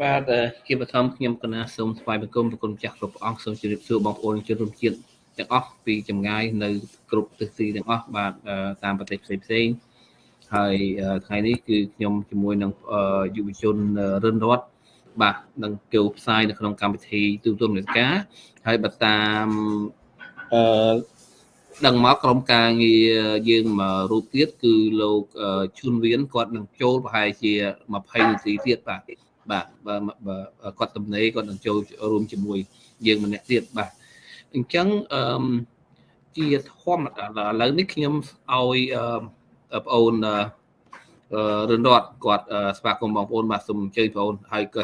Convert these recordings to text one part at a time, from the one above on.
បាទជាបឋមខ្ញុំកណាសូមស្វាគមន៍ប្រគុណចាស់គ្រប់អង្គសូមជម្រាបសួរបងប្អូនជនរួមជាតិទាំងអស់ពីចម្ងាយនៅគ្រប់ទិសទីទាំងអស់បាទតាមប្រទេសផ្សេងផ្សេងហើយថ្ងៃនេះគឺខ្ញុំជាមួយនឹងយុវជនរិនរតបាទនឹងចូលផ្សាយនៅក្នុងកម្មវិធីទូទួលនេតការហើយបើតាមអឺ ដឹងមកក្រុមការងារយើងមករូបទៀតគឺលោកឈុនវៀនគាត់នឹងចូលប្រហែលជា20នាទីទៀតបាទបាទបើគាត់ទំនេរគាត់នឹងចូលរួមជាមួយយើងម្នាក់ទៀតបាទអញ្ចឹងអឺជាធម្មតាឥឡូវនេះខ្ញុំឲ្យបងអូនរឿនរត់គាត់ស្វាគមន៍បងប្អូនបាទសូមអញ្ជើញបងប្អូនហើយក៏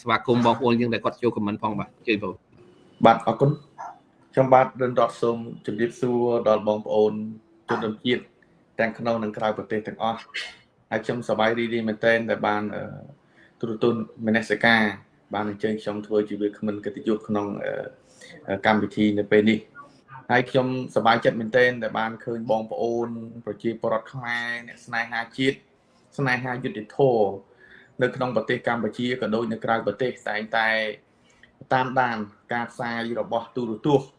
ស្វាគមន៍បងប្អូនយើងដែលគាត់ចូលខមមិនផងបាទអញ្ជើញបងប្អូនបាទអរគុណ ខ្ញុំបាទរឿនរត់សូមជម្រាបសួរដល់បងប្អូនជនរួមជាតិទាំងក្នុងនិងក្រៅប្រទេសទាំងអស់ហើយខ្ញុំសប្បាយរីករាយមែនទែនដែលបានទូរទស្សន៍មនសិការ បានអញ្ជើញខ្ញុំធ្វើជាវាគ្មិនកិត្តិយសក្នុងកម្មវិធីនៅពេលនេះហើយខ្ញុំសប្បាយចិត្តមែនទែនដែលបានឃើញបងប្អូន ប្រជាពលរដ្ឋខ្មែរអ្នកស្នេហាជាតិស្នេហាយុត្តិធម៌នៅក្នុងប្រទេសកម្ពុជាក៏ដូចនៅក្រៅប្រទេសតែងតែតាមដានការផ្សាយរបស់ទូរទស្សន៍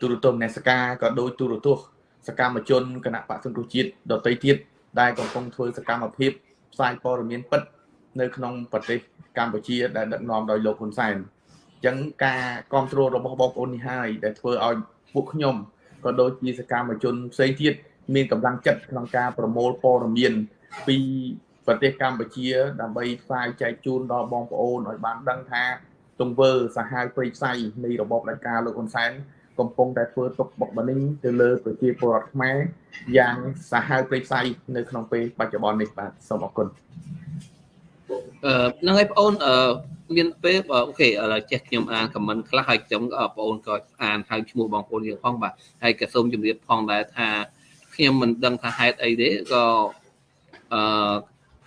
ទូរទស្សន៍នេសកាក៏ដូចទូរទស្សន៍សកម្មជនគណៈបក្សសង្គ្រោះជាតិដទៃទៀតដែលកំពុងធ្វើសកម្មភាពផ្សាយព័ត៌មានពិតនៅក្នុងប្រទេសកម្ពុជាដែលដឹកនាំដោយលោកហ៊ុនសែនអញ្ចឹងការគ្រប់គ្រងរបស់បងប្អូននេះហើយដែលធ្វើឲ្យពួកខ្ញុំក៏ដូចជាសកម្មជនផ្សេងទៀតមានកម្លាំងចិត្តក្នុងការប្រមូលព័ត៌មានពីប្រទេសកម្ពុជាដើម្បីផ្សាយចែកជូនដល់បងប្អូនឲ្យបានដឹងថា ទង្វើសាហាវព្រៃផ្សៃនៃរបបផ្ដាច់ការលោកហ៊ុនសែនកំពុងតែធ្វើទុកបុកម្នេញទៅលើប្រជាពលរដ្ឋខ្មែរយ៉ាងសាហាវព្រៃផ្សៃនៅក្នុងពេលបច្ចុប្បន្ននេះបាទសូមអរគុណអឺហ្នឹងហើយបងអូនអឺមានពេលអូខេឥឡូវចេះខ្ញុំអានខមមិនខ្លះហើយខ្ញុំបងប្អូនក៏អានហៅឈ្មោះបងប្អូនយើងផងបាទហើយក៏សូមជម្រាបផងដែរថាខ្ញុំមិនដឹងថាហេតុអីទេក៏អឺ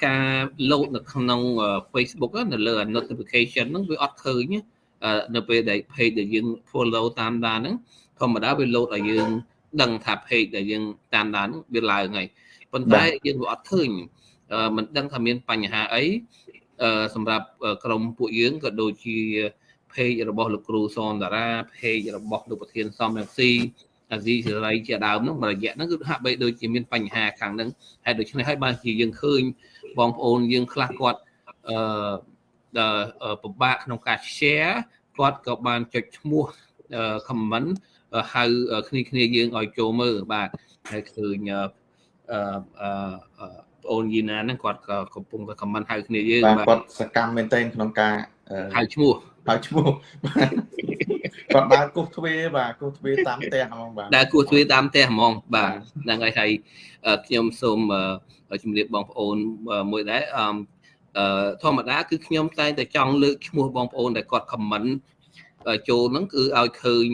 ការលោតនៅក្នុង Facebook នៅលើ notification ហ្នឹងវាអត់ឃើញនៅពេលដែល page ដែលយើង follow តាមដានហ្នឹងធម្មតាវាលោតឲ្យយើងដឹងថា page ដែលយើងតាមដានហ្នឹងវាឡើងហើយប៉ុន្តែយើងវាអត់ឃើញមិនដឹងថាមានបញ្ហាអីសម្រាប់ក្រុមពួកយើងក៏ដូចជា page របស់លោកគ្រូសនតារា page របស់លោកប្រធានសំរងស៊ីអាស៊ីសេរីជាដើមហ្នឹងរយៈហ្នឹងគឺហាក់បីដូចជាមានបញ្ហាខាងហ្នឹងហើយដូច្នេះហើយបានជាយើងឃើញ បងប្អូនយើងខ្លះគាត់អឺពិបាកក្នុងការ share គាត់ក៏បានចុចឈ្មោះ comment ហៅគ្នាគ្នាយើងឲ្យចូលមើលបាទហើយឃើញអឺអឺប្អូនយីណាហ្នឹងគាត់ក៏កំពុងតែខមមិនហៅគ្នាយើងបាទគាត់សកម្មមែនទែនក្នុងការហៅឈ្មោះហៅឈ្មោះ គាត់ដើរគោះទ្វារបាទគោះទ្វារតាមផ្ទះហ្មងបាទដើរគោះទ្វារតាមផ្ទះហ្មងបាទហ្នឹងហើយហើយខ្ញុំសូមជម្រាបបងប្អូនមួយដែរអឺធម្មតាគឺខ្ញុំតែងតែចង់លើកឈ្មោះបងប្អូនដែលគាត់ខមមិនចូលហ្នឹងគឺឲ្យឃើញ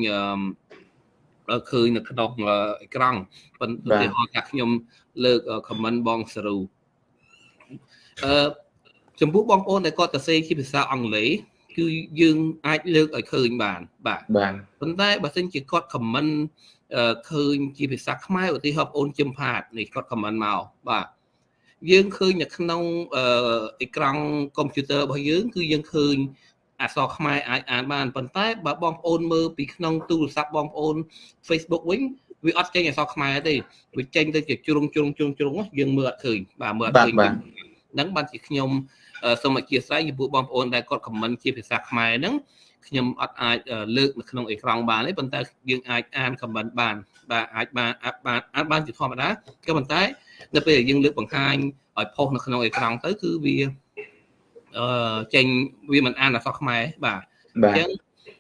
ឃើញនៅក្នុងអេក្រង់ប៉ុន្តែហៅថាខ្ញុំលើក comment បងសរូអឺចំពោះបងប្អូនដែលគាត់សរសេរជាភាសាអង់គ្លេស គឺយើងអាចលើកឲ្យឃើញបានបាទបាទប៉ុន្តែបើសិនជាគាត់ comment ឃើញជាភាសាខ្មែរឧទាហរណ៍បងអូនជឹមផាតនេះគាត់ comment មកបាទយើងឃើញនៅក្នុងអេក្រង់កុំព្យូទ័ររបស់យើង គឺយើងឃើញអក្សរខ្មែរអាចអានបានប៉ុន្តែបើបងប្អូនមើលពីក្នុងទូរស័ព្ទបងប្អូន Facebook វិញវាអត់ចេញអក្សរខ្មែរទេវាចេញទៅជាជ្រុងជ្រុងជ្រុងជ្រុងយើងមើលអត់ឃើញបាទមើលអត់ឃើញហ្នឹងបានជាខ្ញុំ សូមអធិស្ឋានចំពោះបងប្អូនដែលគាត់ខមមិនជាភាសាខ្មែរហ្នឹងខ្ញុំអត់អាចលើកនៅក្នុងអេក្រង់បានទេប៉ុន្តែយើងអាចអានខមមិនបានបាទអាចបានអាចបានអាចបានជាធម្មតាក៏ប៉ុន្តែនៅពេលយើងលើកបង្ហាញឲ្យផុសនៅក្នុងអេក្រង់ទៅគឺវាអឺចេញវាមិនអានអក្សរខ្មែរបាទអញ្ចឹង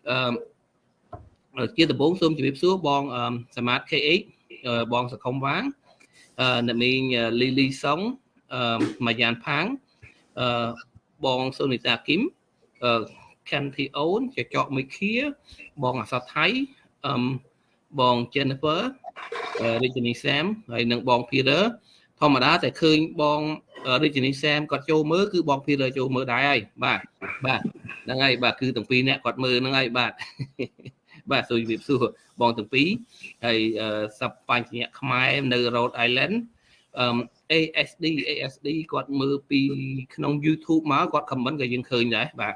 អឺជាដំបូងសូមជម្រាបសួរបងសមាត KH បងសខុមវាងអ្នកមីងលីលីសុងម៉ាយ៉ានផាង បងសូនីតាគឹមខាន់ធីអូនចចកមីខៀបងអសថៃបង Jennifer រាជនីសាមហើយនិងបង Peter ធម្មតាតែឃើញបងរាជនីសាមគាត់ចូលមើលគឺបងភីលើចូលមើលដែរហើយបាទបាទហ្នឹងហើយបាទគឺទាំងពីរអ្នកគាត់មើលហ្នឹងហើយបាទបាទសូមជម្រាបសួរបងទាំងពីរហើយសັບបញ្ញៈខ្មែរនៅ Rhode Island អឺ ASD ASD គាត់មើលពីក្នុង YouTube មកគាត់ comment ក៏យើងឃើញដែរបាទ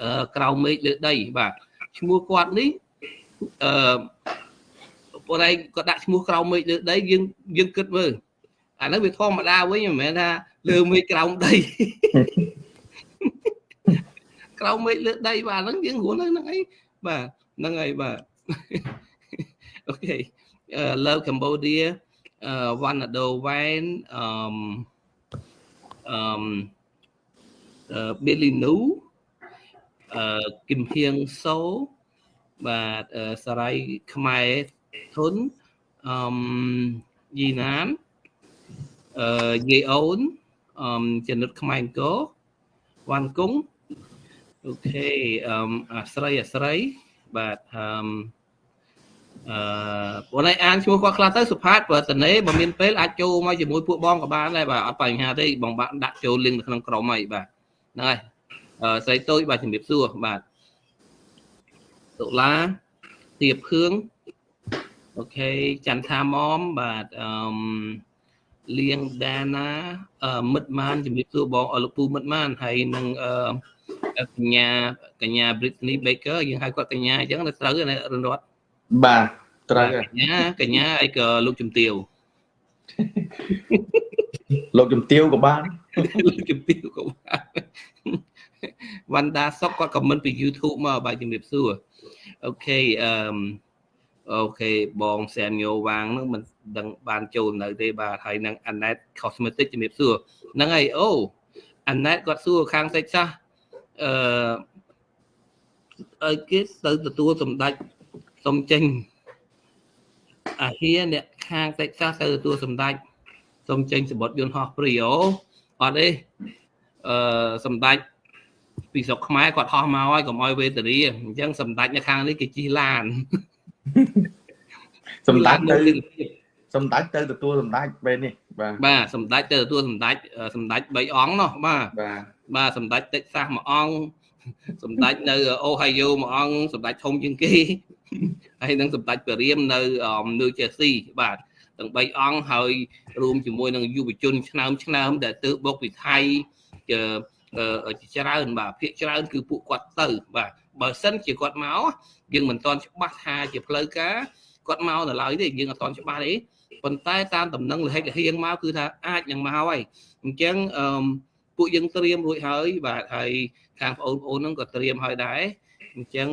អឺក្រៅមេឃលើដី បាទឈ្មោះគាត់នេះអឺប៉ុន្តែគាត់ដាក់ឈ្មោះក្រៅមេឃលើដីយើងយើងគិតមើលអានោះវាធម្មតាវិញមិនមែនថាលើមេឃក្រោមដីក្រោមមេឃលើដីបាទហ្នឹងយើងរួនហ្នឹងអីបាទហ្នឹងហើយបាទអូខេ love cambodia uh Wanado Wine um um uh Billy Nu អឺគឹមហៀងសូបាទសរៃខ្មែរធុនអឺយីណានអឺយាយអូនអឺចនិតខ្មែរអង្គរវ៉ាន់គង់អូខេអឺអាស្រ័យអាស្រ័យបាទអឺ អឺបងឯងអានឈ្មោះគាត់ខ្លះទៅសុផាតបើតនេបើមានពេលអាចចូលមកជាមួយពួកបងក៏បានដែរបាទអត់បញ្ហាទេបងបាក់ដាក់ចូលលីងនៅក្នុងក្រុមហើយបាទហ្នឹងហើយអឺស្រីតូចបាទជំរាបសួរបាទតុលាទៀបភឿងអូខេចន្ទថាមុំបាទអឺលៀងដាណាមិត្តម៉ានជំរាបសួរបងអលោកពូមិត្តម៉ានហើយនឹងអឺកញ្ញាកញ្ញា Britney Baker យើងហៅគាត់កញ្ញាអញ្ចឹងទៅត្រូវណារនរត់ បាទត្រូវកញ្ញាកញ្ញាអីក៏លោកជំទាវលោកជំទាវក៏បានលោកជំទាវក៏បានវណ្ណដាសុកគាត់ខមមិនពី YouTube មកបាទជំរាបសួរអូខេអឺអូខេបងសែនញោវាងហ្នឹងមិនដឹងបានចូលនៅទេបាទហើយនឹង Anet Cosmetic ជំរាបសួរហ្នឹងហើយអូ Anet គាត់សួរខាងសេចសាសអឺឲ្យគេទៅទទួលសម្ដេច សុំចេញអាហារអ្នកខាង Texas ទៅទទួលសម្ដេចសុំចេញសម្បត្តិយន្តហោះព្រីអូអត់ទេអឺសម្ដេចពីស្រុកខ្មែរគាត់ហោះមកហើយកុំឲ្យវេទរីអញ្ចឹងសម្ដេចនៅខាងនេះគេជិះឡានសម្ដេចទៅសម្ដេចទៅទទួលសម្ដេចពេលនេះបាទបាទសម្ដេចទៅទទួលសម្ដេចសម្ដេច3អង្គនោះបាទបាទបាទសម្ដេចតិចសាសមួយអង្គ សម្ដេចនៅអូហាយ៉ូមួយអង្គសម្ដេចធំជាងគេហើយនឹងសម្ដេចពរាមនៅនៅជេស៊ីបាទទាំង3អង្គហើយរួមជាមួយនឹងយុវជនឆ្នើមឆ្នើមដែលទើបបុកពីថៃច្រើនបាទភាកច្រើនគឺពួកគាត់ទៅ បាទបើសិនជាគាត់មកយើងមិនទាន់ច្បាស់ថាជាផ្លូវការគាត់មកនៅឡើយទេយើងអត់ទាន់ច្បាស់ទេប៉ុន្តែតាមដំណឹងលិហិកហៀងមកគឺថាអាចនឹងមកហើយអញ្ចឹងអឺ ពួកយើងត្រៀមរួចហើយបាទហើយខាងបងប្អូនហ្នឹងក៏ត្រៀមហើយដែរអញ្ចឹង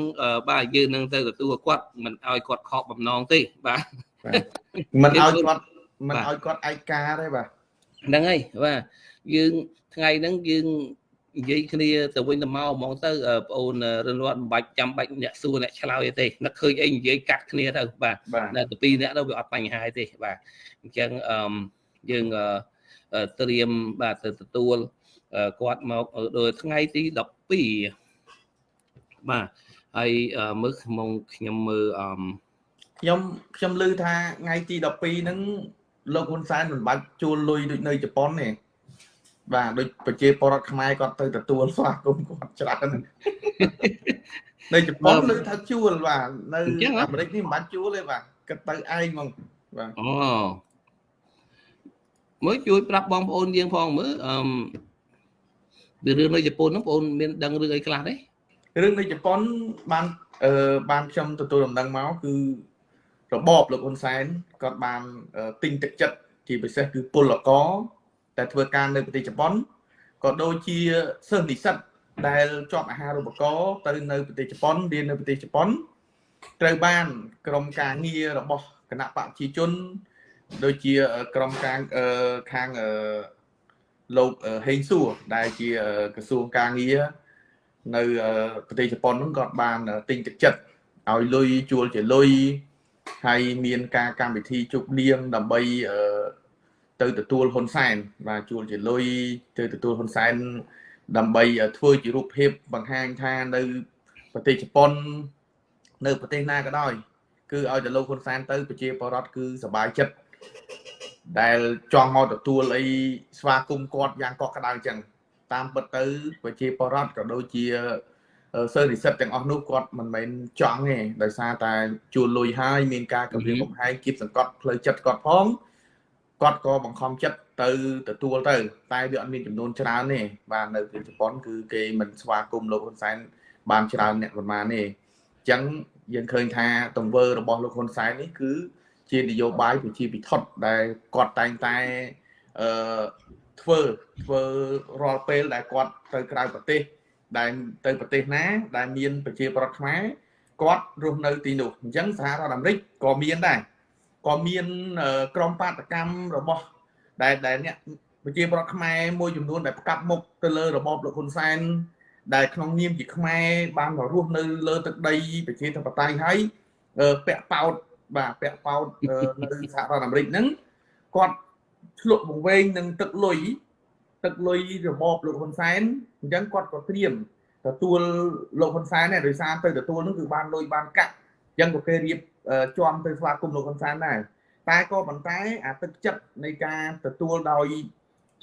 បាទយើងនឹងទៅទទួលគាត់មិនឲ្យគាត់ខកបំណងទេបាទមិនឲ្យគាត់មិនឲ្យគាត់ឯកាទេបាទហ្នឹងហើយបាទយើងថ្ងៃហ្នឹងយើងនិយាយគ្នាទៅវិញទៅមកហ្មងទៅបងអូនរិនរត់មិនបាច់ចាំបាច់អ្នកសួរអ្នកឆ្លើយទេនឹកឃើញអីនិយាយកាត់គ្នាទៅបាទតែទៅពីរអ្នកទៅវាអត់បញ្ហាទេបាទអញ្ចឹងអឺយើងត្រៀមបាទទៅទទួល គាត់មកដូចថ្ងៃទី12បាទហើយមើលក្នុងខ្ញុំមើលអឺខ្ញុំខ្ញុំឮថាថ្ងៃទី12ហ្នឹងលោកហ៊ុនសែនមិនបាច់ជួលលុយដូចនៅជប៉ុនទេបាទដូចប្រជាពលរដ្ឋខ្មែរគាត់ទៅទទួលស្វាគមន៍គាត់ច្រើននៅជប៉ុននៅថាជួលបាទនៅអាមេរិកនេះមិនបាច់ជួលទេបាទគិតទៅឯងហ្មងបាទអូមើលជួយប្រាប់បងប្អូនយើងផងមើលអឺ ពីរឿងនៅជប៉ុនហ្នឹងបងអូនមានដឹងរឿងអីខ្លះទេរឿងនៅជប៉ុនបានអឺបានខ្ញុំទទួលដំណឹងមកគឺរបបលោកហ៊ុនសែនគាត់បានទិញទឹកចិត្តជាពិសេសគឺពលករតែធ្វើការនៅប្រទេសជប៉ុនក៏ដូចជាសិស្សនិស្សិតដែលជាប់អាហារូបករណ៍ទៅនៅប្រទេសជប៉ុនរៀននៅប្រទេសជប៉ុនត្រូវបានក្រុមការងាររបស់គណៈបកប្រជាជន ដូចជាក្រុមការខាង លោកហេងសួរដែលជាក្រសួងការងារនៅប្រទេសជប៉ុនហ្នឹងគាត់បានទិញទឹកចិត្តឲ្យលុយជួលជាលុយហើយមានការកម្មវិធីជប់លៀងដើម្បីទៅទទួលហ៊ុនសែនបាទជួលជាលុយទៅទទួលហ៊ុនសែនដើម្បីធ្វើជារូបភាពបង្ហាញថានៅប្រទេសជប៉ុននៅប្រទេសណាក៏ដោយគឺឲ្យតែលោកហ៊ុនសែនទៅប្រជាពលរដ្ឋគឺសบายចិត្ត ដែលចង់មកទទួលអីស្វាគមន៍គាត់យ៉ាងកក់ក្ដៅចឹងតាមពិតទៅប្រជាពលរដ្ឋក៏ដូចជាសិស្សនិស្សិតទាំងអស់នោះគាត់មិនមែនចង់ទេដោយសារតែជួលលុយហើយមានការគម្រាមកំហែងគៀបសង្កត់ផ្លូវចិត្តគាត់ផងគាត់ក៏បង្ខំចិត្តទៅទទួលទៅ តែវាអត់មានចំនួនច្រើនទេបាទនៅទីជប៉ុនគឺគេមិនស្វាគមន៍លោកហ៊ុនសែនបានច្រើនអ្នកប៉ុន្មានទេអញ្ចឹងយើងឃើញថាទង្វើរបស់លោកហ៊ុនសែននេះគឺ ជានយោបាយប្រជាពិធដ្ឋដែលគាត់តែងតែអឺធ្វើធ្វើរាល់ពេលដែលគាត់ទៅក្រៅប្រទេស ដែលទៅប្រទេសណា ដែលមានប្រជាប្រដ្ឋខ្មែរគាត់រស់នៅទីនោះអញ្ចឹងសហរដ្ឋអាមេរិកក៏មានដែរក៏មានក្រមបាតកម្មរបស់ដែលដែលអ្នកប្រជាប្រដ្ឋខ្មែរមួយចំនួនដែលផ្កាប់មុខទៅលើរបបលោកហ៊ុនសែនដែលក្នុងនាមជាខ្មែរបានមករស់នៅលើទឹកដីប្រជាធិបតេយ្យហើយពាក់ប៉ោត បាទពាក់ប៉ោតនៅសហរដ្ឋអាមេរិកហ្នឹងគាត់ឆ្លក់បង្វែងនឹងទឹកលុយទឹកលុយរបបលោកហ៊ុនសែនអញ្ចឹងគាត់ក៏ត្រៀមទទួលលោកហ៊ុនសែនដែរដោយសារទៅទទួលនឹងគឺបានលុយបានកាក់អញ្ចឹងក៏គេរៀបជាប់ទៅស្វាគមន៍លោកហ៊ុនសែនដែរតែក៏ប៉ុន្តែអាទឹកចិត្តនៃការទទួលដោយ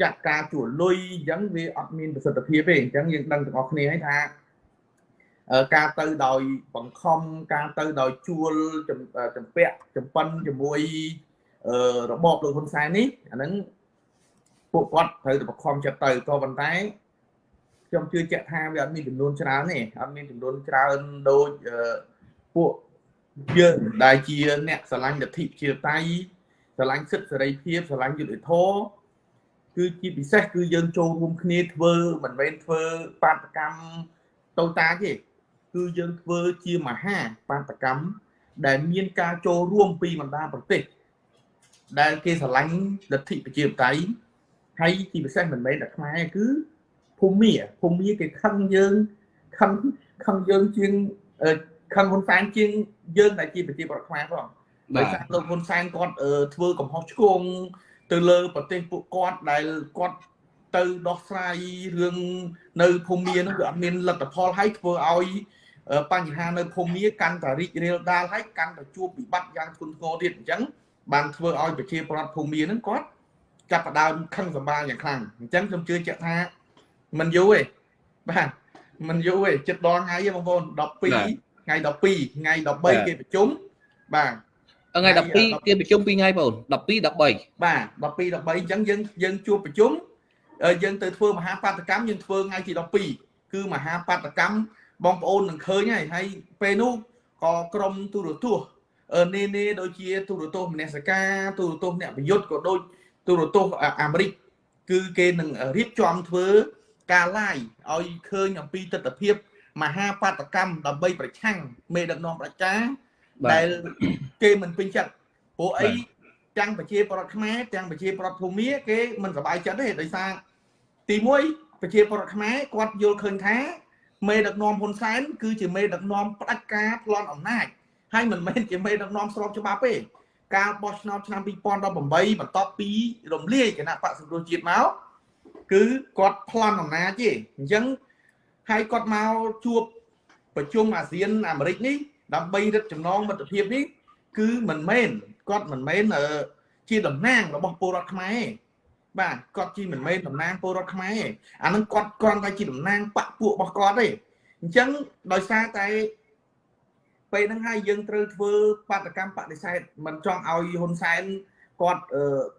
ចាត់ការជួលលុយអញ្ចឹងវាអត់មានប្រសិទ្ធភាពទេអញ្ចឹងយើងដឹងទាំងអស់គ្នាហើយថា ការទៅដោយបង្ខំការទៅដោយជួលចម្ពាក់ចម្ប៉ិនជាមួយរបបលោកហ៊ុនសែននេះអាហ្នឹងពួកគាត់ត្រូវតែបង្ខំចិត្តទៅក៏ប៉ុន្តែខ្ញុំជឿជាក់ថាវាអត់មានចំនួនច្រើនទេអត់មានចំនួនច្រើនដូចពួកយើងដែលជាអ្នកស្រឡាញ់លទ្ធិជាតៃស្រឡាញ់សិទ្ធិសេរីភាពស្រឡាញ់យុត្តិធម៌គឺជាពិសេសគឺយើងចូលរួមគ្នាធ្វើមិនមែនធ្វើបាតកម្មតូតាទេ គឺយើងធ្វើជាមហាបាតកម្មដែលមានការចូលរួមពីបណ្ដាប្រទេសដែលគេស្រឡាញ់លទ្ធិប្រជាធិបតេយ្យហើយជាពិសេសមិនមែនតែខ្មែរគឺភូមិភូមិគេខឹងយើងខឹងខឹងយើងជាងខឹងហ៊ុនសែនជាងយើងដែលជាប្រជាពលរដ្ឋខ្មែរផងដោយសារលោកហ៊ុនសែនគាត់ធ្វើកំហុសឆ្គងទៅលើប្រទេសពួកគាត់ដែលគាត់ទៅដោះស្រាយរឿងនៅភូមិនោះគឺអត់មានលទ្ធផលហើយធ្វើឲ្យ បញ្ហានៅភូមិកាន់តែរីករាលដាលហើយកាន់តែជួបវិបត្តិយ៉ាងធ្ងន់ធ្ងរទៀតអញ្ចឹងបានធ្វើឲ្យប្រជាពលរដ្ឋភូមិហ្នឹងគាត់ចាប់ផ្ដើមខឹងសម្បារយ៉ាងខ្លាំងអញ្ចឹងខ្ញុំជឿជាក់ថាมันយូរទេបាទมันយូរទេចិត្តដល់ថ្ងៃទេបងប្អូន12ថ្ងៃ12ថ្ងៃ13គេប្រជុំបាទថ្ងៃ12គេប្រជុំ2ថ្ងៃបង12 13បាទ12 13អញ្ចឹងយើងយើងជួបប្រជុំយើងទៅធ្វើមហាបាតកម្មយើងធ្វើថ្ងៃទី12គឺមហាបាតកម្ម បងប្អូននឹងឃើញហើយហើយពេលនោះក៏ក្រុមទូរទស្សន៍នេនេដូចជាទូរទស្សន៍មនសការទូរទស្សន៍អ្នកប្រយុទ្ធក៏ដូចទូរទស្សន៍អាមេរិកគឺគេនឹងរៀបចំធ្វើការ live ឲ្យឃើញអំពីទស្សនវិជ្ជាមហាបាតកម្មដើម្បីប្រឆាំងមេដឹកនាំប្រជាដែលគេមិនពេញចិត្តព្រោះអីទាំងប្រជាប្រដ្ឋខ្មែរទាំងប្រជាប្រដ្ឋភូមិគេមិនសប្បាយចិត្តទេដោយសារទី1ប្រជាប្រដ្ឋខ្មែរគាត់យល់ឃើញថា មេដឹកនាំហ៊ុនសែនគឺជាមេដឹកនាំផ្ដាច់ការប្លន់អំណាចហើយមិនមែនជាមេដឹកនាំស្របច្បាប់ទេការបោះឆ្នោតឆ្នាំ2018បន្ទាប់ពីរំលាយគណៈបកសង្គ្រោះជាតិមកគឺគាត់ប្លន់អំណាចទេអញ្ចឹងហើយគាត់មកជួបប្រជុំអាស៊ានអាមេរិកនេះដើម្បីរឹតចំណងមិត្តភាពនេះគឺមិនមែនគាត់មិនមែនជាតំណាងរបស់ពលរដ្ឋខ្មែរ បាទគាត់ជាមិនមែនតំណាងពលរដ្ឋខ្មែរអានឹងគាត់គ្រាន់តែជាតំណាងបពពួករបស់គាត់ទេអញ្ចឹងដោយសារតែពេលហ្នឹងហើយយើងត្រូវធ្វើបាតកម្មបដិសេធមិនចង់ឲ្យហ៊ុនសែនគាត់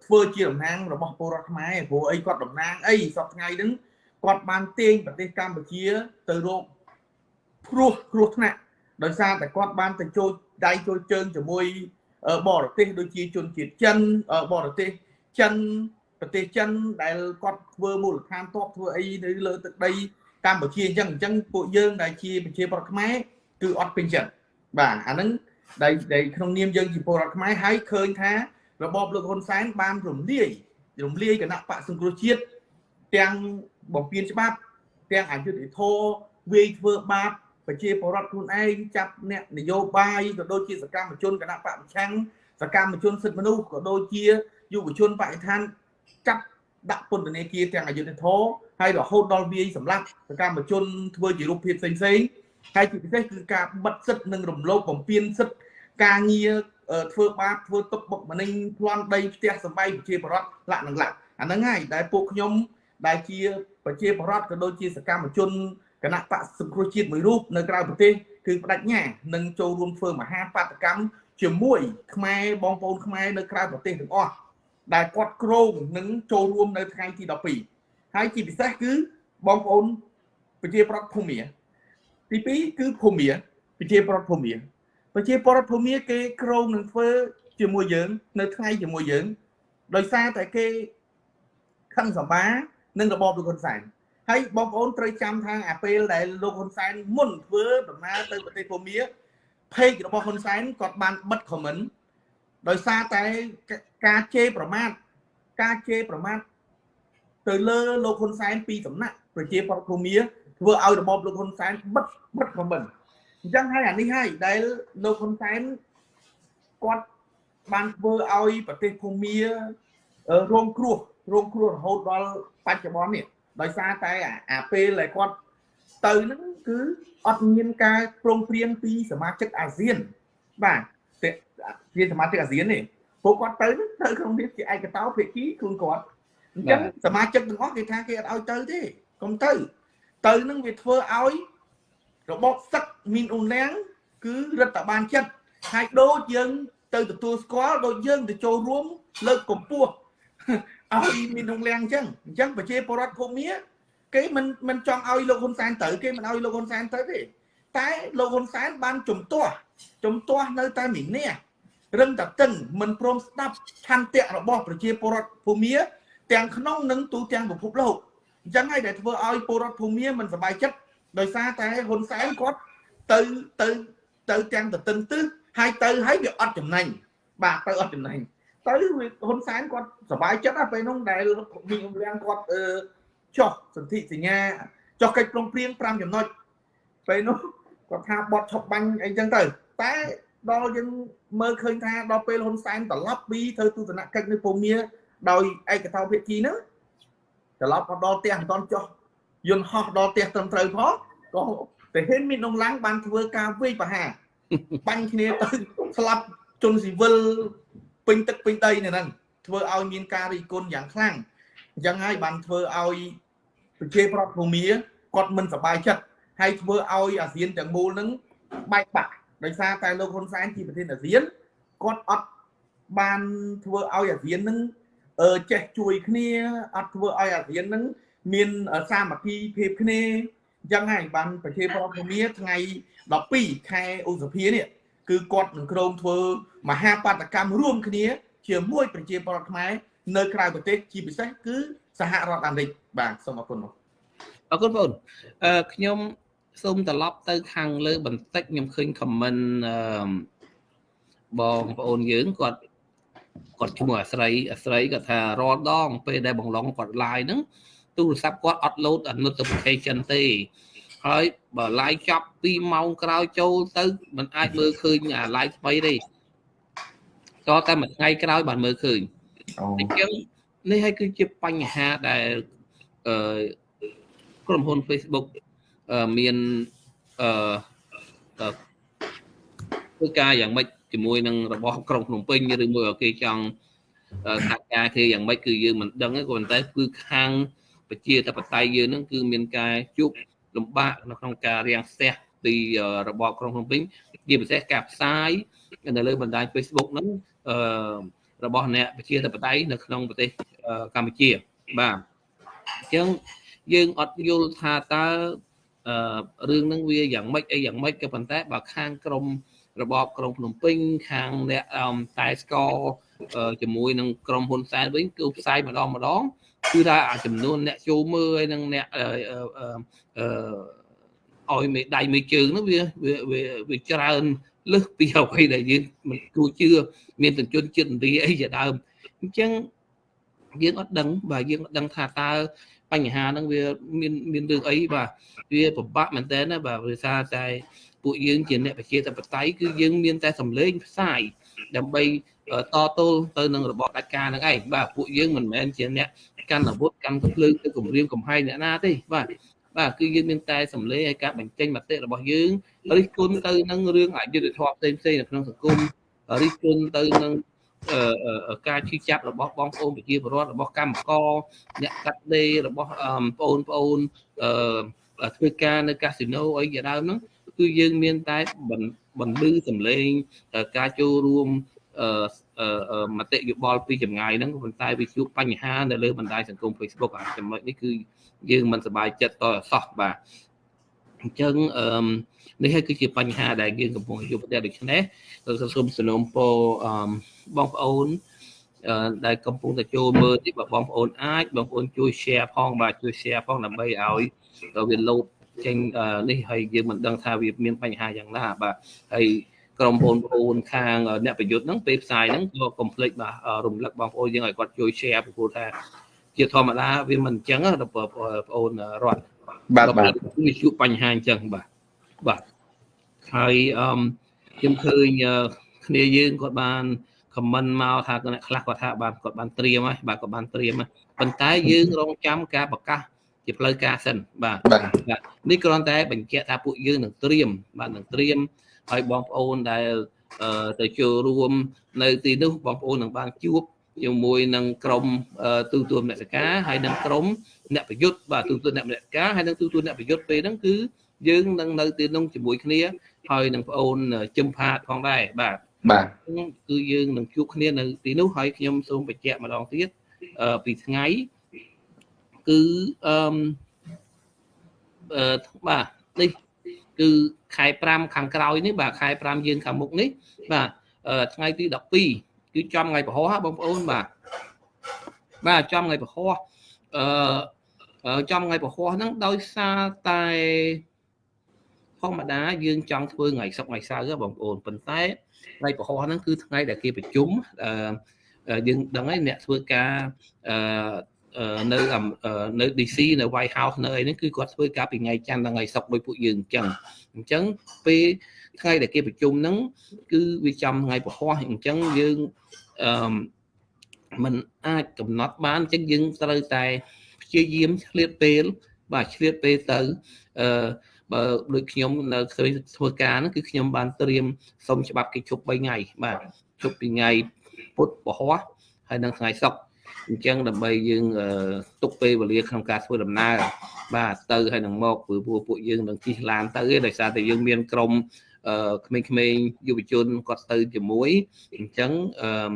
ធ្វើជាតំណាងរបស់ពលរដ្ឋខ្មែរព្រោះអីគាត់តំណាងអីសពថ្ងៃហ្នឹងគាត់បានទាញប្រទេសកម្ពុជាទៅរកគ្រោះគ្រោះថ្នាក់ដោយសារតែគាត់បានទៅចូលដៃចូលជើងជាមួយបរទេសដូចជាជនជាតិចិនបរទេសចិន ប្រទេសចិនដែលគាត់ធ្វើមូលដ្ឋានទ័ពធ្វើអីនៅលើទឹកដីកម្ពុជាអញ្ចឹងអញ្ចឹងពួកយើងដែលជាប្រជាប្រដ្ឋខ្មែរគឺអត់ពេញចិត្តបាទអាហ្នឹងដែលដែលក្នុងនាមយើងជាពលរដ្ឋខ្មែរហើយឃើញថារបបលោកហ៊ុនសែនបានរំលាយរំលាយគណៈបកសង្គ្រោះជាតិទាំងបំពេញច្បាប់ទាំងអយុធធរវាយធ្វើបាបប្រជាពលរដ្ឋខ្លួនឯងចាប់អ្នកនយោបាយក៏ដូចជាសកម្មជនគណៈបកប្រឆាំងសកម្មជនសិទ្ធិមនុស្សក៏ដូចជាយុវជនបរិស្ថាន ចាប់ដាក់ពន្ធនាគារទាំងអយុធធរហើយរហូតដល់វាយសម្លាប់សកម្មជនធ្វើជារូបភាពផ្សេងផ្សេងហើយជាពិសេសគឺការបិទសិទ្ធិនិងរំលោភបំពានសិទ្ធិការងារធ្វើបាបធ្វើទុកបុកម្នេញប្លន់ដីផ្ទះសម្បែងប្រជាពលរដ្ឋលក្ខនឹងលក្ខអាហ្នឹងហើយដែលពួកខ្ញុំដែលជាប្រជាពលរដ្ឋក៏ដូចជាសកម្មជនគណៈបកសង្គ្រោះជាតិមួយរូបនៅក្រៅប្រទេសគឺបដិញ្ញានឹងចូលរួមធ្វើមហាបាតកម្មជាមួយខ្មែរបងប្អូនខ្មែរនៅក្រៅប្រទេសទាំងអស់ ដែលគាត់ក្រងនឹងចូលរួមនៅថ្ងៃទី12ហើយជាពិសេសគឺបងប្អូនប្រជាប្រដ្ឋភូមិទី2គឺភូមិប្រជាប្រដ្ឋភូមិប្រជាប្រដ្ឋភូមិគេក្រងនឹងធ្វើជាមួយយើង នៅថ្ងៃជាមួយយើង ដោយសារតែគេខឹងសម្បានឹងរបបលោកហ៊ុនសែនហើយបងប្អូនត្រូវចាំថាអាពេលដែលលោកហ៊ុនសែនមុនធ្វើដំណើរទៅប្រទេសភូមា page របស់ហ៊ុនសែនគាត់បានបិទ comment ដោយសារតែការជេរប្រមាថការជេរប្រមាថទៅលើលោកហ៊ុនសែនពីសំណាក់ប្រជាប្រដ្ឋភូមាធ្វើឲ្យរបបលោកហ៊ុនសែនបិទបិទ comment អញ្ចឹងហើយអានេះហើយដែលលោកហ៊ុនសែនគាត់បានធ្វើឲ្យប្រទេសភូមារងគ្រោះរងគ្រោះរហូតដល់បច្ចុប្បន្ននេះដោយសារតែអាពេលដែលគាត់ទៅហ្នឹងគឺអត់មានការព្រមព្រៀងពីសមាជិកអាស៊ានបាទ ជាសមាជិកអាស៊ាននេះពួកគាត់ទៅហ្នឹងទៅក្នុងនេះជាឯកតោភាគីខ្លួនគាត់អញ្ចឹងសមាជិកទាំងអស់គេថាគេអត់ឲ្យទៅទេកុំទៅ ទៅហ្នឹងវាធ្វើឲ្យរបបសឹកមានអ៊ុនលៀងគឺរដ្ឋបាលចិត្តហើយដូចយើង ទៅទទួលស្គាល់ដូចយើងទៅចូលរួម លើកកម្ពស់ឲ្យមានក្នុងលៀងអញ្ចឹងអញ្ចឹងប្រជាពលរដ្ឋភូមិគេមិនមិនចង់ឲ្យលោកហ៊ុនសែនទៅគេមិនឲ្យលោកហ៊ុនសែនទៅទេ តែលោកហ៊ុនសែនបានជំទាស់ជំទាស់នៅតែមីនេះរឹងតែតឹងមិនព្រមស្ដាប់ឆន្ទៈរបស់ប្រជាពលរដ្ឋភូមិទាំងក្នុងនិងទូទាំងពិភពលោកអញ្ចឹងហើយដែលធ្វើឲ្យពលរដ្ឋភូមិមិនសប្បាយចិត្តដោយសារតែហ៊ុនសែនគាត់ទៅទៅទៅទាំងទៅតឹងទឹះហើយទៅហើយវាអត់ចំណេញបាទទៅអត់ចំណេញទៅហ៊ុនសែនគាត់សប្បាយចិត្តណាពេលនោះដែលវិញ្ញាណគាត់អឺចុះសន្ធិសញ្ញាចុះកិច្ចព្រមព្រៀង5ចំណុចពេលនោះ គាត់ថាបត់ឈប់បាញ់អីចឹងទៅតែដល់យើងមើលឃើញថាដល់ពេលហ៊ុនសែនត្រឡប់ពីធ្វើទស្សនកិច្ចនៅភូមាដោយឯកតោភាគីហ្នឹងត្រឡប់មកដល់ផ្ទះមិនទាន់ចុះយន្តហោះដល់ផ្ទះត្រឹមត្រូវផងក៏តែហ៊ានមាននងឡាំងបានធ្វើការវេយប្រហារបាញ់គ្នាទៅស្លាប់ជនស៊ីវិលពេញទឹកពេញដីនៅហ្នឹងធ្វើឲ្យមានការរីគុណយ៉ាងខ្លាំងអញ្ចឹងហើយបានធ្វើឲ្យប្រជាប្រដ្ឋភូមាគាត់មិនសប្បាយចិត្ត ហើយធ្វើឲ្យអាស៊ានទាំងមូលហ្នឹងបែកបាក់ដោយសារតែលោកហ៊ុនសែនជាប្រធានអាស៊ានគាត់អត់បានធ្វើឲ្យអាស៊ានហ្នឹងអឺចេះជួយគ្នាអត់ធ្វើឲ្យអាស៊ានហ្នឹងមានសាមគ្គីភាពគ្នាអញ្ចឹងហើយបានប្រជាប្រដ្ឋភូមាថ្ងៃ12ខែឧសភានេះគឺគាត់នឹងក្រុមធ្វើមហាបាតកម្មរួមគ្នា ជាមួយប្រជាពលរដ្ឋខ្មែរនៅក្រៅប្រទេសជាពិសេសគឺសហរដ្ឋអាមេរិកបាទសូមអរគុណបងអរគុណបងអឺខ្ញុំ សូមត្រឡប់ទៅខាងលើបន្តិចខ្ញុំឃើញខមមិនអឺបងប្អូនយើងគាត់គាត់ឈ្មោះអាស្រ័យអាស្រ័យគាត់ថារាល់ដង ពេលដែលបងឡងគាត់ live ហ្នឹងទូរស័ព្ទគាត់អត់ load notification ទេហើយបើ live ចប់2ម៉ោងក្រោយចូលទៅมันអាចមើលឃើញអា live ថ្មីទេតតែមួយថ្ងៃក្រោយបានមើលឃើញអញ្ចឹងនេះហើយគឺជាបញ្ហាដែលអឺក្រុមហ៊ុន Facebook មានអឺធ្វើការយ៉ាងម៉េចជាមួយនឹងរបស់ក្រុងភ្នំពេញឬមួយគេចង់ថាការគេយ៉ាងម៉េចគឺយើងមិនដឹងទេក៏ប៉ុន្តែគឺខាងប្រជាធិបតេយ្យយើងហ្នឹងគឺមានការជួបលំបាកនៅក្នុងការរាំងស្ទះពីរបបក្រុងភ្នំពេញជាពិសេសការផ្សាយនៅលើបណ្ដាញ Facebook ហ្នឹងអឺរបស់អ្នកប្រជាធិបតេយ្យនៅក្នុងប្រទេសកម្ពុជាបាទអញ្ចឹងយើងអត់យល់ថាតើអឺ រឿងហ្នឹងវាយ៉ាងម៉េចអីយ៉ាងម៉េចក៏ប៉ុន្តែបើខាងក្រមរបបក្រុងភ្នំពេញខាងអ្នកតែស្កជាមួយនឹងក្រុមហ៊ុនសែនវិញគឺផ្សាយម្ដងម្ដងគឺថាអាចំនួនអ្នកចូលមើលហើយនឹងអ្នកអឺឲ្យមេដៃមេជើងនោះវាវាវាច្រើនលើសពីអ្វីដែលយើងមិនគួរជឿមានទជនចិត្តឥណ្ឌាអីជាដើមអញ្ចឹងយើងអត់ដឹងបាទយើងអត់ដឹងថាតើ បញ្ហាហ្នឹងវាមានមានរឿងអីបាទវាពិបាកមែនតើណាបាទវាថាតែពួកយើងជាអ្នកប្រជាធិបតេយ្យគឺយើងមានតែសម្លេងផ្សាយដើម្បីតទល់ទៅនឹងរបបដាច់ការហ្នឹងឯងបាទពួកយើងមិនមែនជាអ្នកកាន់អាវុធកាន់កំភ្លើងទៅគម្រាមកំហែងអ្នកណាទេបាទបាទគឺយើងមានតែសម្លេងឲ្យការបញ្ចេញមតិរបស់យើងរិះគន់ទៅនឹងរឿងអយុត្តិធម៌ផ្សេងផ្សេងនៅក្នុងសង្គមរិះគន់ទៅនឹង ការឈឺចាប់របស់បងប្អូនប្រជាពលរដ្ឋរបស់កម្មករអ្នកកាត់ដេររបស់បងប្អូនបងប្អូនធ្វើការនៅកាស៊ីណូអីជាដើមហ្នឹងគឺយើងមានតែបន្លឺសម្លេងការចូលរួមមតិយោបល់ពីចម្ងាយហ្នឹងប៉ុន្តែវាជួបបញ្ហានៅលើបណ្ដាញសង្គម Facebook អាចំណុចនេះគឺយើងមិនសប្បាយចិត្តតសោះបាទ អញ្ចឹងអឺនេះហើយគឺជាបញ្ហាដែលយើងកំពុងជួបប្រទះដូច្នេះសូមសំណូមពរអឺបងប្អូនដែលកំពុងតែចូលមើលទីបងប្អូនអាចបងប្អូនជួយ share ផងបាទជួយ share ផងដើម្បីឲ្យវាលោតចេញនេះហើយយើងមិនដឹងថាវាមានបញ្ហាយ៉ាងណាបាទហើយក្រុមបងប្អូនខាងអ្នកប្រយុទ្ធហ្នឹងពេលផ្សាយហ្នឹងក៏កុំភ្លេចបាទរំលឹកបងប្អូនយើងឲ្យគាត់ជួយ share ពីព្រោះថាជាធម្មតាវាមិនអញ្ចឹងដល់បងប្អូនរត់ បាទបាទវាជួបបញ្ហាអញ្ចឹងបាទបាទហើយអឺខ្ញុំឃើញគ្នាយើងគាត់បានខមមិនមកថាអ្នកខ្លះគាត់ថាបានគាត់បានត្រៀមហើយបាទគាត់បានត្រៀមហើយប៉ុន្តែយើងរងចាំការប្រកាសជាផ្លូវការសិនបាទនេះគ្រាន់តែបញ្ជាក់ថាពួកយើងនឹងត្រៀមបាទនឹងត្រៀមហើយបងប្អូនដែលទៅចូលរួម នៅទីនោះបងប្អូននឹងបានជួបជាមួយនឹងក្រមទូទួលមនសិការហើយនឹងក្រម អ្នកប្រយុទ្ធបាទទូទួលអ្នកមនសិការហើយនឹងទូទួលអ្នកប្រយុទ្ធពេលហ្នឹងគឺយើងនឹងនៅទីនោះជាមួយគ្នាហើយនឹងប្អូនជឹមផាតផងដែរបាទបាទគឺយើងនឹងជួបគ្នានៅទីនោះហើយខ្ញុំសូមបញ្ជាក់ម្ដងទៀតពីថ្ងៃគឺអឺអឺបាទនេះគឺខែ5ខាងក្រោយនេះបាទខែ5យើងខាងមុខនេះបាទថ្ងៃទី12គឺចំថ្ងៃពហុបងប្អូនបាទបាទចំថ្ងៃពហុអឺ ចំថ្ងៃពហុហ្នឹងដោយសារតែធម្មតាយើងចង់ធ្វើថ្ងៃសុក្រថ្ងៃសៅរ៍បងប្អូនប៉ុន្តែថ្ងៃពហុហ្នឹងគឺថ្ងៃដែលគេប្រជុំអឺយើងដឹងហើយអ្នកធ្វើការអឺនៅនៅ DC នៅ White House នៅអីហ្នឹងគឺគាត់ធ្វើការពីថ្ងៃច័ន្ទដល់ថ្ងៃសុក្រដោយពួកយើងអញ្ចឹងអញ្ចឹងពេលថ្ងៃដែលគេប្រជុំហ្នឹងគឺវាចំថ្ងៃពហុអញ្ចឹងយើងអឺมันអាចកំណត់បានអញ្ចឹងយើងត្រូវតែ ព្យាយាមឆ្លៀតពេល បាទឆ្លៀតពេលទៅអឺបើដូចខ្ញុំនៅធ្វើការហ្នឹងគឺខ្ញុំបានត្រៀមសុំច្បាប់គេជប់3ថ្ងៃបាទជប់ពីថ្ងៃពុធពហុហើយនិងថ្ងៃសុក្រអញ្ចឹងដើម្បីយើងទុកពេលវេលាក្នុងការធ្វើដំណើរបាទទៅហើយនឹងមកព្រោះពួកយើងនឹងជិះឡានទៅឯដោយសារតែយើងមានក្រុមក្មេងៗយុវជនគាត់ទៅជាមួយអញ្ចឹងអឺ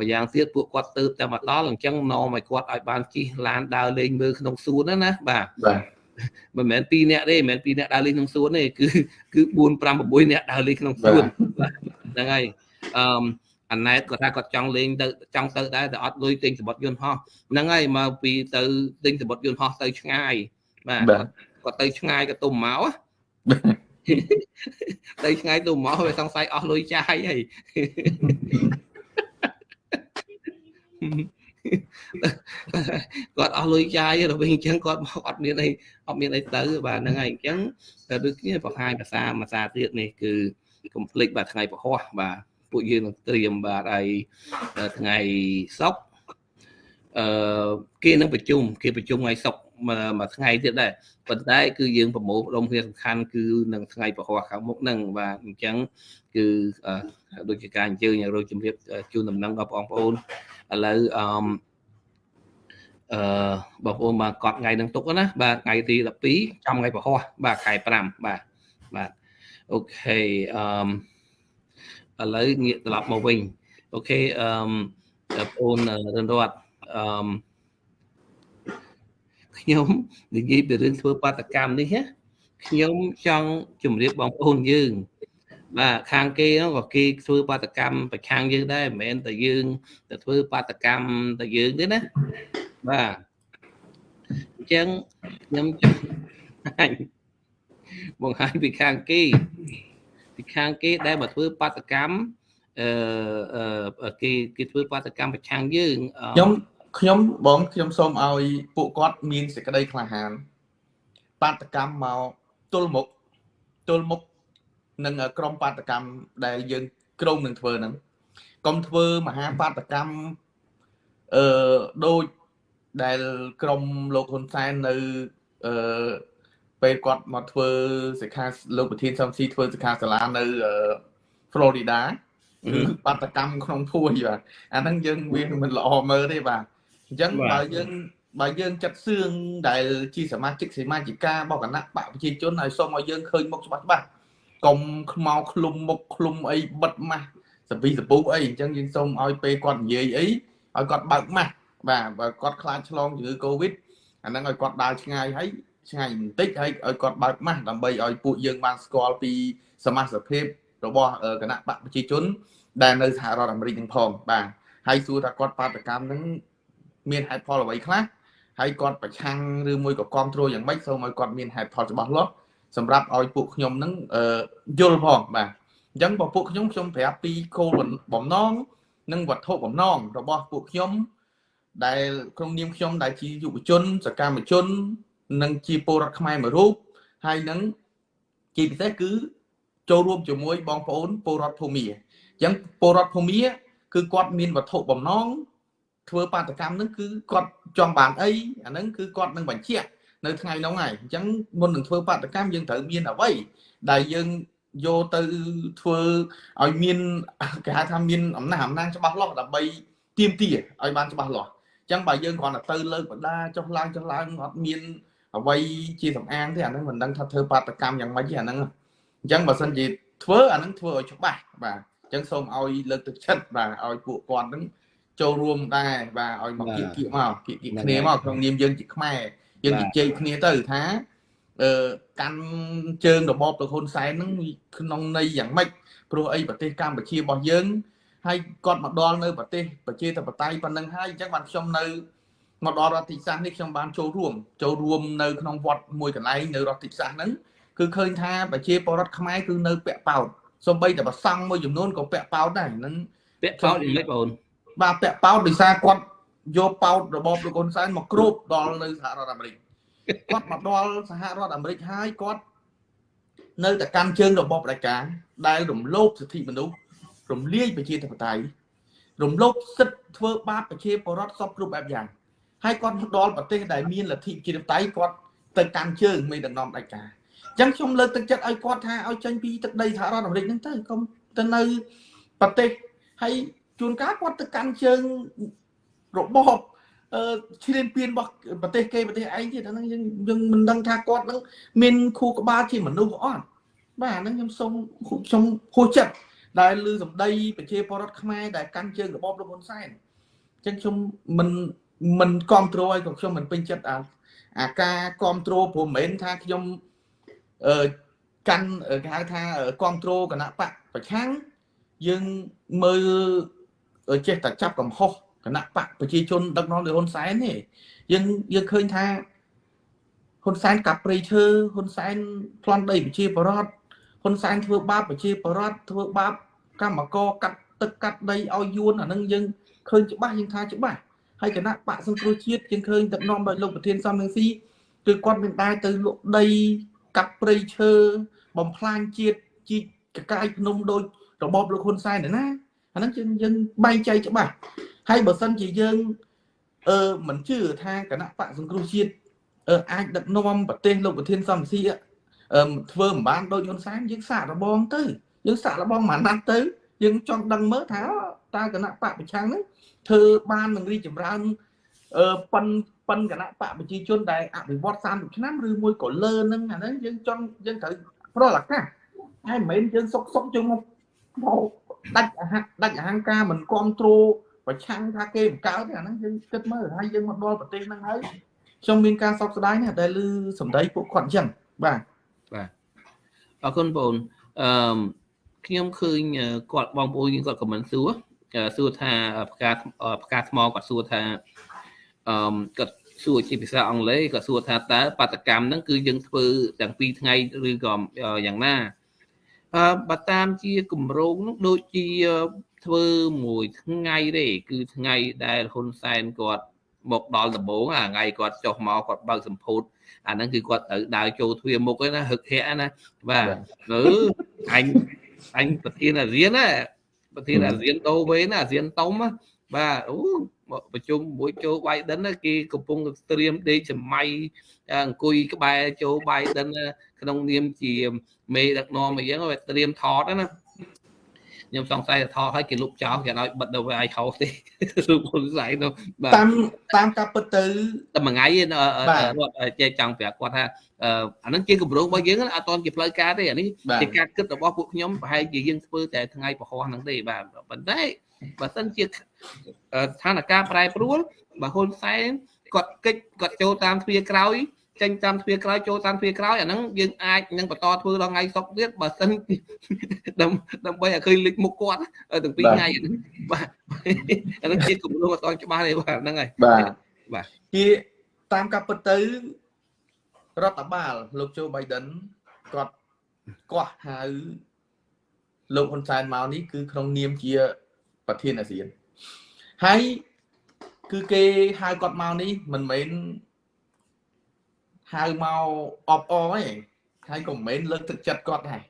ម្យ៉ាងទៀតពួកគាត់ទៅតែមកដល់អញ្ចឹងនាំឲ្យគាត់ឲ្យបានជិះឡានដើរលេងមើលក្នុងសួនណាណាបាទបាទមិនមែន2នាក់ទេមិនមែន2នាក់ដើរលេងក្នុងសួនទេគឺគឺ4 5 6នាក់ដើរលេងក្នុងសួនហ្នឹងហើយអឺអាណែតគាត់ថាគាត់ចង់លេងទៅចង់ទៅដែរតែអត់លុយទិញសម្បត្តិយន្តហោះហ្នឹងហើយមកពីទៅទិញសម្បត្តិយន្តហោះទៅឆ្ងាយបាទគាត់ទៅឆ្ងាយក៏ទុំមកទៅឆ្ងាយទុំមកវាសង្ស័យអស់លុយចាយហើយ គាត់អស់លុយចាយទៅវិញអញ្ចឹងគាត់មកអត់មានអីអត់មានអីទៅបាទហ្នឹងហើយអញ្ចឹងដូចគ្នាបង្ហាញភាសាភាសាទៀតនេះគឺកុំភ្លេចបាទថ្ងៃពហុបាទពួកយើងនឹងត្រៀមបាទហើយថ្ងៃសុក្រ អឺគេនឹងប្រជុំគេប្រជុំថ្ងៃសុក្រមួយថ្ងៃទៀតដែរប៉ុន្តែគឺយើងប្រមូលផ្ដុំគ្នាសំខាន់គឺនឹងថ្ងៃពហុខាងមុខហ្នឹងបាទអញ្ចឹងគឺដូចជាការអញ្ជើញឲ្យរកជំរាបជូនដំណឹងដល់បងប្អូនឥឡូវអឺអឺបងប្អូនបានកត់ថ្ងៃនឹងទុកណាបាទថ្ងៃទី12ចំថ្ងៃពហុបាទខែ5បាទបាទ OK អឺឥឡូវងាកត្រឡប់មកវិញ OK អឺបងប្អូនរួមរត អឺខ្ញុំនិយាយពីរឿងធ្វើបាតុកម្មនេះណាខ្ញុំចង់ជម្រាបបងប្អូនយើង បាទខាងគេហ្នឹងក៏គេធ្វើបាតុកម្មប្រឆាំងយើងដែរមិនមែនតែយើងទៅធ្វើបាតុកម្មតែយើងទេណាបាទអញ្ចឹងខ្ញុំចង់បង្ហាញពីខាងគេពីខាងគេដែលមកធ្វើបាតកម្មអឺគេគេធ្វើបាតកម្មប្រឆាំងយើងខ្ញុំ ខ្ញុំបងខ្ញុំសូមឲ្យពួកគាត់មានសេចក្តីក្លាហានបាតកម្មមកទល់មុខទល់មុខនឹងក្រុមបាតកម្មដែលយើងក្រុមនឹងធ្វើហ្នឹងកុំធ្វើមហាបាតកម្មអឺដូចដែលក្រុមលោកហ៊ុនសែននៅអឺពេលគាត់មកធ្វើសិក្ខាលោកប្រធានសំស៊ីធ្វើសិក្ខាសាលានៅ Florida គឺបាតកម្មក្នុងភួយបាទអាហ្នឹងយើងវាមិនល្អមើលទេបាទ អញ្ចឹងបើយើងបើយើងចាត់សឿងដែលជាសមាជិកសមាជិការបស់គណៈបកប្រជាជនឲ្យសូមឲ្យយើងឃើញមុខច្បាស់ច្បាស់កុំខ្មៅឃ្លុំមុខឃ្លុំអីបិទម៉ាស់សពីសពុះអីអញ្ចឹងយើងសូមឲ្យពេលគាត់និយាយអីឲ្យគាត់បើកម៉ាស់បាទបើគាត់ខ្លាចឆ្លងជំងឺ Covid អាហ្នឹងឲ្យគាត់ដើរឆ្ងាយហើយឆ្ងាយបន្តិចហើយឲ្យគាត់បើកម៉ាស់ដើម្បីឲ្យពួកយើងបានស្គាល់ពីសមាជិកភាពរបស់គណៈបកប្រជាជន ដែលនៅសហរដ្ឋអាមេរិកនឹងផងបាទហើយសួរថាគាត់បាតកម្មនឹង មានហេតុផលអ្វីខ្លះហើយគាត់ប្រឆាំងឬមួយក៏គ្រប់គ្រងយ៉ាងម៉េចសូមឲ្យគាត់មានហេតុផលច្បាស់លាស់សម្រាប់ឲ្យពួកខ្ញុំនឹងយល់ផងបាទអញ្ចឹងបើពួកខ្ញុំខ្ញុំប្រាប់ពីគោលបំណងនិងវត្ថុបំណងរបស់ពួកខ្ញុំដែលក្នុងនាមខ្ញុំដែលជាយុវជន សកម្មជន និងជាពលរដ្ឋខ្មែរមួយរូបហើយនឹងជាពិសេសគឺចូលរួមជាមួយបងប្អូនពលរដ្ឋភូមាអញ្ចឹងពលរដ្ឋភូមាគឺគាត់មានវត្ថុបំណង ធ្វើបាតកម្មនឹងគឺគាត់ចង់បានអីអាហ្នឹងគឺគាត់នឹងបញ្ជាក់នៅថ្ងៃនោះហើយអញ្ចឹងមុននឹងធ្វើបាតកម្មយើងត្រូវមានអ្វីដែលយើងយកទៅធ្វើឲ្យមានគេហៅថាមានអំណះអំណាងច្បាស់លាស់ដើម្បីទៀមទាឲ្យបានច្បាស់លាស់អញ្ចឹងបើយើងគ្រាន់តែទៅលើកបដាចុះឡើងចុះឡើងអត់មានអ្វីជាសំអាងទេអាហ្នឹងមិនដឹងថាធ្វើបាតកម្មយ៉ាងម៉េចទេអាហ្នឹងអញ្ចឹងបើសិនជាធ្វើអាហ្នឹងធ្វើឲ្យច្បាស់បាទអញ្ចឹងសូមឲ្យលើកទឹកចិត្តបាទឲ្យពួកគាត់ហ្នឹង ចូលរួមដែរបាទឲ្យមកគៀកគៀកមកគៀកគៀកគ្នាមកក្នុងនាមយើងជាខ្មែរយើងនិយាយគ្នាទៅថាអឺកាន់ជើងរបបលោកហ៊ុនសែនហ្នឹងក្នុងន័យយ៉ាងម៉េចព្រោះអីប្រទេសកម្ពុជារបស់យើងហើយគាត់មកដល់នៅប្រទេសប្រជាធិបតេយ្យប៉ុណ្ណឹងហើយអញ្ចឹងបានខ្ញុំនៅមកដល់រដ្ឋតិសាសនេះខ្ញុំបានចូលរួមចូលរួមនៅក្នុងវត្តមួយកន្លែងនៅរដ្ឋតិសាសហ្នឹងគឺឃើញថាប្រជាពលរដ្ឋខ្មែរគឺនៅពាក់ប៉ោតសំបីតែប្រសង់មួយចំនួនក៏ពាក់ប៉ោតដែរហ្នឹងពាក់ប៉ោតយ៉ាងម៉េចបងអូន បាទពាក់ប៉ោតដោយសារគាត់យកប៉ោតរបបលោកហ៊ុនសែនមកគ្របដល់នៅសហរដ្ឋអាមេរិកគាត់មកដល់សហរដ្ឋអាមេរិកហើយគាត់នៅតែកាន់ជើងរបបផ្ដាច់ការដែលរំលោភសិទ្ធិមនុស្សរំលាយប្រជាធិបតេយ្យរំលោភសិទ្ធិធ្វើបាបប្រជាពលរដ្ឋសពគ្រប់បែបយ៉ាងហើយគាត់មកដល់ប្រទេសដែលមានលទ្ធិប្រជាធិបតេយ្យគាត់ទៅកាន់ជើងមេដឹកនាំផ្ដាច់ការអញ្ចឹងខ្ញុំលើកទឹកចិត្តឲ្យគាត់ថាឲ្យចេញពីទឹកដីសហរដ្ឋអាមេរិកហ្នឹងទៅកុំទៅនៅប្រទេសហើយ ជួនកាលគាត់ទៅកាន់ជើងរបបអឺឈ្លានពានរបស់ប្រទេសគេប្រទេសឯងទៀតអាហ្នឹងយើងយើងមិនដឹងថាគាត់នឹងមានខួរក្បាលជាមនុស្សអត់បាទអាហ្នឹងខ្ញុំសូមខ្ញុំហួសចិត្តដែលលឺសម្ដីប្រជាពលរដ្ឋខ្មែរដែលកាន់ជើងរបបលោកហ៊ុនសែនអញ្ចឹងខ្ញុំមិនមិនគ្រប់គ្រងឲ្យក៏ខ្ញុំមិនពេញចិត្តអាអាការគ្រប់គ្រងព្រោះមិនមែនថាខ្ញុំអឺកាន់គេហៅថាគ្រប់គ្រងគណៈបកប្រឆាំងយើងមើល ចេះតែចាប់កំហុសគណៈបកប្រជាជនដឹកនាំដោយហ៊ុនសែនទេយើងយើងឃើញថាហ៊ុនសែនកាប់ព្រៃឈើហ៊ុនសែនប្លន់ដីប្រជាពលរដ្ឋហ៊ុនសែនធ្វើបាបប្រជាពលរដ្ឋធ្វើបាបកម្មករកាត់ទឹកកាត់ដីឲ្យយួនអានឹងយើងឃើញច្បាស់យើងថាច្បាស់ហើយគណៈបកសង្គ្រោះជាតិយើងឃើញដឹកនាំដោយលោកប្រធានសំរងស៊ីគឺគាត់មានដែរទៅលក់ដីកាប់ព្រៃឈើបំផ្លាញជាតិជីកកាយភ្នំដោយរបបលោកហ៊ុនសែនណា អាហ្នឹងយើងយើងបែងចែកច្បាស់ហើយបើសិនជាយើងអឺមិនជឿថាគណៈបកសង្គ្រោះជាតិអឺអាចដឹកនាំប្រទេសលោកប្រធានសំស៊ីអឺធ្វើមិនបានដូចហ៊ុនសែនយើងសាករបងទៅយើងសាករបងមួយណាត់ទៅយើងចង់ដឹងមើលថាតើគណៈបកប្រឆាំងហ្នឹងធ្វើបាននឹងរីកចម្រើនអឺប៉ុនប៉ុនគណៈបកប្រជាជនដែលអភិវឌ្ឍ30ឆ្នាំឬមួយក៏លើនឹងអាហ្នឹងយើងចង់យើងត្រូវប្រលឱកាសហើយមិនមែនយើងសុកសុកជុំមកមក ដាច់អហដាច់អហង្ការមិនគ្រប់គ្រងប្រឆាំងថាគេបង្កើតទេអាហ្នឹងយើងគិតមើលហើយយើងមកដល់ប្រទេសហ្នឹងហើយខ្ញុំមានការសោកស្ដាយណាស់ដែលឮសម្ដីពួកគាត់អញ្ចឹងបាទបាទអរគុណបងអឺខ្ញុំឃើញគាត់បងប្អូនយើងគាត់ខមមិនសួរសួរថាផ្កាផ្កាថ្មគាត់សួរថាអឺគាត់សួរជាភាសាអង់គ្លេសគាត់សួរថាតើបដកម្មហ្នឹងគឺយើងធ្វើទាំងពីរថ្ងៃឬក៏យ៉ាងណាអឺ បើតាមជាគម្រោងនោះដូចជាធ្វើមួយថ្ងៃទេគឺថ្ងៃដែលហ៊ុនសែនគាត់មកដល់ដំបងអាថ្ងៃគាត់ចុះមកគាត់បើកសម្ពោធអាហ្នឹងគឺគាត់ត្រូវដើរចូលទ្វារមុខឯណាហឹកហែកណាបាទអឺអញអញប្រធានអាស៊ានណាប្រធានអាស៊ានតូវេណាអាស៊ានតុំបាទអូប្រជុំមួយចូល Biden គេកំពុងត្រៀមដេកសម័យអង្គុយក្បែរចូល Biden ក្នុងនាមជាមេដឹកនាំអីចឹងត្រៀមថតណាខ្ញុំសង្ស័យថាថតឲ្យគេលុបចោលគេឲ្យបិទនៅ AI house ទេរូបហ៊ុនសែននោះបាទតាមតាមការពិតទៅតែមួយថ្ងៃឯងបាទរត់ចេះចង់ប្រាប់គាត់ថាអឺអាហ្នឹងជាគម្រោងរបស់យើងណាអត់តន់ជាផ្លូវការទេអានេះបាទជាការគិតរបស់ពួកខ្ញុំប្រហែលជាយើងធ្វើតែថ្ងៃពហុហ្នឹងទេបាទប៉ុន្តែបើសិនជាអឺស្ថានភាពប្រែប្រួលបើហ៊ុនសែនគាត់កិច្ចគាត់ចូលតាមទ្វារក្រោយ ចេញតាមទ្វារក្រោយចូលតាមទ្វារក្រោយអាហ្នឹងយើងអាចនឹងបន្តធ្វើដល់ថ្ងៃសុក្រទៀតបើសិនដើម្បីដើម្បីឲ្យឃើញលេចមុខគាត់ទាំងពីរថ្ងៃហ្នឹងបាទអាហ្នឹងជាគម្រោងអត់តន់ច្បាស់ទេបាទហ្នឹងហើយបាទបាទជាតាមការពិតទៅរដ្ឋបាលលោកโจ Biden គាត់កោះហៅលោកហ៊ុនសែនមកនេះគឺក្នុងនាមជាប្រធានអាស៊ានហើយគឺគេហៅគាត់មកនេះមិនមែន ហៅមកអបអរទេហើយក៏មិនមែនលើកទឹកចិត្តគាត់ដែរ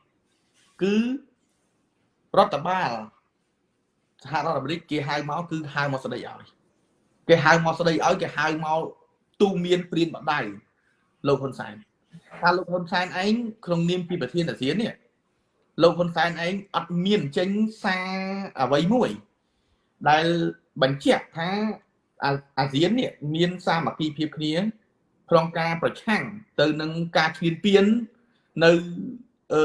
គឺរដ្ឋបាលសហរដ្ឋអាមេរិកគេហៅមកគឺហៅមកស្ដីឲ្យគេហៅមកស្ដីឲ្យគេហៅមកទូមានព្រានបដៅលោកហ៊ុនសែនថាលោកហ៊ុនសែនឯងក្នុងនាមជាប្រធានអាស៊ាននេះលោកហ៊ុនសែនឯងអត់មានចេញសារអ្វីមួយ ដែលបញ្ជាក់ថាអាអាស៊ាននេះមានសាមគ្គីភាពគ្នា ក្នុងការប្រឆាំងទៅនឹងការឈ្លានពាននៅអឺ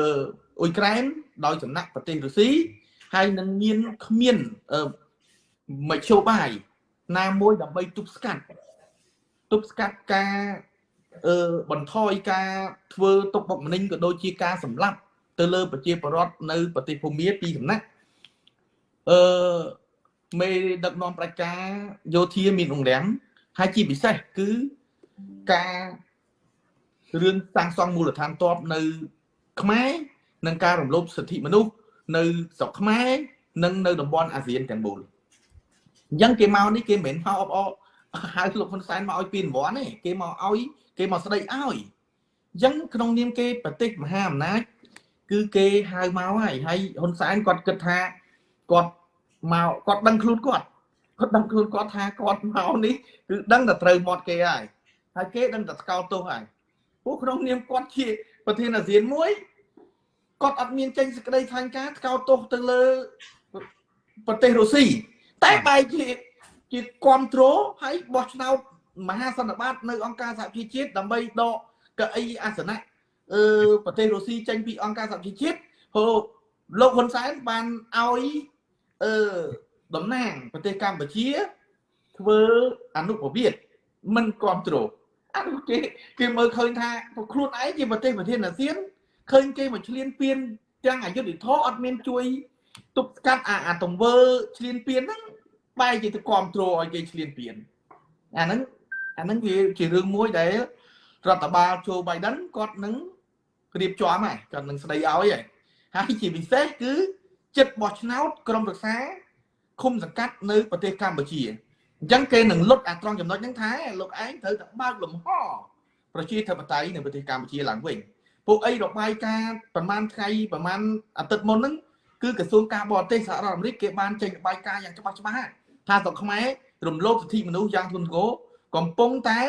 អ៊ុយក្រែនដោយចំណាក់ប្រទេសរុស្ស៊ីហើយនឹងមានគ្មានអឺមជ្ឈបាយណាមួយដើម្បីទប់ស្កាត់ទប់ស្កាត់ការអឺបន្ថយការធ្វើទុកបុកម្នេញក៏ដូចជាការសម្លាប់ទៅលើប្រជាពលរដ្ឋនៅប្រទេសភូមាពីសំណាក់អឺមេដឹកនាំប្រជាយោធាមានអង្រាំងហើយជាពិសេសគឺ ការរឿងតាំងសង់មូលដ្ឋានទ័ពនៅ ខ្មែរនិងការរំលោភសិទ្ធិមនុស្សនៅស្រុកខ្មែរនិងនៅតំបន់អាស៊ានទាំងមូលអញ្ចឹងគេមកនេះគេមិនមែនមកអបអរហៅលោកហ៊ុនសែនមកឲ្យពីរង្វាន់ទេគេមកឲ្យគេមកស្ដីឲ្យអញ្ចឹងក្នុងនាមគេប្រទេសមហាអំណាចគឺគេហៅមកហើយហើយហ៊ុនសែនគាត់គិតថាគាត់មកគាត់ដឹងខ្លួនគាត់គាត់ដឹងខ្លួនគាត់ថាគាត់មកនេះគឺដឹងតែត្រូវមាត់គេហើយ ហើយគេដឹងតែស្កោតទោសហើយពួកក្នុងនាមគាត់ជាប្រធានអាស៊ានមួយគាត់អត់មានចេញសេចក្តីថ្លែងការណ៍ស្កោតទោសទៅលើប្រទេសរុស្ស៊ីតែបែរជាជាគ្រប់គ្រងហើយបោះឆ្នោតមហាសន្និបាតនៅអង្គការសហប្រជាជាតិដើម្បីដកកៅអីអាសនៈអឺប្រទេសរុស្ស៊ីចេញពីអង្គការសហប្រជាជាតិព្រោះលោកហ៊ុនសែនបានឲ្យអឺតំណាងប្រទេសកម្ពុជាធ្វើអនុប្រវត្តិមិនគ្រប់គ្រងអានោះ គេគេមើលឃើញថាពួកខ្លួនឯងជាប្រទេសប្រធានអាស៊ានឃើញគេមកឈ្លានពានទាំងអយុធធម៌អត់មានជួយទប់ស្កាត់អាអាទង្វើឈ្លានពានហ្នឹងបែរជាទៅគ្រប់គ្រងឲ្យគេឈ្លានពានអាហ្នឹងអាហ្នឹងវាជារឿងមួយដែលរដ្ឋបាលโจ Biden គាត់នឹងរៀបចំហើយគាត់នឹងស្ដីឲ្យហើយហើយជាពិសេសគឺចិត្តបោះឆ្នោតក្រមរក្សាឃុំសង្កាត់នៅប្រទេសកម្ពុជា អញ្ចឹងគេនឹងលុតអាត្រង់ចំណុចហ្នឹងថាលោកឯងត្រូវតែបើកលំហប្រជាធិបតេយ្យនៅប្រទេសកម្ពុជាឡើងវិញពួកអីរបាយការណ៍ប្រហែលថ្ងៃប្រហែលអាទិត្យមុនហ្នឹងគឺក្រសួងការបរទេសសហរដ្ឋអាមេរិកគេបានចេញរបាយការណ៍យ៉ាងច្បាស់ច្បាស់ថាស្រុកខ្មែររំលោភសិទ្ធិមនុស្សយ៉ាងធ្ងន់ធ្ងរកំពុងតែ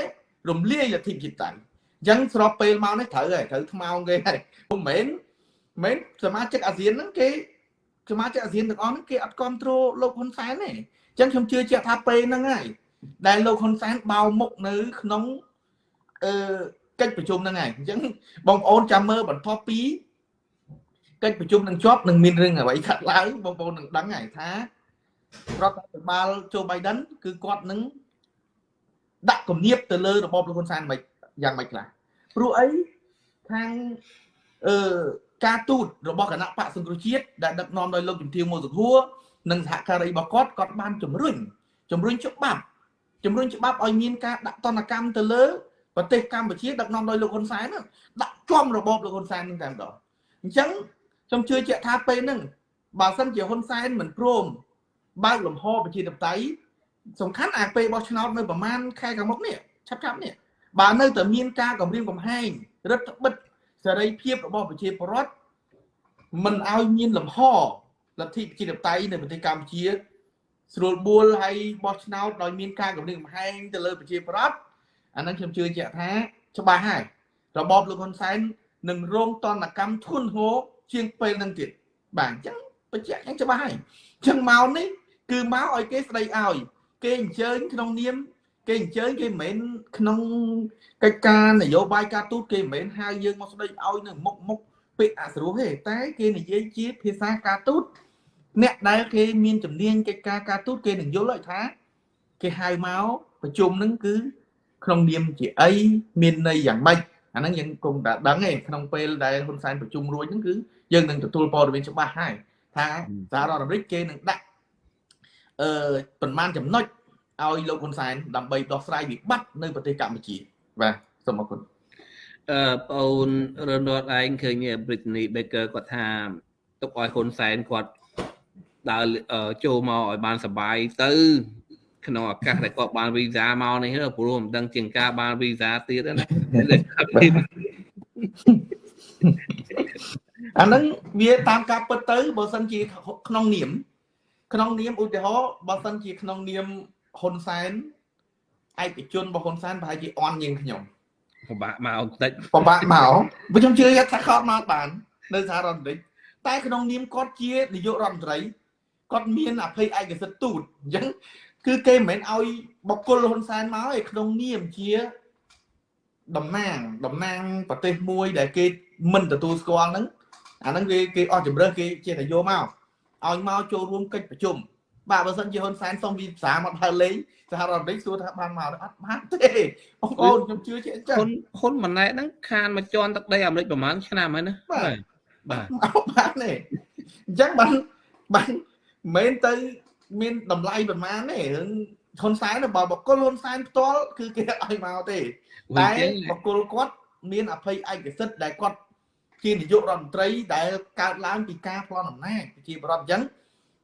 រំលាយលទ្ធិប្រជាធិបតេយ្យអញ្ចឹងស្របពេលមកនេះត្រូវហើយត្រូវថ្មោងគេហើយពុំមែនមែនសមាជិកអាស៊ានហ្នឹងគេសមាជិកអាស៊ានទាំងអស់ហ្នឹងគេអត់គ្រប់គ្រងលោកហ៊ុនសែនទេអញ្ចឹងខ្ញុំជឿជាក់ថាពេលហ្នឹងហើយដែលលោកហ៊ុនសែនបោមុខនៅក្នុងអឺកិច្ចប្រជុំហ្នឹងហើយអញ្ចឹងបងប្អូនចាំមើលបន្ទាប់ពីកិច្ចប្រជុំនឹងជាប់នឹងមានរឿងអ្វីខាត់ឡើងបងប្អូននឹងដឹងហើយថារដ្ឋាភិបាលโจ Biden គឺគាត់នឹងដាក់គំនាបទៅលើរបបលោកហ៊ុនសែនមិនយ៉ាងម៉េចខ្លះព្រោះអីខាងអឺការទូតរបស់គណៈបកសង្គ្រោះជាតិដែលដឹកនាំដោយលោកជំទាវម៉ូសុខួរ និងសហការីរបស់គាត់គាត់បានជំរុញជំរុញច្បាប់ជំរុញច្បាប់ឲ្យមានការដាក់ទណ្ឌកម្មទៅលើប្រទេសកម្ពុជាដឹកនាំដោយលោកហ៊ុនសែនហ្នឹងដាក់ចំរបបលោកហ៊ុនសែនហ្នឹងតែម្ដងអញ្ចឹងខ្ញុំជឿជាក់ថាពេលហ្នឹងបើសិនជាហ៊ុនសែនមិនព្រមបើកលំហប្រជាធិបតេយ្យសំខាន់អាពេលបោះឆ្នោតនៅប្រហែលខែខាងមុខនេះឆាប់ឆាប់នេះបើនៅតែមានការគម្រាមកំហែងរដ្ឋបិទសេរីភាពរបស់ប្រជាពលរដ្ឋមិនឲ្យមានលំហ លទ្ធិប្រជាធិបតេយ្យនៅប្រទេសកម្ពុជាស្រួលបួលហើយបោះឆ្នោតដោយមានការគម្រាមកំហែងទៅលើប្រជាពលរដ្ឋអានឹងខ្ញុំជឿជាក់ថាច្បាស់ហើយរបបលោកហ៊ុនសែននឹងរងតនកម្មធ្ងន់ធ្ងរជាងពេលនឹងទៀតបាទអញ្ចឹងបញ្ជាក់យ៉ាងច្បាស់ហើយអញ្ចឹងមកនេះគឺមកឲ្យគេស្ដីឲ្យគេអញ្ជើញក្នុងនាមគេអញ្ជើញគេមិនមែនក្នុងកិច្ចការនយោបាយការទូតគេមិនមែនហៅយើងមកស្ដីឲ្យនៅមុខមុខពាក្យអសរោះទេតែគេនិយាយជាភាសាការទូត អ្នកដែលគេមានជំនាញកិច្ចការការទូតគេនឹងយល់ឲ្យថា គេហៅមកប្រជុំនឹងគឺក្នុងនាមជាអីមានន័យយ៉ាងម៉េចអាហ្នឹងយើងគង់តែដឹងឯងក្នុងពេលដែលហ៊ុនសែនប្រជុំរួចហ្នឹងគឺយើងនឹងទទួលព័ត៌មានច្បាស់ហើយថាសហរដ្ឋអាមេរិកគេនឹងដាក់អឺប្រមាណចំណុចឲ្យលោកហ៊ុនសែនដើម្បីដោះស្រាយវិបត្តិនៅប្រទេសកម្ពុជាបាទសូមអរគុណអឺបងអូនរនរត់ឯងឃើញ Britney Baker គាត់ថាទុកឲ្យហ៊ុនសែនគាត់ ដើរចូលមកឲ្យបានសុបាយទៅ ក្នុងឱកាសដែលគាត់បានវីសាមកនេះព្រោះមិនដឹងជាងការបានវីសាទៀតណាអាហ្នឹងវាតាមការពិតទៅបើសិនជាក្នុងនាម ក្នុងនាមឧទាហរណ៍បើសិនជាក្នុងនាមហ៊ុនសែនឯកជនរបស់ហ៊ុនសែនប្រហែលជាអន់ជាងខ្ញុំពិបាកមកបន្តិចពិបាកមកបើខ្ញុំជឿថាគាត់មកបាន នៅសហរដ្ឋអាមេរិកតែក្នុងនាមគាត់ជានាយករដ្ឋមន្ត្រី គាត់មានអភ័យឯកសិទ្ធិទូតអញ្ចឹងគឺគេមិនមែនឲ្យបកគលហ៊ុនសែនមកឯក្នុងនាមជាតំណាងតំណាងប្រទេសមួយដែលគេមិនទទួលស្គាល់ហ្នឹងអាហ្នឹងគេគេអស់ជំរឿគេជាតែយកមកឲ្យមកចូលរួមកិច្ចប្រជុំបាទបើសិនជាហ៊ុនសែនសុំវីសាមកដើរលេងសហរដ្ឋអាមេរិកសួរថាបានមកអត់បានទេបងប្អូនខ្ញុំជឿជាអញ្ចឹងហ៊ុនហ៊ុនម៉ាណែតហ្នឹងខានមកជន់ទឹកដីអាមេរិកប្រហែលឆ្នាំហើយណាបាទបាទមកបានទេអញ្ចឹងបានបាន មិនទៅមានតម្លៃប្រមាណទេរឿងហ៊ុនសែនបើបកគលហ៊ុនសែនផ្ទាល់គឺគេឲ្យមកទេតែបកគលគាត់មានអភ័យឯកសិទ្ធិដែលគាត់ជានាយករដ្ឋមន្ត្រីដែលកើតឡើងពីការផ្លន់អំណាចជាបរដ្ឋអញ្ចឹង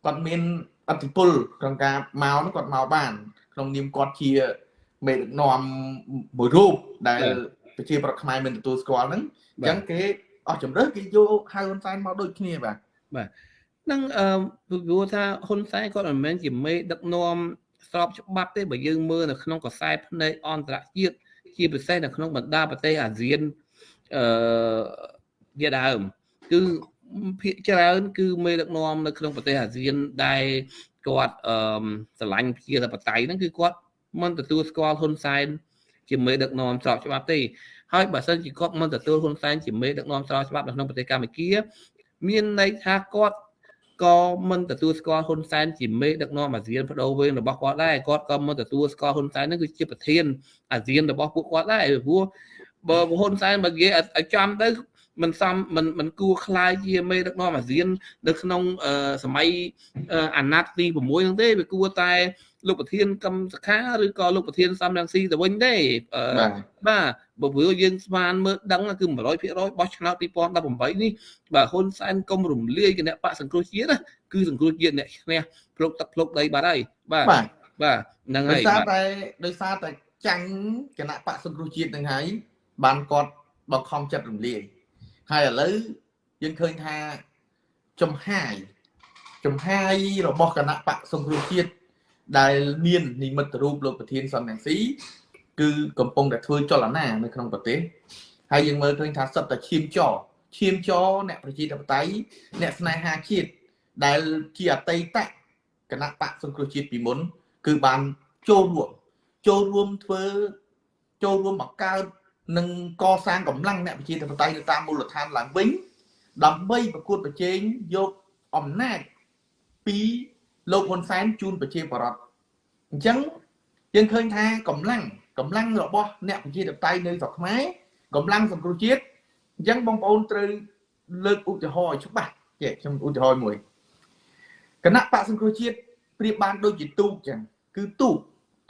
គាត់មានអធិបុលក្នុងការមកនោះគាត់មកបាន ក្នុងនាមគាត់ជាមេដឹកនាំមួយរូបដែលប្រជាប្រដ្ឋខ្មែរមិនទទួលស្គាល់ហ្នឹងអញ្ចឹងគេអស់ជំរឿគេយកហៅហ៊ុនសែនមកដូចគ្នាបាទបាទ នឹងអឺព្រោះថាហ៊ុនសែនគាត់មិនមែនជាមេដឹកនាំស្របច្បាប់ទេបើយើងមើលនៅក្នុងកសែភ្នែកអន្តរជាតិជាពិសេសនៅក្នុងបណ្ដាប្រទេសអាស៊ានអឺជាដើមគឺភាគច្រើនគឺមេដឹកនាំនៅក្នុងប្រទេសអាស៊ានដែលគាត់អឺស្រឡាញ់ប្រជាធិបតេយ្យហ្នឹងគឺគាត់មិនទទួលស្គាល់ហ៊ុនសែនជាមេដឹកនាំស្របច្បាប់ទេហើយបើសិនជាគាត់មិនទទួលហ៊ុនសែនជាមេដឹកនាំស្របច្បាប់នៅក្នុងប្រទេសកម្ពុជាមានន័យថាគាត់ ក៏មិនទទួលស្គាល់ហ៊ុនសែនជាមេដឹកនាំអាស៊ានបដូរវេនរបស់គាត់ដែរគាត់ក៏មិនទទួលស្គាល់ហ៊ុនសែននឹងគឺជាប្រធានអាស៊ានរបស់ពួកគាត់ដែរព្រោះបើហ៊ុនសែនបើនិយាយឲ្យចំទៅមិនសមមិនមិនគួរខ្លាយជាមេដឹកនាំអាស៊ាន នៅក្នុងសម័យអាណត្តិទី6ហ្នឹងទេវាគួរតែ លោកប្រធានកម្មសខាឬក៏លោកប្រធានសំរងស៊ីទៅវិញទេបាទបើព្រោះយើង ស្មានមើលដឹងគឺ100%បោះឆ្នោត2018នេះបាទហ៊ុនសែនកុំរំលាយគណៈបកសង្គ្រោះជាតិណាគឺសង្គ្រោះជាតិអ្នកឈ្នះភ្លុកទឹកភ្លុកដីបាត់ហើយបាទបាទហ្នឹងហើយដោយសារតែដោយសារតែចាញ់គណៈបកសង្គ្រោះជាតិនឹងហើយបានគាត់បង្ខំចិត្តរំលាយហើយឥឡូវយើងឃើញថាចំហាយចំហាយរបស់គណៈបកសង្គ្រោះជាតិ ដែលមាននិមិត្តរូបលោកប្រធានសំរងស៊ីគឺកំពុងតែធ្វើចលនានៅក្នុងប្រទេសហើយយើងមើលឃើញថាសិតតែឈាមចឈាមចអ្នកប្រជាធិបតេយ្យអ្នកស្នេហាជាតិដែលជាអតីតគណៈបកសង្គ្រោះជាតិពីមុន គឺបានចូលរួមចូលរួមធ្វើចូលរួមបង្កើតនិងកសាងកម្លាំងអ្នកប្រជាធិបតេយ្យនៅតាមមូលដ្ឋានឡើងវិញដើម្បីប្រកួតប្រជែងយកអំណាចពី លោកហ៊ុនសែនជូនប្រជាពលរដ្ឋអញ្ចឹងយើងឃើញថាកម្លាំងកម្លាំងរបស់អ្នកប្រជាធិបតេយ្យនៅស្រុកខ្មែរកម្លាំងសង្គ្រោះជាតិអញ្ចឹងបងប្អូនត្រូវលើកឧទាហរណ៍ឲ្យច្បាស់ចេះខ្ញុំឧទាហរណ៍មួយគណៈបកសង្គ្រោះជាតិប្រៀបបានដូចជាទូកអញ្ចឹងគឺទូក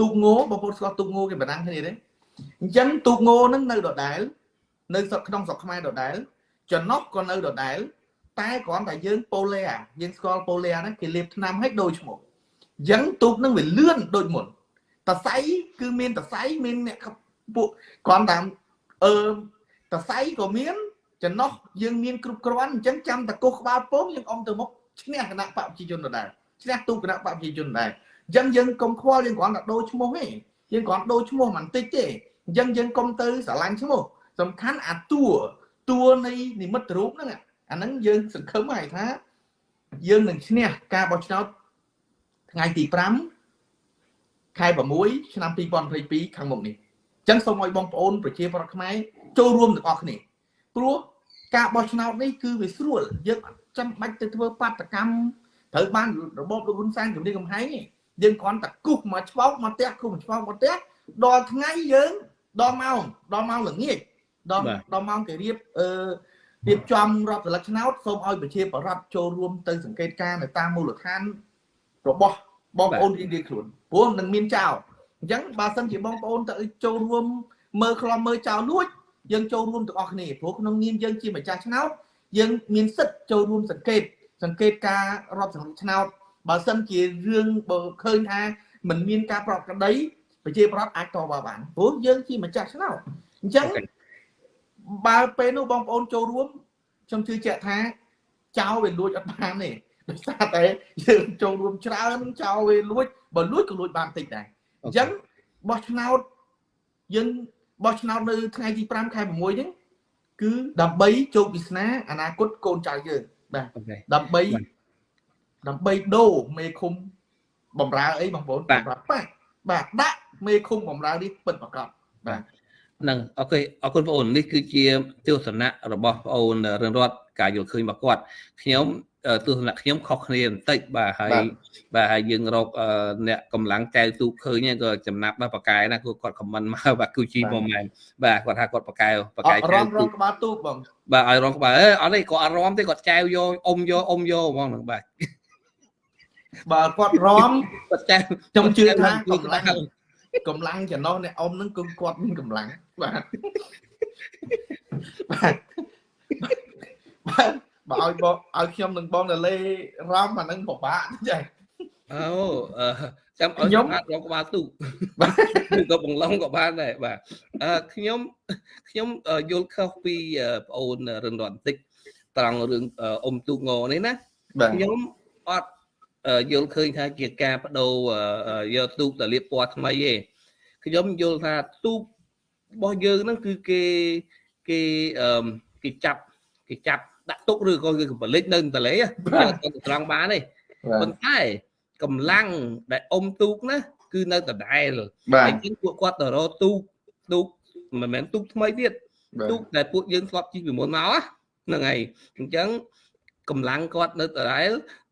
ទូកងោបងប្អូនស្គាល់ទូកងោគេបណ្ដាំគ្នាទេអញ្ចឹងទូកងោនឹងនៅដដែលនៅស្រុកក្នុងស្រុកខ្មែរដដែលចំណុះក៏នៅដដែល តែគ្រាន់តែយើងប៉ូលេយើងស្គាល់ប៉ូលេហ្នឹងគេលាបថ្នាំឲ្យដូចឈ្មោះអញ្ចឹងទូកនឹងវាលឿនដូចមុនតសៃគឺមានតសៃមានអ្នកពួកគ្រាន់តែអឺតសៃក៏មានចំណុះយើងមានគ្រប់គ្រាន់អញ្ចឹងចាំតកុសក្បាលពងយើងអមទៅមុខឈ្នះគណៈបព្វជិជនដដែលឈ្នះទូគណៈបព្វជិជនដដែលអញ្ចឹងយើងកុំខ្វល់យើងគ្រាន់តែដូរឈ្មោះទេយើងគ្រាន់ដូរឈ្មោះមិនតិចទេអញ្ចឹងយើងកុំទៅស្រឡាញ់ឈ្មោះសំខាន់អាតួតួនៃនិមិត្តរូបហ្នឹង អាហ្នឹងយើងសង្ឃឹមហើយថា យើងនឹងឈ្នះការបោះឆ្នោតថ្ងៃទី5ខែ6ឆ្នាំ2022ខាងមុខនេះអញ្ចឹងសូមឲ្យបងប្អូនប្រជាប្រដ្ឋខ្មែរចូលរួមទាំងអស់គ្នាព្រោះការបោះឆ្នោតនេះគឺវាស្រួលយើងអត់ចាំបាច់ទៅធ្វើបាតកម្មត្រូវបានរបបលោកហ៊ុនសែនជំនាញកំហែងយើងគ្រាន់តែគូសមកឆ្ពោកមកផ្ទះគូសមកឆ្ពោកមកផ្ទះដល់ថ្ងៃយើងដល់ម៉ោងដល់ម៉ោងល្ងាចដល់ដល់ម៉ោងគេរៀបអឺ រៀបចំរដ្ឋសន្លឹកឆ្នោតសូមឲ្យប្រជាបរតចូលរួមទៅសង្កេតការនៅតាមមូលដ្ឋានរបស់បងប្អូនរៀងៗខ្លួនព្រោះនឹងមានចោលអញ្ចឹងបើសិនជាបងប្អូនទៅចូលរួមមើលខ្លំមើលចោលលួចយើងចូលរួមទាំងអស់គ្នាព្រោះក្នុងនាមយើងជាម្ចាស់ឆ្នោតយើងមានសិទ្ធិចូលរួមសង្កេត សង្កេតការរាប់សង្កេតឆ្នោតបើសិនជារឿងបើឃើញថាมันមានការប្រកក្តីប្រជាប្រដ្ឋអាចតបបានព្រោះយើងជាម្ចាស់ឆ្នោតអញ្ចឹង បើពេលនោះបងប្អូនចូលរួមខ្ញុំជឿជាក់ថាចោលវាលួចអត់បានទេដោយសារតែយើងចូលរួមច្រើនចោលវាលួចបើលួចក៏លួចបានតិចដែរអញ្ចឹងបោះឆ្នោតយើងបោះឆ្នោតនៅថ្ងៃទី5ខែ6ហ្នឹងគឺដើម្បីជោគវាសនាអនាគតកូនចៅយើងបាទដើម្បីដើម្បីដូរមេឃុំបំរើអីបងប្អូនសម្រាប់ប៉ះបាទដាក់មេឃុំបំរើនេះពិតប្រាកដបាទ នឹងអូខេអរគុណបងអូននេះគឺជាទស្សនៈរបស់បងអូនរឿងរត់ការយល់ឃើញរបស់គាត់ខ្ញុំទស្សនៈខ្ញុំខុសគ្នាបន្តិចបាទហើយបាទហើយយើងរកអ្នកកម្លាំងចៅទូកឃើញក៏ចំណាប់ដល់ប៉កែណាគាត់ខមមិនមកបាទគូជីមកមែនបាទគាត់ថាគាត់ប៉កែប៉កែចៅទូករងក្បាលទូកបងបាទឲ្យរងក្បាលអឺអត់ទេគាត់អត់រំទេគាត់ចៅយកអុំយកអុំយកហ្មងហ្នឹងបាទបើគាត់រំគាត់ចៅខ្ញុំជឿថាកម្លាំង កម្លាំងចំណោះអ្នកអុំហ្នឹងគឺគាត់មានកម្លាំងបាទបាទបាទបើឲ្យបងឲ្យខ្ញុំនឹងបងទៅលេរំអានឹងពិបាកចាអូចាំឲ្យខ្ញុំអាចរកក្បាលទូកបាទក៏បង្លងក៏បានដែរបាទអឺខ្ញុំខ្ញុំយល់ខុសពីប្អូនរឿងរត់បន្តិចត្រង់រឿងអ៊ំទូកងនេះណាខ្ញុំអត់ យល់ឃើញថាជាការបដូរយកទូកទៅលាបពណ៌ថ្មីទេខ្ញុំយល់ថាទូករបស់យើងហ្នឹងគឺគេគេគេចាប់គេចាប់ដាក់ទុកឬក៏គឺកំបលិចនៅតលេទៅត្រង់បានទេប៉ុន្តែកម្លាំងដែលអុំទូកណាគឺនៅដដែលហើយជាងពួកគាត់ទៅរកទូកទូកមិនមែនទូកថ្មីទៀតទូកដែលពួកយើងធ្លាប់ជិះពីមុនមកហ្នឹងហើយអញ្ចឹងកម្លាំងគាត់នៅដដែល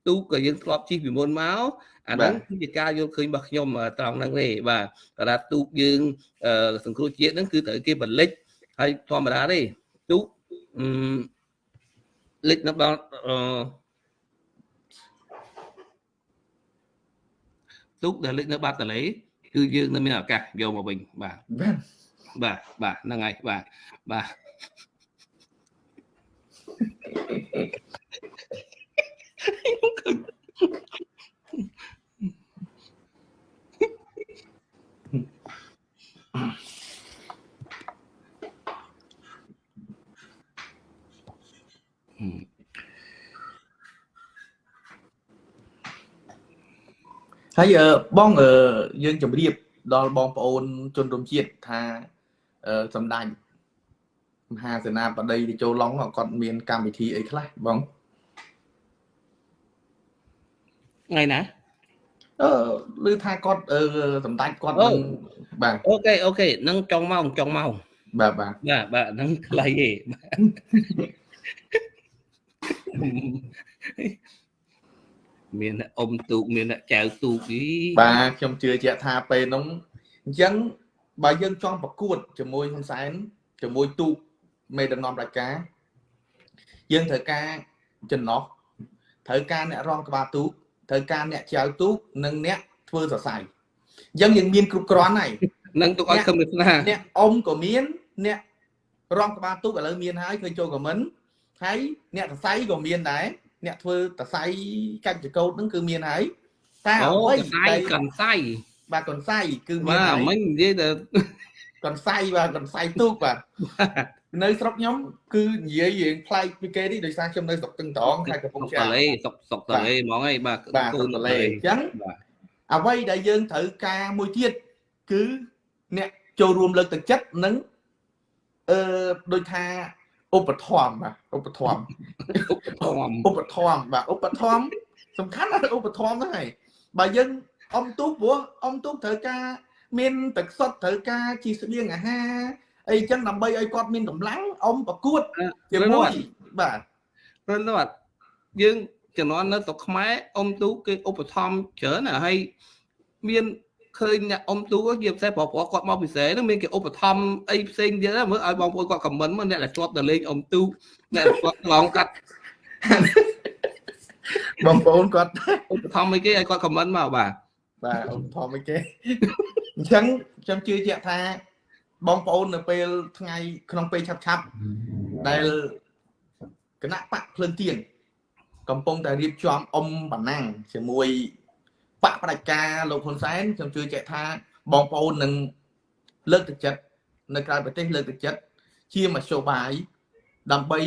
ទូកក៏យើងធ្លាប់ជិះពីមុនមកអាហ្នឹងគឺជាការយល់ឃើញរបស់ខ្ញុំត្រង់ហ្នឹងទេបាទតាទូកយើងសង្គ្រោះជាតិហ្នឹងគឺត្រូវគេបលិចហើយធម្មតាទេទូកអឺលិចនៅដល់ទូកដែលលិចនៅបាត់តលេគឺយើងនៅមានឱកាសយកមកវិញបាទបាទបាទហ្នឹងហើយបាទបាទ ហើយបងយើងជម្រាបដល់បងប្អូនជនរួមជាតិថាសម្ដេចមហាសេនាបតីទៅចូលឡុងគាត់មានកម្មវិធីអីខ្លះបង ថ្ងៃណាអឺឮថាគាត់សម្ដេចគាត់នឹងបាទអូខេអូខេនឹងចុងម៉ោងចុងម៉ោងបាទបាទបាទបាទហ្នឹងខ្លីទេមានអ៊ំទូកមានចៅទូកីបាទខ្ញុំជឿជាក់ថាពេលនោះអញ្ចឹងបើយើងចង់ប្រកួតជាមួយហ៊ុនសែនជាមួយទូកមេដឹកនាំរាជការយើងត្រូវការចំណោះត្រូវការអ្នករងក្បាលទូក ត្រូវការអ្នកចៅទូកនិងអ្នកធ្វើសរសៃអញ្ចឹងយើងមានគ្រប់គ្រាន់ហើយនឹងទុកឲ្យខឹមវាសនាអ្នកអ៊ំក៏មាន អ្នករងក្បាលទូកឥឡូវមានហើយឃើញចូលខមមិនហើយអ្នកសរសៃក៏មានដែរអ្នកធ្វើតសៃកាច់ចកោតហ្នឹងគឺមានហើយតែអ្វីតែកន្សៃបាទកន្សៃគឺមានបាទមិញនិយាយទៅកន្សៃបាទកន្សៃទូកបាទ នៅស្រុកខ្ញុំគឺនិយាយរៀងប្លែកពីគេនេះដោយសារខ្ញុំនៅស្រុកទឹងត្រង់ខេត្តកំពង់ចាមតលេស្រុកស្រុកតលេហ្មងឯងបាទគូនតលេអញ្ចឹងអ្វីដែលយើងត្រូវការមួយទៀតគឺអ្នកចូលរួមលើកទឹកចិត្តនិងអឺដូចថាឧបត្ថម្ភបាទឧបត្ថម្ភឧបត្ថម្ភឧបត្ថម្ភបាទឧបត្ថម្ភសំខាន់ណាស់ឧបត្ថម្ភហ្នឹងហើយបើយើងអមទូកព្រោះអមទូកត្រូវការមានទឹកសុទ្ធត្រូវការជីស្បៀងអាហារ អីចឹងដើម្បីឲ្យគាត់មានកម្លាំងអមប្រកួតជាមួយបាទព្រោះនោះយើងជំនាន់នៅស្រុកខ្មែរអ៊ំទូគេឧបត្ថម្ភច្រើនណាស់ហើយមានឃើញអ្នកអ៊ំទូជាពិសេសប្រុសប្រុសគាត់មកពិសេសហ្នឹងមានគេឧបត្ថម្ភអីផ្សេងទៀតមើលឲ្យបងប្អូនគាត់ខមមិនមើលអ្នកដែលធ្លាប់ទៅលេងអ៊ំទូអ្នកដែលធ្លាប់ឆ្លងកាត់បងប្អូនគាត់ឧបត្ថម្ភអីគេឲ្យគាត់ខមមិនមកបាទបាទឧបត្ថម្ភអីគេអញ្ចឹងខ្ញុំជឿជាក់ថា បងប្អូននៅពេលថ្ងៃក្នុងពេលឆាប់ឆាប់ដែលគណៈបកភ្លើងទៀនកំពុងតែរៀបចំអុំបណ្ណាំងជាមួយបកផ្ដាច់ការលោកហ៊ុនសែនខ្ញុំជឿជាក់ថាបងប្អូននឹងលើកទឹកចិត្តនៅក្រៅប្រទេសលើកទឹកចិត្តជាមធ្យោបាយដើម្បី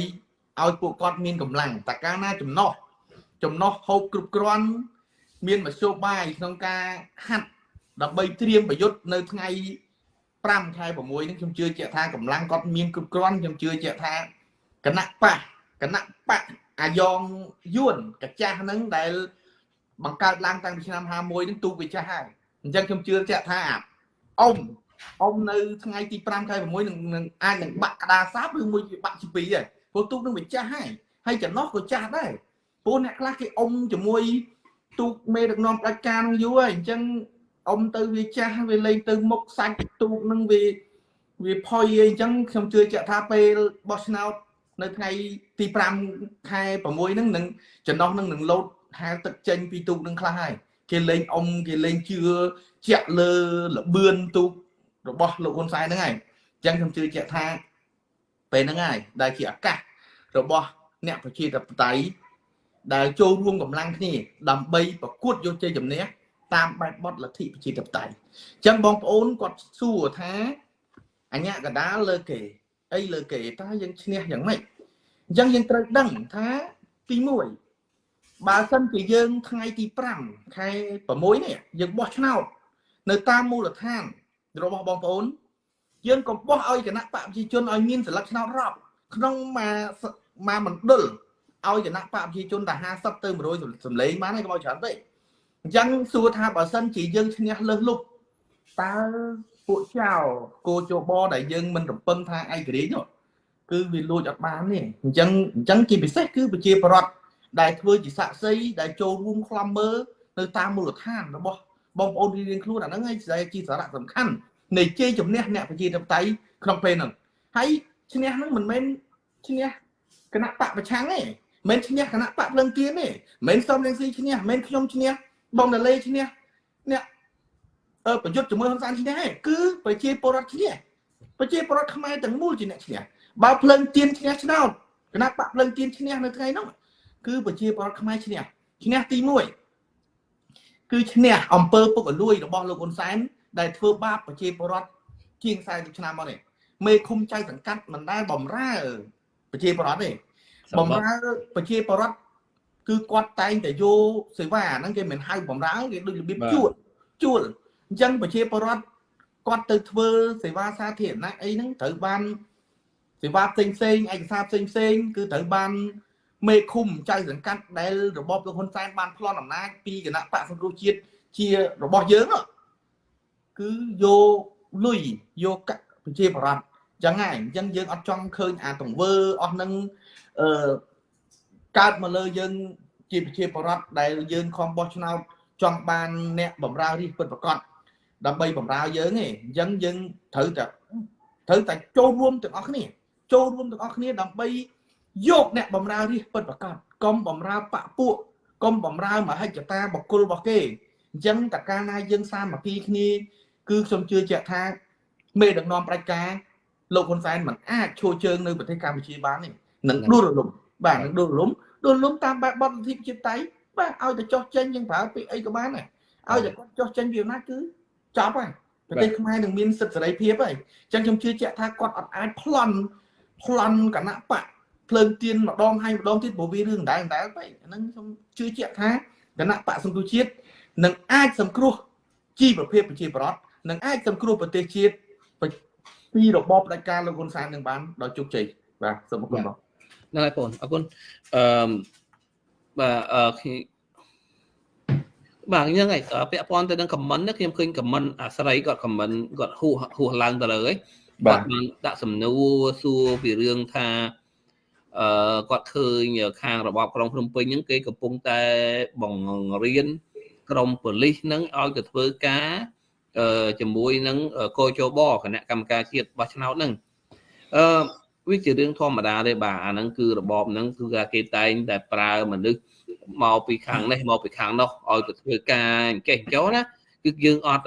ឲ្យពួកគាត់មានកម្លាំងតកាលណាចំណោះចំណោះហូបគ្រប់គ្រាន់មានមធ្យោបាយក្នុងការហាត់ដើម្បីត្រៀមប្រយុទ្ធនៅថ្ងៃ 5ខែ6នេះខ្ញុំជឿជាក់ថាកម្លាំងគាត់មានគ្រប់គ្រាន់ខ្ញុំជឿជាក់ថាគណៈបកគណៈបកអាយ៉ងយួនកចាស់ហ្នឹងដែលបង្កើតឡើងតាំងពីឆ្នាំ51ហ្នឹងទូកវាចាស់ហើយអញ្ចឹងខ្ញុំជឿជាក់ថាអ៊ំអ៊ំនៅថ្ងៃទី5ខែ6នឹងនឹងអាចនឹងបាក់ក្តារសាបឬមួយវាបាក់ជាពីរហើយព្រោះទូកនឹងវាចាស់ហើយហើយចំណោះក៏ចាស់ដែរព្រោះអ្នកខ្លះគេអ៊ំជាមួយទូកមេដឹកនាំផ្ដាច់ការនឹងយូរហើយអញ្ចឹង អ៊ំទៅវាចាស់វាលេងទៅមុខសាច់ទូកនឹងវាវាផុយអីអញ្ចឹងខ្ញុំជឿជាក់ថាពេលបោះឆ្នោតនៅថ្ងៃទី5ខែ6ហ្នឹងនឹងចំណោះនឹងនឹងលោតហាលទឹកចេញពីទូកនឹងខ្លះហើយគេលេងអ៊ំគេលេងជឿជាក់លើលបឿនទូករបស់លោកហ៊ុនសែនហ្នឹងហើយអញ្ចឹងខ្ញុំជឿជាក់ថាពេលហ្នឹងហើយដែលជាឱកាសរបស់អ្នកប្រជាធិបតេយ្យដែលចូលរួមកម្លាំងគ្នាដើម្បីប្រកួតយកជ័យជំនះ តាមបែបបទលទ្ធិប្រជាធិបតេយ្យអញ្ចឹងបងប្អូនគាត់សួរថាអញ្ញាកដាលលើគេអីលើគេតើយើងឈ្នះយ៉ាងម៉េចអញ្ចឹងយើងត្រូវដឹងថាទី1បើសិនជាយើងថ្ងៃទី5ខែ6នេះយើងបោះឆ្នោតនៅតាមមូលដ្ឋានរបស់បងប្អូន យើងកុំបោះឲ្យគណៈបកប្រជាជនឲ្យមានសិលឹកឆ្នោតរាប់ក្នុងមួយមួយមណ្ឌលឲ្យគណៈបកប្រជាជនតែ50ទៅ100សម្លេងបានហើយកុំឲ្យច្រើនពេក អញ្ចឹងសួរថាបើសិនជាយើងឈ្នះលើសលុបតើពួកចៅគោជបដែលយើងមិនរំពឹងថាឯករាជ្យនោះគឺវាលួចអត់បានទេអញ្ចឹងអញ្ចឹងជាពិសេសគឺប្រជាប្រដ្ឋដែលធ្វើជាសាក់សីដែលចូលរួមខ្លំមើលនៅតាមមូលដ្ឋានរបស់បងប្អូនរៀងៗខ្លួនអាហ្នឹងឯងជាសារៈសំខាន់នៃជ័យជំនះអ្នកប្រជាធិបតេយ្យក្នុងពេលហ្នឹងហើយឈ្នះហ្នឹងមិនមែនឈ្នះគណៈបកប្រឆាំងទេមិនឈ្នះគណៈបកភ្លឹងទៀនទេមិនសំរងស៊ីឈ្នះមិនខ្ញុំឈ្នះ បងដលេឈ្នះអ្នកអឺប្រយុទ្ធជាមួយហ៊ុនសែនឈ្នះទេគឺប្រជាពលរដ្ឋឈ្នះប្រជាពលរដ្ឋខ្មែរទាំងមូលជាអ្នកឈ្នះបើភ្លឹងទៀនឈ្នះឆ្នោតគណៈបកភ្លឹងទៀនឈ្នះនៅថ្ងៃនោះគឺប្រជាពលរដ្ឋខ្មែរឈ្នះឈ្នះទី1គឺឈ្នះអំពើពុករលួយរបស់លោកហ៊ុនសែនដែលធ្វើបាបប្រជាពលរដ្ឋជាង40ឆ្នាំមកនេះមេឃុំចៅសង្កាត់មិនដែលបំរើប្រជាពលរដ្ឋទេបំរើប្រជាពលរដ្ឋ គឺគាត់តែងតែយកសេវាហ្នឹងគេមិនហៅបំរើគេដូចរបៀបជួលជួលអញ្ចឹងប្រជាពលរដ្ឋគាត់ទៅធ្វើសេវាសាធារណៈអីហ្នឹងត្រូវបានសេវាផ្សេងផ្សេងឯកសារផ្សេងផ្សេងគឺត្រូវបានមេឃុំចៅសង្កាត់ដែលរបបលោកហ៊ុនសែនបានប្លន់អំណាចពីគណៈបកសង្គ្រោះជាតិជារបស់យើងគឺយកលុយយកកាក់ប្រជាបរតចឹងហើយអញ្ចឹងយើងអត់ចង់ឃើញអាទង្វើអស់នឹងអឺ កើតមកលើយើងជាប្រជាបរតដែលយើងខំបោះឆ្នោតចង់បានអ្នកបំរើរាជពិតប្រកបដើម្បីបំរើយើងទេអញ្ចឹងយើងត្រូវតែត្រូវតែចូលរួមទាំងអស់គ្នាចូលរួមទាំងអស់គ្នាដើម្បីយកអ្នកបំរើរាជពិតប្រកបកុំបំរើបពពួកកុំបំរើមហិច្ឆតាបកុលរបស់គេអញ្ចឹងតកាលណាយើងសាមគ្គីគ្នា គឺខ្ញុំជឿជាក់ថាមេដឹកនាំប្រជាការលោកហ៊ុនសែនមិនអាចឈរជើងនៅប្រទេសកម្ពុជាបានទេនឹងដួលរលំ បាទនឹងដួលរលំដួលរលំតាមបែបបទលទ្ធិជាតិតៃបាទឲ្យតែចោះចេញយើងប្រើពាក្យអីក៏បានដែរឲ្យតែគាត់ចោះចេញពីអំណាចគឺចប់ហើយប្រទេសខ្មែរនឹងមានសិទ្ធិសេរីភាពហើយអញ្ចឹងខ្ញុំជឿជាក់ថាគាត់អត់អាចប្លន់ប្លន់គណៈបកភ្លើងទៀនម្ដងហើយម្ដងទៀតព្រោះវារឿងដែរដែរពេកហ្នឹងខ្ញុំជឿជាក់ថាគណៈបកសង្គ្រោះជាតិនឹងអាចសង្គ្រោះជីវភាពប្រជាប្រដ្ឋនឹងអាចសង្គ្រោះប្រទេសជាតិពីរបបផ្ដាច់ការលោកហ៊ុនសែននឹងបានដោយជោគជ័យបាទសូមអរគុណបង ហ្នឹងហើយបងអរគុណអឺបាទអឺបាទហ្នឹងហើយពាក់ព័ន្ធទៅនឹងខមមិនខ្ញុំឃើញខមមិនអាស្រ័យគាត់ខមមិនគាត់ហួសហួសឡើងទៅលើហើយគាត់បានដាក់សំណួរសួរពីរឿងថាអឺគាត់ឃើញខាងរបបក្រុងភ្នំពេញហ្នឹងគេកំពុងតែបង្រៀនក្រុមប៉ូលីសហ្នឹងឲ្យទៅធ្វើការអឺជាមួយនឹងកោជបគណៈកម្មការជាតិបោះឆ្នោតហ្នឹងអឺ វាជារឿងធម្មតាទេបាទអាហ្នឹងគឺរបបហ្នឹងគឺគេតែងតែប្រើមនុស្សមកពីខាងនេះមកពីខាងនោះឲ្យទៅធ្វើការអញ្ចេះចុះណាគឺយើងអត់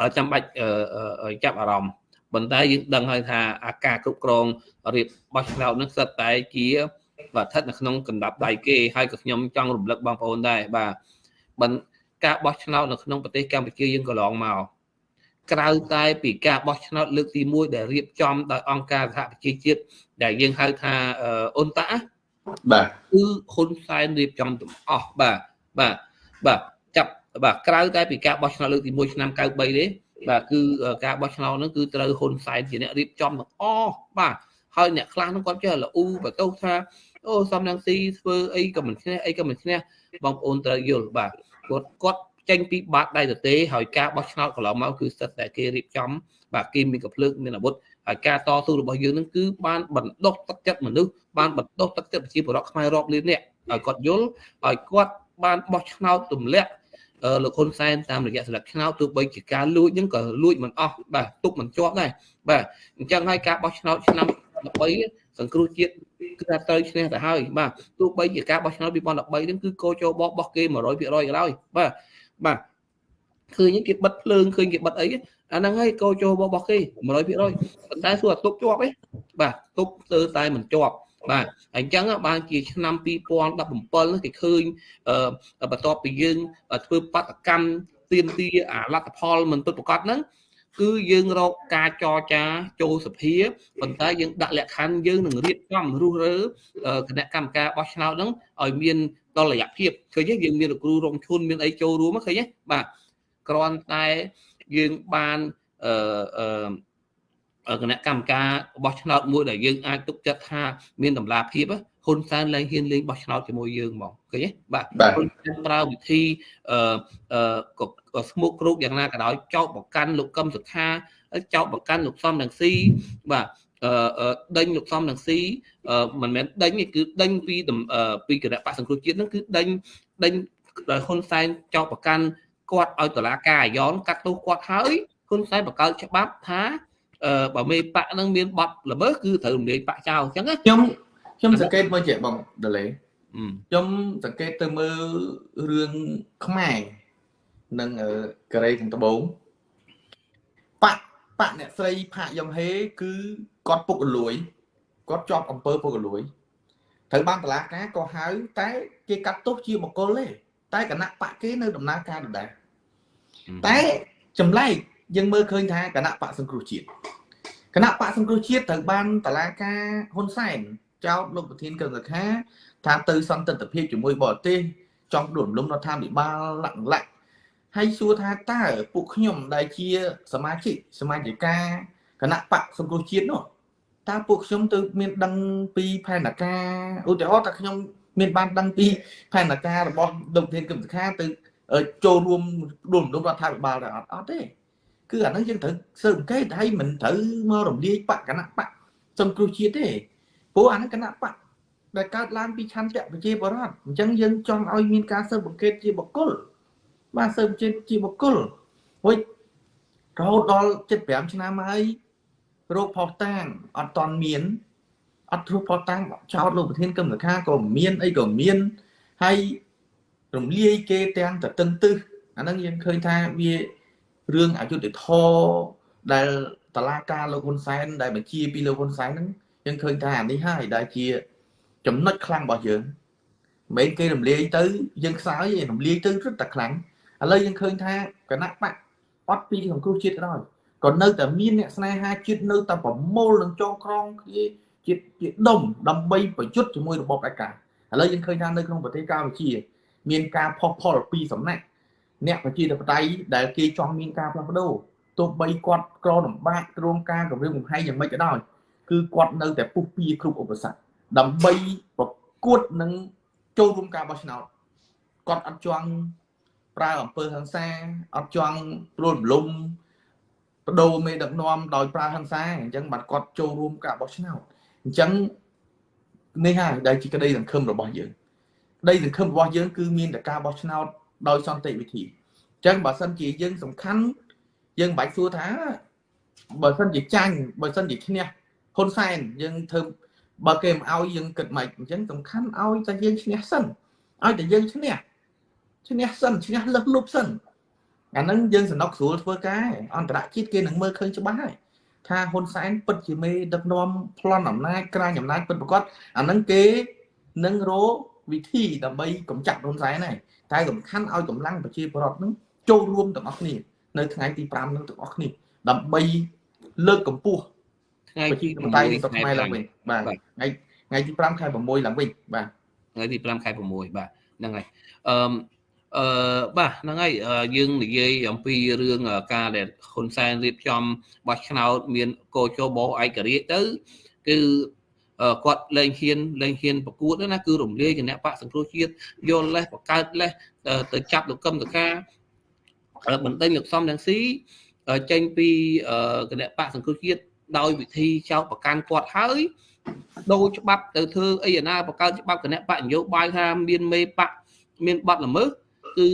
អឺចាំបាច់ចាប់អារម្មណ៍ប៉ុន្តែយើងដឹងហើយថាអាការគ្រប់គ្រងរៀបបោះឆ្នោតនឹងសិតតែជាបាទស្ថិតនៅក្នុងកណ្ដាប់ដៃគេហើយក៏ខ្ញុំចង់រំលឹកបងប្អូនដែរបាទមិនការបោះឆ្នោតនៅក្នុងប្រទេសកម្ពុជាយើងកន្លងមក ក្រៅតែពីការបោះឆ្នោតលើកទី1ដែលរៀបចំដោយអង្គការសហប្រជាជាតិដែលយើងហៅថាអ៊ុនតាបាទគឺហ៊ុនសែនរៀបចំទាំងអស់បាទបាទបាទចាប់បាទក្រៅតែពីការបោះឆ្នោតលើកទី1ឆ្នាំ93ទេបាទគឺការបោះឆ្នោតហ្នឹងគឺត្រូវហ៊ុនសែនជាអ្នករៀបចំទាំងអស់បាទហើយអ្នកខ្លះហ្នឹងគាត់ចេះលូបន្ទោសថាអូសំរងស៊ីធ្វើអីក៏មិនឈ្នះអីក៏មិនឈ្នះបងប្អូនត្រូវយល់បាទគាត់គាត់ ចេញពីបាតដៃទទេហើយការបោះឆ្នោតកន្លងមកគឺស្ទើរតែគេរៀបចំ បាទគេមានកំភ្លើងមានអាវុធហើយការតស៊ូរបស់យើងនឹងគឺបានបណ្ដុះទឹកចិត្តមនុស្សបានបណ្ដុះទឹកចិត្តប្រជាពលរដ្ឋខ្មែររាប់លាននាក់ឲ្យគាត់យល់ឲ្យគាត់បានបោះឆ្នោតទម្លាក់លោកហ៊ុនសែនតាមរយៈស្លឹកឆ្នោតទោះបីជាការលួចហ្នឹងក៏លួចមិនអស់បាទទុកមិនជាប់ដែរបាទអញ្ចឹងហើយការបោះឆ្នោតឆ្នាំ13សង្គ្រោះជាតិគឺថាត្រូវឈ្នះទៅហើយបាទទោះបីជាការបោះឆ្នោត2013ហ្នឹងគឺកោចូលបោះបោះគេ100%ក៏ដោយបាទ បាទឃើញគេបិទភ្លើងឃើញគេបិទអីអាហ្នឹងហើយកោចូលរបស់គេ100%ប៉ុន្តែសួរទុកជាប់ទេបាទទុកទៅតែមិនជាប់បាទអញ្ចឹងបានជាឆ្នាំ2017គេឃើញបន្ទាប់ពីយើងធ្វើបដកម្មទៀមទាអាលទ្ធផលមិនពិតប្រាកដហ្នឹង គឺយើងរកការចរចាចូលសភាប៉ុន្តែយើងដាក់លក្ខខណ្ឌយើងនឹងរៀបចំរុះរើគណៈកម្មការបោះឆ្នោតហ្នឹងឲ្យមានតលយៈភាពឃើញទេយើងមានលោកគ្រូរងឈុនមានអីចូលរួមឃើញទេបាទគ្រាន់តែយើងបានអឺគណៈកម្មការបោះឆ្នោតមួយដែលយើងអាចទុកចិត្តថាមានតម្លាភាព ហ៊ុនសែនឡើងហ៊ានលេងបោះឆ្នោតជាមួយយើងហ្មងឃើញទេបាទហ៊ុនសែនប្រើវិធីអឺអឺស្មុកគ្រូកយ៉ាងណាក៏ដោយចោតបកាន់លោកកឹមសុខាចោតបកាន់លោកសំរងស៊ីបាទអឺដេញលោកសំរងស៊ីមិនមែនដេញគឺដេញពីពីគណៈបកសង្គ្រោះជាតិហ្នឹងគឺដេញដេញដោយហ៊ុនសែនចោតបកាន់គាត់ឲ្យតឡាការអាយ៉នកាត់ទោសគាត់ហើយហ៊ុនសែនបង្កើតច្បាប់ថាអឺបើមេបកនឹងមានបបល្មើសគឺត្រូវរំលាយបកចោលអញ្ចឹងខ្ញុំ ខ្ញុំសង្កេតមើលជាបងដលេខ្ញុំសង្កេតទៅមើលរឿងខ្មែរនិងកូរ៉េខាងត្បូងបកបកអ្នកស្រីផាកយ៉ុងហេ គឺគាត់ពុករលួយគាត់ជាប់អំពើពុករលួយត្រូវបានតឡាការក៏ហៅតែគេកាត់ទោសជាបកគលទេតែគណៈបកគេនៅដំណើរការដដែលតែចម្លែកយើងមើលឃើញថាគណៈបកសង្គ្រោះជាតិគណៈបកសង្គ្រោះជាតិត្រូវបានតឡាការហ៊ុនសែន ចោទលោកប្រធានកឹមសុខាថាទៅសន្តិទ្ធភាពជាមួយបរទេសចង់ដួលរំលំរដ្ឋាភិបាលលក្ខលក្ខហើយសួរថាតើពួកខ្ញុំដែលជា សមាជិកសមាជិកាគណៈបកសង្គ្រោះជាតិនោះតើពួកខ្ញុំទៅមានដឹងពីផែនការឧទាហរណ៍ថាខ្ញុំមានបានដឹងពីផែនការរបស់លោកធានកឹមសុខាទៅចូលរួមដួលរំលំរដ្ឋាភិបាលដែរអត់អត់ទេគឺអាហ្នឹងយើងត្រូវស៊ើបអង្កេតហើយមិនត្រូវមករំលាយបកគណៈបកសង្គ្រោះជាតិទេ ព្រោះអាហ្នឹងគណៈបកដែលកើតឡើងពីឆន្ទៈប្រជាបរតអញ្ចឹងយើងចង់ឲ្យមានការស៊ើបអង្កេតជាបកគលបាទស៊ើបអង្កេតជាបកគលហុយរហូតដល់75ឆ្នាំហើយរោគផុសតាងអត់តន់មានអត់ធ្វើផុសតាំងចោតលោកប្រធានកម្មសខាក៏មានអីក៏មានហើយរំលាយគេទាំងតតឹងទឹះអាហ្នឹងយើងឃើញថាវារឿងអយុត្តិធម៌ដែលតឡាការលោកហ៊ុនសែនដែលបញ្ជាពីលោកហ៊ុនសែនហ្នឹង យើងឃើញថាអានេះហើយដែលជា ចំណុចខ្លាំងរបស់យើងមិនគេរំលាយទៅយើងខ្សោយរំលាយទៅរឹតតែខ្លាំងឥឡូវយើងឃើញថាគណៈបកអត់ពីសង្គ្រោះជាតិដល់ក៏នៅតែមានអ្នកស្នេហាជាតិនៅតែប្រមូលនឹងចងក្រងគ្នាជាជាដុំដើម្បីប្រយុទ្ធជាមួយរបបឯកាឥឡូវយើងឃើញថានៅក្នុងប្រទេសកម្ពុជា មានការផុសផុលពីសំណាក់អ្នកប្រជាធិបតេយ្យដែលគេចង់មានការផ្លាស់ប្ដូរទោះបីគាត់ក្រលំបាកគ្រោងការគម្រាមកំហែងយ៉ាងម៉េចក៏ដោយ គឺគាត់នៅតែពុះពៀគ្រប់ឧបសគ្គដើម្បីប្រកួតនឹងចូលរួមការបោះឆ្នោតគាត់អត់ចង់ប្រើអំពើហិង្សាអត់ចង់ព្រួលរំលំបដូរមេដឹកនាំដោយប្រើហិង្សាអញ្ចឹងបាទគាត់ចូលរួមការបោះឆ្នោតអញ្ចឹងនេះហើយដែលជាក្តីសង្ឃឹមរបស់យើងក្តីសង្ឃឹមរបស់យើងគឺមានតែការបោះឆ្នោតដោយសន្តិវិធីអញ្ចឹងបើសិនជាយើងសំខាន់យើងមិនបាច់សួរថាបើសិនជាចាញ់បើសិនជាឈ្នះ ហ៊ុនសែនយើងធ្វើបើគេមិនឲ្យយើងគិតមិនអញ្ចឹងសំខាន់ឲ្យតែយើងឈ្នះសិនឲ្យតែយើងឈ្នះឈ្នះសិនឈ្នះលឹះលុបសិនអាហ្នឹងយើងសំណុកស្រួលធ្វើការអន្តរជាតិគេនឹងមើលឃើញច្បាស់ហើយថាហ៊ុនសែនពិតជាមេដឹកនាំប្លន់អំណាចក្រាញអំណាចពិតប្រកបអាហ្នឹងគេនឹងរកវិធីដើម្បីកម្ចាត់ហ៊ុនសែនហើយតែសំខាន់ឲ្យកម្លាំងប្រជាពលរដ្ឋហ្នឹងចូលរួមទាំងអស់គ្នានៅថ្ងៃទី5ហ្នឹងទាំងអស់គ្នាដើម្បីលើកកម្ពស់ ថ្ងៃទី6នៃសប្តាហ៍ឡើងវិញបាទថ្ងៃថ្ងៃទី5ខែ6ឡើងវិញបាទថ្ងៃទី5ខែ6បាទហ្នឹងហើយអឺអឺបាទហ្នឹងហើយយើងនិយាយអំពីរឿងការដែលហ៊ុនសែនរៀបចំបោះឆ្នោត មានកោជបឯករាជ្យទៅគឺគាត់លែងហ៊ានលែងហ៊ានប្រកួតណាគឺរំលាយគណៈបកសង្គ្រោះជាតិយកលេសបង្កើតលេសទៅចាប់លោកកឹមតកាបណ្ដេញលោកសំរងស៊ីចេញពីគណៈបកសង្គ្រោះជាតិ ដោយវិធីចោទប្រកាន់គាត់ហើយដូរច្បាប់ទៅធ្វើអីណាបង្កើតច្បាប់គណៈបកនយោបាយថាមានមេបកមានបទល្មើសគឺ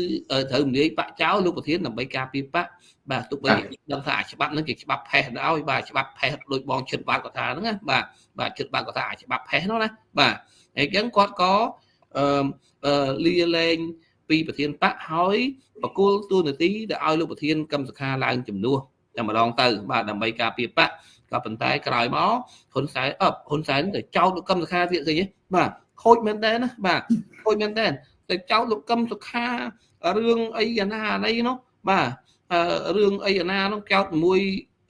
ត្រូវនិយាយបកចោលលោកប្រធានដើម្បីការពារបកបាទទុកបីដឹងថាអាច្បាប់ហ្នឹងគេច្បាប់ផេះដល់បាទច្បាប់ផេះដូចបងជិតបាទគាត់ថាហ្នឹងណាបាទបាទជិតបាទគាត់ថាអាច្បាប់ផេះនោះណាបាទហើយអញ្ចឹងគាត់ក៏អឺលាលែងពីប្រធានបកហើយបកគលទូនាទីដែលឲ្យលោកប្រធានកម្មសខាឡើងជំនួសតែម្ដងទៅបាទដើម្បីការពារបក ក៏ប៉ុន្តែក្រោយមកហ៊ុនសែនអឹបហ៊ុនសែនទៅចោទលោកកឹមសុខាទៀតឃើញទេបាទខូចមែនតើណាបាទខូចមែនតើទៅចោទលោកកឹមសុខារឿងអីអាណាណីនោះបាទរឿងអីអាណានោះចោទមួយ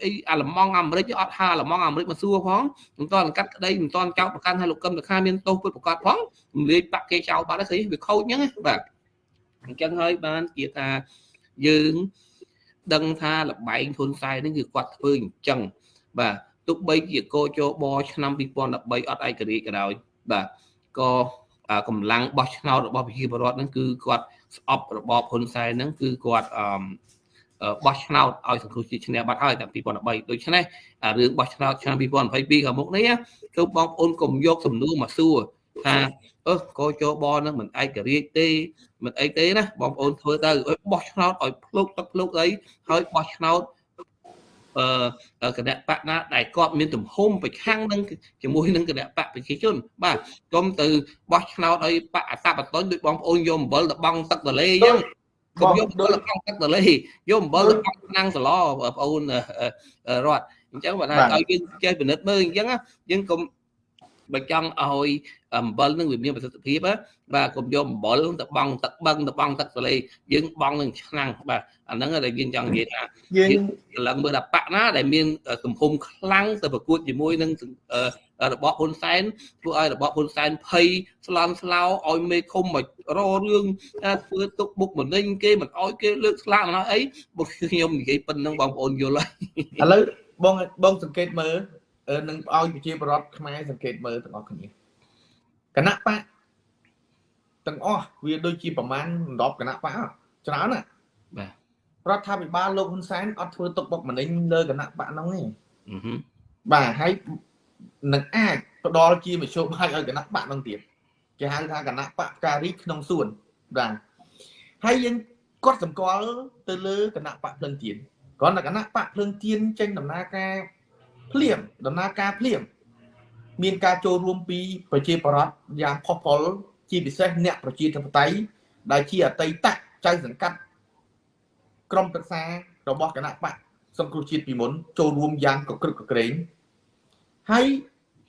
អីអាឡម៉ង់អាមេរិកអត់ហៅអាឡម៉ង់អាមេរិកមកសួរផងមិនតន់កាត់ក្តីមិនតន់ចោទប្រកាន់ឲ្យលោកកឹមសុខាមានទោសពិតប្រកបផងរំលាយបាក់គេចោលបាត់ហើយឃើញវាខូចអញ្ចឹងបាទអញ្ចឹងហើយបានជាថាយើងដឹងថាលបែងហ៊ុនសែននេះគឺគាត់ធ្វើអញ្ចឹង បាទទោះបីជាកោជបឆ្នាំ2013អត់ឯករាជ្យក៏ដោយបាទក៏កម្លាំងបោះឆ្នោតរបស់ប្រជាពលរដ្ឋហ្នឹងគឺគាត់ស្អប់របបហ៊ុនសែនហ្នឹងគឺគាត់អឺបោះឆ្នោតឲ្យសង្គ្រោះជាតិឈ្នះបាត់ហើយតាំងពី2013ដូច្នេះរឿងបោះឆ្នោតឆ្នាំ2022ខាងមុខនេះគឺបងប្អូនកុំយកសំណួរមកសួរថាអឺកោជបនឹងមិនឯករាជ្យទេមិនអីទេណាបងប្អូនធ្វើទៅបោះឆ្នោតឲ្យភ្លុកទឹកភ្លុកអីហើយបោះឆ្នោតអឺ គណៈបកណាដែលគាត់មានទំហំប្រឆាំងនឹងជាមួយនឹងគណៈបកប្រជាជន បាទកុំទៅបោះឆ្នោតឲ្យបកអតបតនដូចបងប្អូនយកអំបិលទៅបង់ទឹកទលេអញ្ចឹងកុំយកអំបិលទៅបង់ទឹកទលេយកអំបិលទៅបង់ឆ្នាំងសឡបងប្អូនរត់អញ្ចឹងបើថាឲ្យយើងចេះពិនិត្យមើលអញ្ចឹងយើងកុំ បើចង់ឲ្យអំបិលនឹងវាមានប្រសិទ្ធភាពបាទកុំយកអំបិលទៅបង់ទឹកបឹងទៅបង់ទឹកទលេយើងបង់នឹងឆ្នាំងបាទអាហ្នឹងដែលយើងចង់និយាយថាយើងឡើងមើលថាបកណាដែលមានទំហំខ្លាំងទៅប្រកួតជាមួយនឹងរបបហ៊ុនសែនធ្វើឲ្យរបបហ៊ុនសែនភ័យស្លន់ស្លោឲ្យមេឃុំមកររឿងធ្វើទុកបុកម្នេញគេមិនឲ្យគេលើកស្លាកមិនឲ្យអីបើខ្ញុំនិយាយប៉ុណ្្នឹងបងប្អូនយល់ហើយឥឡូវបងបងសង្កេតមើល នឹងឲ្យប្រជាប្រដ្ឋខ្មែរសង្កេតមើលទាំងអស់គ្នាគណៈបកទាំងអស់វាដូចជាប្រមាណ10គណៈបកច្រើនណាបាទរដ្ឋាភិបាលលោកហ៊ុនសែនអត់ធ្វើទុកបុកម្នេញលើគណៈបកហ្នឹងទេបាទហើយនឹងអាចផ្ដល់ជាមធ្យោបាយឲ្យគណៈបកហ្នឹងទៀតគេហៅថាគណៈបកការីក្នុងសួនបាទហើយយើងគាត់សម្គាល់ទៅលើគណៈបកភ្លឹងទៀនគ្រាន់តែគណៈបកភ្លឹងទៀនចេញដំណើរការ ភ្លាមដំណើរការភ្លាម មានការចូលរួមពីប្រជាប្រដ្ឋយ៉ាងផុសផុលជាពិសេសអ្នកប្រជាធិបតេយ្យដែលជាអតីតចៅសង្កាត់ក្រុមប្រឹក្សារបស់គណៈបកសង្គ្រោះជាតិពីមុនចូលរួមយ៉ាងកក្រឹកកក្រែងហើយ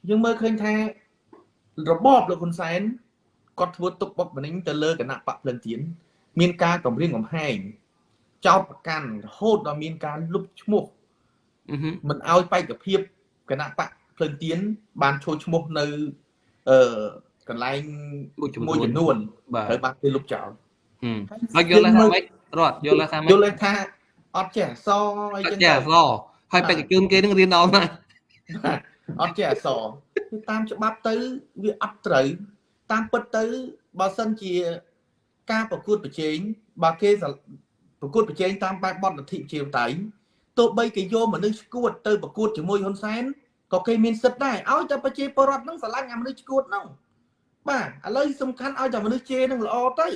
យើងមើលឃើញថារបបលោកហ៊ុនសែនគាត់ធ្វើទុកបុកម្នេញទៅលើគណៈបកភ្លឹងទៀនមានការគម្រាមកំហែងចោតប្រកាន់រហូតដល់មានការលុបឈ្មោះ មិនឲ្យបេក្ខភាពគណៈបកភ្លឹងទៀនបានចូលឈ្មោះនៅអឺកន្លែងមួយចំនួនត្រូវបានគេលុបចោលហើយយល់ថាម៉េចរត់យល់ថាម៉េចយល់ថាអត់ចេះអសអីចឹងចេះអសហើយបេក្ខជនគេនឹងរៀនដល់ណាអត់ចេះអសរគឺតាមច្បាប់ទៅវាអត់ត្រូវតាមពិតទៅបើសិនជាការប្រកួតប្រជែងបើគេប្រកួតប្រជែងតាមបែបបទលទ្ធិប្រជាធិបតេយ្យ ទោះបីគេយកមនុស្សឈួតទៅប្រកួតជាមួយហ៊ុនសែនក៏គេមានសិទ្ធដែរឲ្យតែប្រជាពលរដ្ឋនឹងស្រឡាញ់អាមនុស្សឈួតហ្នឹងបាទឥឡូវសំខាន់ឲ្យតែមនុស្សជេរនឹងល្អទៅ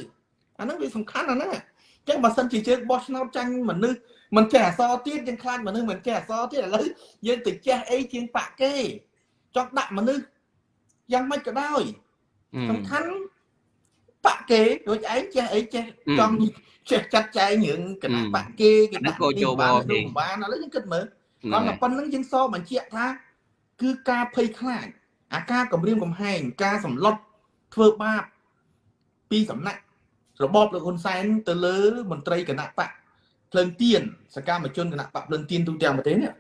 អាហ្នឹងវាសំខាន់អាហ្នឹងអញ្ចឹងបើសិនជាយើងបោះឆ្នោតចាញ់មនុស្សមិនចេះអសរទៀតយើងខ្លាចមនុស្សមិនចេះអសរទៀតឥឡូវយើងទៅចេះអីជាងបាក់គេចង់ដាក់មនុស្សយ៉ាងម៉េចក៏ដោយសំខាន់បាក់គេដូចឯងចេះអីចេះចង់ ចេះចាត់ចែងរឿងគណៈបាក់គេគេដាក់ក៏ចូលបគេបានឥឡូវយើងគិតមើលគាត់តែប៉ុណ្្នឹងយើងសបញ្ជាក់ថា គឺការភ័យខ្លាចអាការគម្រាមកំហែងការសម្លុតធ្វើបាបពីសំណាក់របបលោកហ៊ុនសែនទៅលើមន្ត្រីគណៈបកភ្លើងទៀនសកម្មជនគណៈបកភ្លើងទៀនទូទាំងប្រទេសនេះ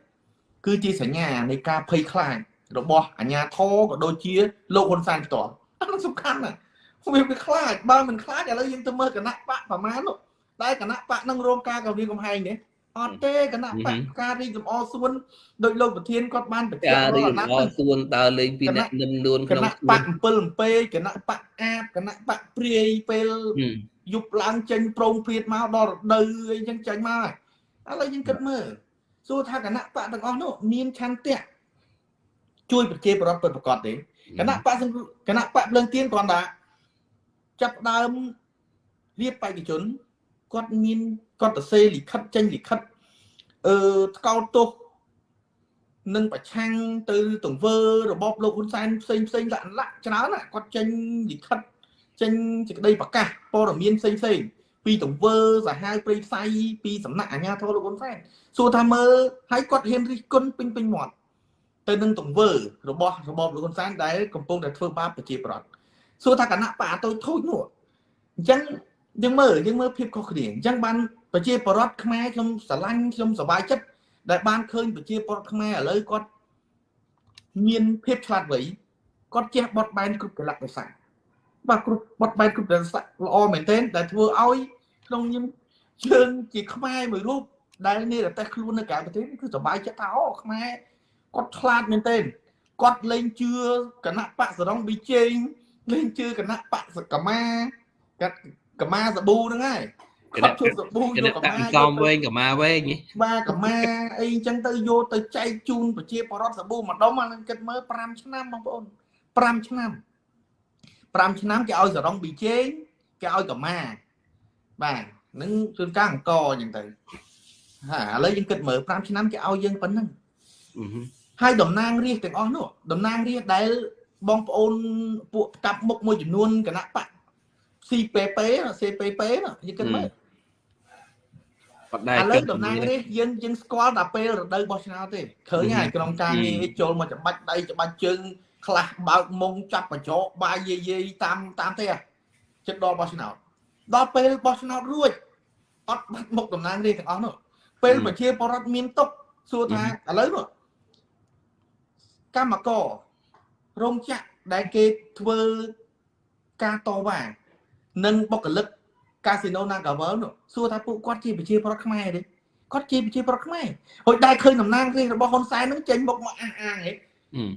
គឺជាសញ្ញានៃការភ័យខ្លាចរបស់អាញាធរក៏ដូចជាលោកហ៊ុនសែនផ្ទាល់អានោះសំខាន់ណាស់វាវាខ្លាចបើមិនខ្លាចឥឡូវយើងទៅមើលគណៈបកប្រមាណនោះ តែគណៈបកនឹងរងការគម្រាមកំហែងនេះអត់ទេគណៈបកការរីកលំអសួនដោយលោកប្រធានគាត់បានបញ្ជាក់ការរីកលំអសួនដើរលេងពីអ្នកនឹមនួនក្នុងគណៈបក7 7ពេគណៈបកអាបគណៈបកព្រាយពេលយប់ឡើងចេញប្រងព្រាតមកដល់រដូវអីចឹងចេញមកឥឡូវយើងគិតមើលសួរថាគណៈបកទាំងអស់នោះមានឆន្ទៈជួយប្រជាប្រដ្ឋពិតប្រកបទេគណៈបកគណៈបកភ្លើងទៀនគ្រាន់តែចាប់ដើមរៀបបេក្ខជន គាត់មានគាត់ទៅសេលិខិតចេញលិខិតអឺថ្កោលទោសនឹងប្រឆាំងទៅទង្វើរបបលោកហ៊ុនសែនផ្សេងផ្សេងដាក់លាក់ច្រើនគាត់ចេញលិខិតចេញសេចក្តីប្រកាសព័ត៌មានផ្សេងផ្សេងពីទង្វើសាហាវព្រៃផ្សៃពីសំណាក់អាជ្ញាធរលោកហ៊ុនសែនសួរថាមើលឲ្យគាត់ហ៊ានរិះគន់ពេញពេញមាត់ទៅនឹងទង្វើរបស់របបលោកហ៊ុនសែនដែលកំពុងតែធ្វើបាបប្រជាប្រដ្ឋសួរថាគណៈបកអតូចធូចនោះអញ្ចឹង យើងមើលយើងមើលភាពខុសគ្នាអញ្ចឹងបានប្រជាពលរដ្ឋខ្មែរខ្ញុំស្រឡាញ់ខ្ញុំសប្បាយចិត្តដែលបានឃើញប្រជាពលរដ្ឋខ្មែរឥឡូវគាត់មានភាពឆ្លាតវៃគាត់ចេះបត់បែនគ្រប់កលៈទេសៈបាទគ្រប់បត់បែនគ្រប់កលៈទេសៈល្អមែនទែនដែលធ្វើឲ្យក្នុងខ្ញុំជើងជាខ្មែរមួយរូបដែលនេះតែខ្លួននៅក្រៅប្រទេសគឺសប្បាយចិត្តថាអូខ្មែរគាត់ឆ្លាតមែនទែនគាត់លេងជឿគណៈបកសរងប៊ីជេងលេងជឿគណៈបកសកមាគាត់ កមាសាប៊ូហ្នឹងហើយគាត់ជួបសាប៊ូយកកមាកំវែងកមាវែងបាទកមាអីអញ្ចឹងទៅយកទៅចែកជូនប្រជាពលរដ្ឋសាប៊ូម្ដុំអានឹងគិតមើល5ឆ្នាំបងប្អូន5ឆ្នាំ5ឆ្នាំគេឲ្យសរងប៊ីជេងគេឲ្យកមាបាទនឹងជួនកាលអង្គអញ្ចឹងទៅហាឥឡូវយើងគិតមើល5ឆ្នាំគេឲ្យយើងប៉ុណ្ណឹងហើយតំណាងរាជទាំងអស់នោះតំណាងរាជដែលបងប្អូនពួកកាប់មុខមួយចំនួនគណៈបក CPP CPP យើងគិតមើលបដែរឥឡូវតំណាងនេះយើងយើងស្គាល់ដល់ពេលរដូវបោះឆ្នោតទេឃើញហើយក្នុងការងារចូលមកច្បាច់ដៃច្បាច់ជើងខ្លះបើកមុងចាប់បញ្ចោបាយយាយតាមតាមទេចិត្តដល់បោះឆ្នោតដល់ពេលបោះឆ្នោតរួចអត់បាត់មុខតំណាងរាជទាំងអស់នោះពេលប្រជាពលរដ្ឋមានទុកសួរថាឥឡូវនោះកម្មកររោងចក្រដែលគេធ្វើការតវ៉ា និងបុគ្គលិកកាស៊ីណូ Nagavel នោះសួរថាពួកគាត់ជាប្រជាប្រដ្ឋខ្មែរទេគាត់ជាប្រជាប្រដ្ឋខ្មែរហើយដែលឃើញតំណាងរាស្ត្ររបស់ហ៊ុនសែននឹងចេញមកមកអះអាងហ៎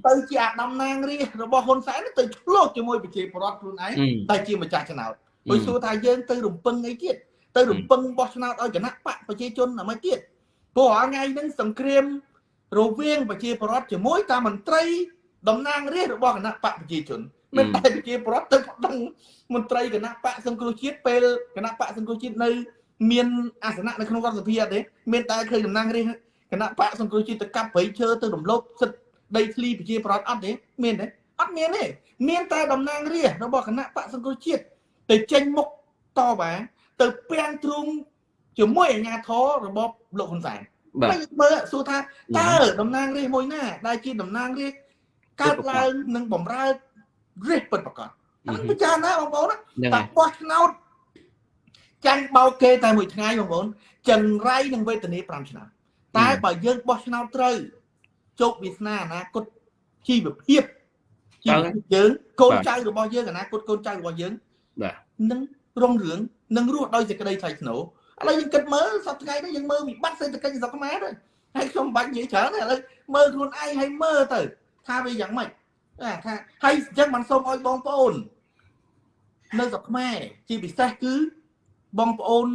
ទៅជាអាតំណាងរាស្ត្ររបស់ហ៊ុនសែនទៅឆ្លោះជាមួយប្រជាប្រដ្ឋខ្លួនឯងតែជាម្ចាស់ឆ្នោតហើយសួរថាយើងទៅរំពឹងអីទៀតទៅរំពឹងបោះឆ្នោតឲ្យគណៈបកប្រជាជនអ្ហ្មទៀតព្រោះរាល់ថ្ងៃហ្នឹងសង្គ្រាមរវាងប្រជាប្រដ្ឋជាមួយតាមមន្ត្រីតំណាងរាស្ត្ររបស់គណៈបកប្រជាជន មិនតែប្រជាប្រដ្ឋទៅប្តឹងមន្ត្រីគណៈបកសង្គ្រោះជាតិពេលគណៈបកសង្គ្រោះជាតិនៅមានអាសនៈនៅក្នុងរដ្ឋសភាអត់ទេមានតែឃើញតំណាងរាជគណៈបកសង្គ្រោះជាតិទៅកាប់ព្រៃឈើទៅរំលោភសិទ្ធិដីធ្លីប្រជាប្រដ្ឋអត់ទេមានទេអត់មានទេមានតែតំណាងរាជរបស់គណៈបកសង្គ្រោះជាតិទៅចេញមុខតបអាទៅពាំងទ្រូងជាមួយអាជ្ញាធររបបលោកហ៊ុនសែនបាទមើលសួរថាតើតំណាងរាជមួយណាដែលជាតំណាងរាជកើតឡើងនឹងបំរើ រាជពិតប្រកបអានឹងពិចារណាបងប្អូនតែបោះឆ្នោតចាញ់បោកគេតែមួយថ្ងៃបងប្អូនចង្រៃនឹងវេទនា5ឆ្នាំតែបើយើងបោះឆ្នោតត្រូវជោគវាសនាអនាគតជីវភាពជីវភាពយើងកូនចៅរបស់យើងអនាគតកូនចៅរបស់យើងបាទនឹងរុងរឿងនឹងរស់ដោយសេចក្តីថ្លៃថ្នូរឥឡូវយើងគិតមើលសប្តាហ៍នេះយើងមើលវិបត្តិសេដ្ឋកិច្ចស្រុកខ្មែរទៅហើយខ្ញុំបាច់និយាយច្រើនឥឡូវមើលខ្លួនឯងហើយមើលទៅថាវាយ៉ាងម៉េច ថាហើយអញ្ចឹងមិនសូមឲ្យបងប្អូន នៅស្រុកខ្មែរជាពិសេសគឺបងប្អូន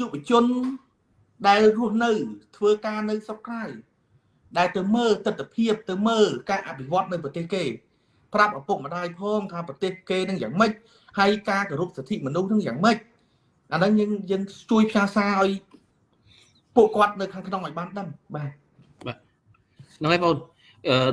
យុវជនដែលរស់នៅ ធ្វើការនៅស្រុកក្រៅដែលទៅមើលទស្សនវិជ្ជាទៅមើលការអភិវឌ្ឍនៅប្រទេសគេ ប្រាប់ឪពុកម្ដាយផងថាប្រទេសគេនឹងយ៉ាងម៉េចហើយការគោរពសិទ្ធិមនុស្សនឹងយ៉ាងម៉េចអាហ្នឹងយើងយើងជួយផ្សាសារឲ្យពួកគាត់នៅខាងក្នុងឲ្យបានដឹងបាទបាទហ្នឹងហើយបងអឺ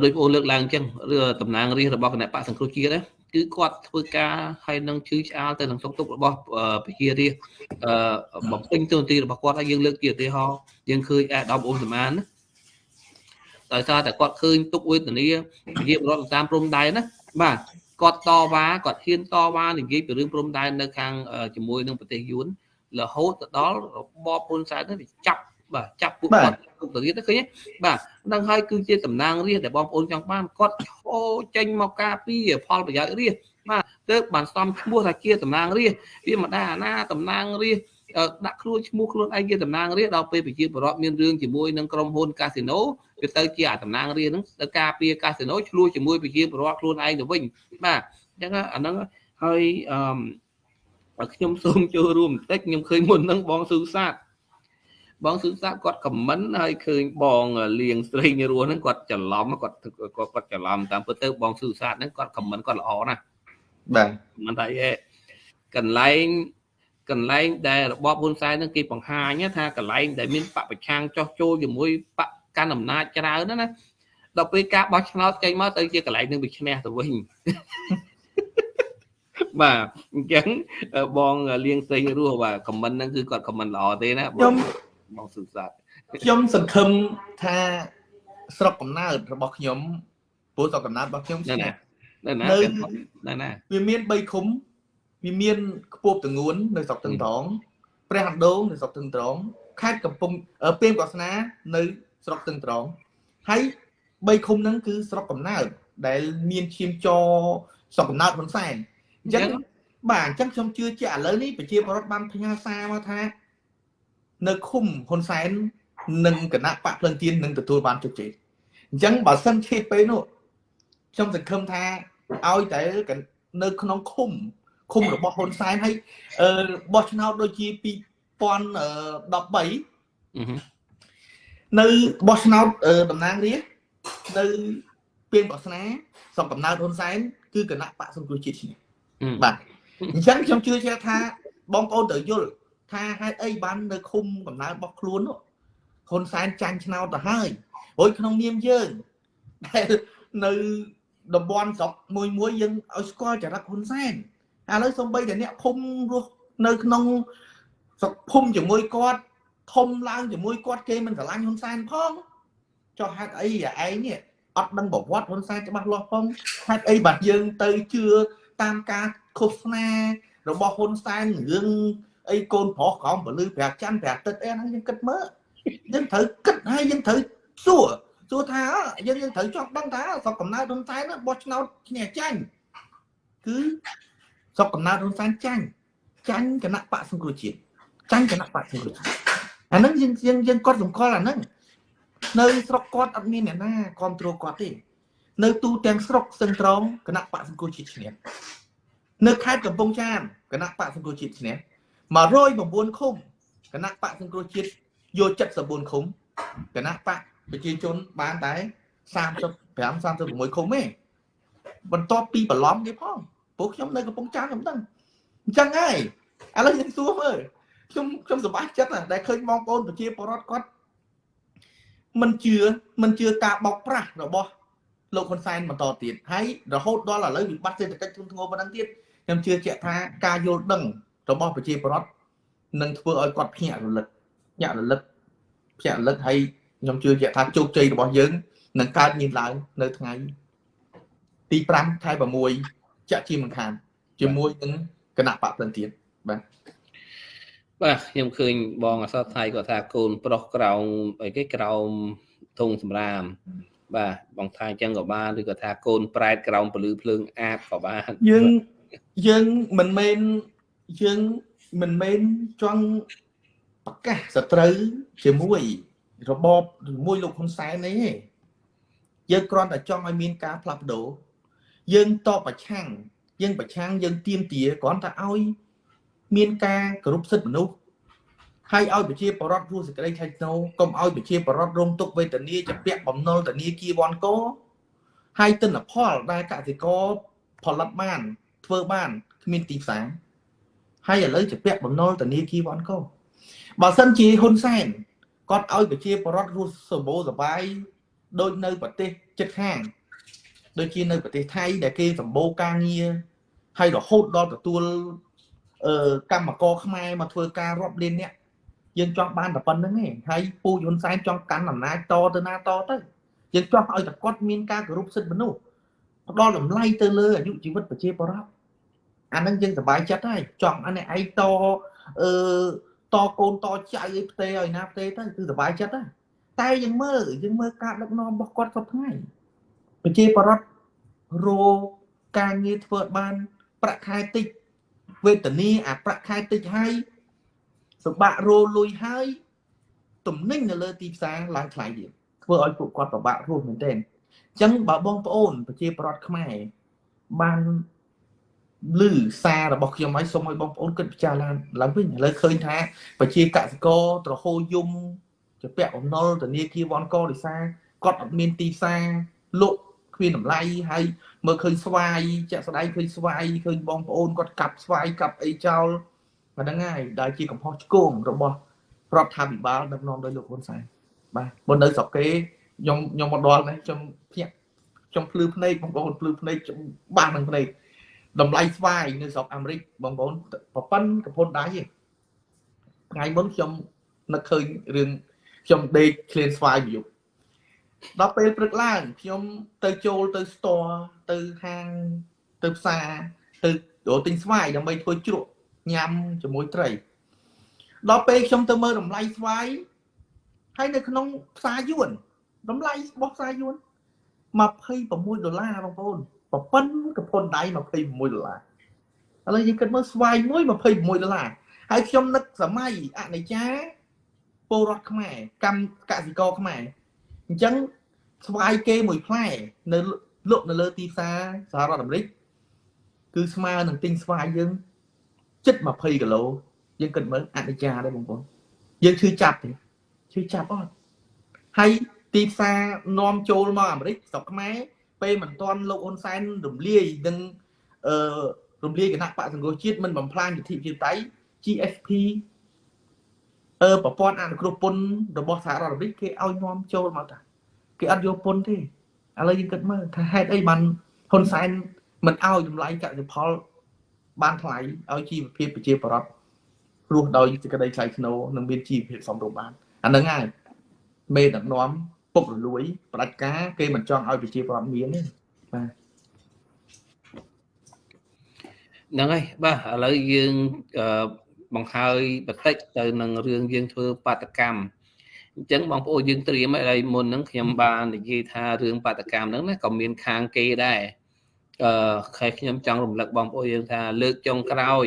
ដោយបងលើកឡើងអញ្ចឹងឬតំណាងរាស្ត្ររបស់គណៈបកសង្គ្រោះជាតិណាគឺគាត់ធ្វើការហើយនឹងជឿឆ្អាលទៅនឹងសុខទុក្ខរបស់ប្រជារាស្ត្រអឺបំពេញទូនាទីរបស់គាត់ហើយយើងលើកជាឧទាហរណ៍យើងឃើញអាដាមអូនសមានណាដោយសារតែគាត់ឃើញទុកវេទនាប្រជាពលរដ្ឋតាមព្រំដែនណាបាទគាត់តវ៉ាគាត់ហ៊ានតវ៉ានិយាយពីរឿងព្រំដែននៅខាងជាមួយនឹងប្រទេសយួនរហូតទៅដល់របបហ៊ុនសែននេះចាប់បាទចាប់ពួកគាត់គុកទៅទៀតឃើញទេបាទ នឹងហើយគឺជាតំណាងរាស្ត្រដែលបងប្អូនចង់បានគាត់ឈោចេញមកការពីផលប្រយោជន៍រាស្ត្របាទទើបបានសំឈ្មោះថាជាតំណាងរាស្ត្រវាមិនដែរអាណាតំណាងរាស្ត្រដាក់ខ្លួនឈ្មោះខ្លួនឯងជាតំណាងរាស្ត្រដល់ពេលប្រជាពលរដ្ឋមានរឿងជាមួយនឹងក្រុមហ៊ុនកាស៊ីណូវាទៅជាអាតំណាងរាស្ត្រហ្នឹងទៅការពារកាស៊ីណូឆ្លោះជាមួយប្រជាពលរដ្ឋខ្លួនឯងទៅវិញបាទអញ្ចឹងអាហ្នឹងហើយអឺខ្ញុំសូមចូលរួមបន្តិចខ្ញុំឃើញមុនហ្នឹងបងស៊ូសាទ បងស៊ឺសាគាត់ខមមិនហើយឃើញបងលៀងស្រីនេះរស់ហ្នឹងគាត់ច្រឡំគាត់គាត់គាត់ច្រឡំតាមពិតទៅបងស៊ឺសាហ្នឹងគាត់ខមមិនគាត់ល្អណាស់បាទមិនថាឯកន្លែងកន្លែងដែលរបបហ៊ុនសែនហ្នឹងគេបង្ហាញថាកន្លែងដែលមានបពប្រឆាំងចោះចូលជាមួយបកកាន់អំណាចច្រើនណាដល់ពេលការបោះឆ្នោតចេញមកទៅជាកន្លែងនឹងវាឈ្នះទៅវិញបាទអញ្ចឹងបងលៀងស្រីរស់បាទខមមិនហ្នឹងគឺគាត់ខមមិនល្អទេណាខ្ញុំ បងសុសាទខ្ញុំសង្ឃឹមថាស្រុកកំណើតរបស់ខ្ញុំព្រោះស្រុកកំណើតរបស់ខ្ញុំឆ្នេះនៅណានៅណាវាមាន3ឃុំវាមានខ្ពស់តងួននៅស្រុកទឹងត្រង់ព្រះអណ្ដូងនៅស្រុកទឹងត្រង់ខេត្តកំពង់ពេញកោះស្នានៅស្រុកទឹងត្រង់ហើយ3ឃុំហ្នឹងគឺស្រុកកំណើតដែលមានឈាមចស្រុកកំណើតហ៊ុនសែនអញ្ចឹងបាទអញ្ចឹងខ្ញុំជឿជាក់ឥឡូវនេះប្រជាពលរដ្ឋបានផ្ញើសារមកថា នៅឃុំហ៊ុនសែននិងគណៈបកភ្លឹងទៀននឹងទទួលបានជោគជ័យអញ្ចឹងបើសិនជាពេលនោះខ្ញុំសង្ឃឹមថាឲ្យតែនៅក្នុងឃុំឃុំរបស់ហ៊ុនសែនហើយអឺបោះឆ្នោតដូចជា2013នៅបោះឆ្នោតតំណាងរាស្ត្រនៅពេលបោះស្នាសពកំណើតហ៊ុនសែនគឺគណៈបកសង្គ្រោះជាតិឈ្នះបាទអញ្ចឹងខ្ញុំជឿជាក់ថាបងប្អូនត្រូវយល់ ថាហេតុអីបាននៅឃុំកំណើតរបស់ខ្លួននោះហ៊ុនសែនចាញ់ឆ្នោតទៅហើយរួចក្នុងនាមយើងដែលនៅតំបន់ស្រុកមួយមួយយើងឲ្យស្គាល់ចរិតហ៊ុនសែនឥឡូវសំបីតែអ្នកភូមិរស់នៅក្នុងស្រុកភូមិជាមួយគាត់ធំឡើងជាមួយគាត់គេមិនស្រឡាញ់ហ៊ុនសែនផងចុះហេតុអីឯងនេះអត់ដឹងប្រវត្តិហ៊ុនសែនច្បាស់លាស់ផងហេតុអីបាទយើងទៅជឿតាមការឃោសនារបស់ហ៊ុនសែនរឿង អីកូនប្រុសក្រោមពលឺប្រាច័ន្ទប្រាទឹកអីហ្នឹងយើងគិតមើលយើងត្រូវគិតហើយយើងត្រូវសួរសួរថាយើងយើងត្រូវចង់ដឹងថាស្រុកកំណើតហ៊ុនសែនបោះឆ្នោតឈ្នះចាញ់គឺស្រុកកំណើតហ៊ុនសែនចាញ់ចាញ់គណៈបកសង្គ្រោះជាតិចាញ់គណៈបកសង្គ្រោះជាតិអាហ្នឹងយើងយើងយើងគាត់សម្គាល់អាហ្នឹងនៅស្រុកគាត់អត់មានអ្នកណាគ្រប់គ្រងគាត់ទេនៅទូទាំងស្រុកសឹងត្រង់គណៈបកសង្គ្រោះជាតិឈ្នះនៅខេត្តកំពង់ចាមគណៈបកសង្គ្រោះជាតិឈ្នះ 109ឃុំគណៈបកសង្គ្រោះជាតិយក74ឃុំគណៈបកប្រជាជនបានតែ35 36ឃុំទេបន្ទាប់ពីបន្លំគេផងព្រោះខ្ញុំនៅកំពង់ចាមខ្ញុំដឹងអញ្ចឹងហើយឥឡូវខ្ញុំសួរមើលខ្ញុំខ្ញុំសប្បាយចិត្តណាស់ដែលឃើញបងប្អូនប្រជាពលរដ្ឋគាត់មិនជឿមិនជឿការបោកប្រាស់របស់លោកហ៊ុនសែនបន្តទៀតហើយរហូតដល់ឥឡូវវិបត្តិសេដ្ឋកិច្ចធ្ងន់ធ្ងរប៉ុណ្ណឹងទៀតខ្ញុំជឿជាក់ថាការយល់ដឹង របស់ប្រជាពលរដ្ឋនឹងធ្វើឲ្យគាត់ភ្ញាក់រលឹកភ្ញាក់រលឹកភ្ញាក់រលឹកហើយខ្ញុំជឿជាក់ថាជោគជ័យរបស់យើងនឹងកើតមានឡើងនៅថ្ងៃទី5ខែ6ចាក់ជាមិនខានជាមួយនឹងគណៈបកផ្លិនទៀតបាទបាទខ្ញុំឃើញបងអសរថៃគាត់ថាកូនប្រុសក្រោមអីគេក្រោមធុងសម្រាម បាទបងថាអញ្ចឹងក៏បានឬក៏ថាកូនប្រែតក្រោមពលឺភ្លើងអាបក៏បានយើងយើងមិនមែន យើងមិនមែនចង់ប្រកាសសត្រូវជាមួយរបបជាមួយលោកហ៊ុនសែននេះទេយើងគ្រាន់តែចង់ឲ្យមានការផ្លាស់ប្ដូរយើងតបប្រឆាំងយើងប្រឆាំងយើងទៀមទាគ្រាន់តែឲ្យមានការគោរពសិទ្ធិមនុស្សហើយឲ្យប្រជាពលរដ្ឋរស់សេចក្តីថ្លៃថ្នូរកុំឲ្យប្រជាពលរដ្ឋរងទុក្ខវេទនាជាពាក់បំណុលធនាគារវ៉ាន់កោហើយទិន្នផលដែលកសិករផលិតបានធ្វើបានគ្មានទីផ្សារ ហើយឥឡូវជាពាក់បំណុលធនាគារវ៉ាន់កោបើសិនជាហ៊ុនសែនគាត់ឲ្យប្រជាពលរដ្ឋរស់សម្បូរសបាយដូចនៅប្រទេសជិតខាងដូចជានៅប្រទេសថៃដែលគេសម្បូរការងារហើយរហូតដល់ទទួលអឺកម្មករខ្មែរមកធ្វើការរាប់លានអ្នកយើងចង់បានតែប៉ុណ្្នឹងឯងហើយពូហ៊ុនសែនចង់កាន់អំណាចតទៅណាតទៅយើងចង់ឲ្យតែគាត់មានការគោរពសិទ្ធិមនុស្សផ្ដល់តម្លៃទៅលើអាយុជីវិតប្រជាពលរដ្ឋ អាហ្នឹងយើងសប្បាយចិត្តហើយចង់អានេះឯងតអឺតកូនតចៅឲ្យផ្ទេឲ្យណាផ្ទេទៅគឺសប្បាយចិត្តហើយតែយើងមើលយើងមើលការដឹកនាំរបស់គាត់សពថ្ងៃប្រជាពលរដ្ឋរោការងារធ្វើបានប្រាក់ខែតិចវេទនាអាប្រាក់ខែតិចហើយសម្បាក់រោលុយហើយទំនិញនៅលើទីផ្សារឡើងថ្លៃទៀតធ្វើឲ្យពួកគាត់ពិបាករស់មែនទែនអញ្ចឹងបើបងប្អូនប្រជាប្រដ្ឋខ្មែរបាន ឮសាររបស់ខ្ញុំហើយសូមឲ្យបងប្អូនគិតពិចារណាឡើងវិញឥឡូវឃើញថាប្រជាកសិករត្រហូយំជាពាក់បំណុលធនាគារវ៉ាន់កដោយសារគាត់អត់មានទីផ្សារលក់គ្មានតម្លៃហើយមើលឃើញស្វាយចាក់ស្ដាយឃើញស្វាយឃើញបងប្អូនគាត់កាប់ស្វាយកាប់អីចោលអាហ្នឹងហើយដែលជាកំហុសឆ្គងរបស់រដ្ឋាភិបាលដឹកនាំដោយលោកហ៊ុនសែនបាទមុននៅស្រុកគេខ្ញុំខ្ញុំមកដល់នេះខ្ញុំភ្ញាក់ខ្ញុំភ្លឺភ្នែកបងប្អូនភ្លឺភ្នែកខ្ញុំបាសនឹងភ្នែក តម្លៃស្វាយនៅស្រុកអាមេរិកបងប្អូនប្រប៉ុនកពុនដៃថ្ងៃមុនខ្ញុំនឹកឃើញរឿងខ្ញុំដេកឃ្លានស្វាយមួយយប់ដល់ពេលព្រឹកឡើងខ្ញុំទៅចូលទៅ store ទៅហាងទៅផ្សារទៅរកទិញស្វាយដើម្បីធ្វើជ្រក់ញ៉ាំជាមួយត្រីដល់ពេលខ្ញុំទៅមើលតម្លៃស្វាយហើយនៅក្នុងផ្សារយួនតម្លៃរបស់ផ្សារយួន26ដុល្លារបងប្អូន ប្រពន្ធកពុនដៃ26ដុល្លារឥឡូវយើងគិតមើលស្វាយមួយ26ដុល្លារហើយខ្ញុំនឹកសម័យអនិច្ចាពលរដ្ឋខ្មែរកម្មកសិករខ្មែរអញ្ចឹងស្វាយគេមួយផ្លែនៅលក់នៅលើទីផ្សារសហរដ្ឋអាមេរិកគឺស្មើនឹងទិញស្វាយយើងជិត20គីឡូយើងគិតមើលអនិច្ចាដែរបងប្អូនយើងឈឺចាប់ទេឈឺចាប់អត់ហើយទីផ្សារនាំចូលមកអាមេរិកស្រុកខ្មែរ ពេលមិនទាន់លោកហ៊ុនសែនរំលាយនឹងអឺរំលាយគណៈបកសង្គ្រោះជាតិមិនបំផ្លាញលទ្ធិប្រជាធិបតេយ្យ GSP អឺប្រព័ន្ធអនុគ្រោះពន្ធរបស់សហរដ្ឋអាមេរិកគេឲ្យនាំចូលមកតាគេអត់យកពន្ធទេឥឡូវយើងគិតមើលថាហេតុអីបានហ៊ុនសែនមិនឲ្យតម្លៃកសិផល បានថ្លៃឲ្យជីវភាពប្រជាពលរដ្ឋរស់ដោយសេចក្តីថ្លៃថ្នូរនិងមានជីវភាពសមរម្យបានអាហ្នឹងហើយមេដឹកនាំ ពុករលួយផ្ដាច់ការគេមិនចង់ឲ្យប្រជាពលរដ្ឋមានទេបាទហ្នឹងហើយបាទឥឡូវយើងបង្ហើយបន្តិចទៅនឹងរឿងយើងធ្វើបាតកម្មអញ្ចឹងបងប្អូនយើងត្រៀមឲ្យមុនហ្នឹងខ្ញុំបាននិយាយថារឿងបាតកម្មហ្នឹងណាក៏មានខាងគេដែរ អឺខែខ្ញុំចង់រំលឹកបងប្អូនយើងថាលើកចុងក្រោយ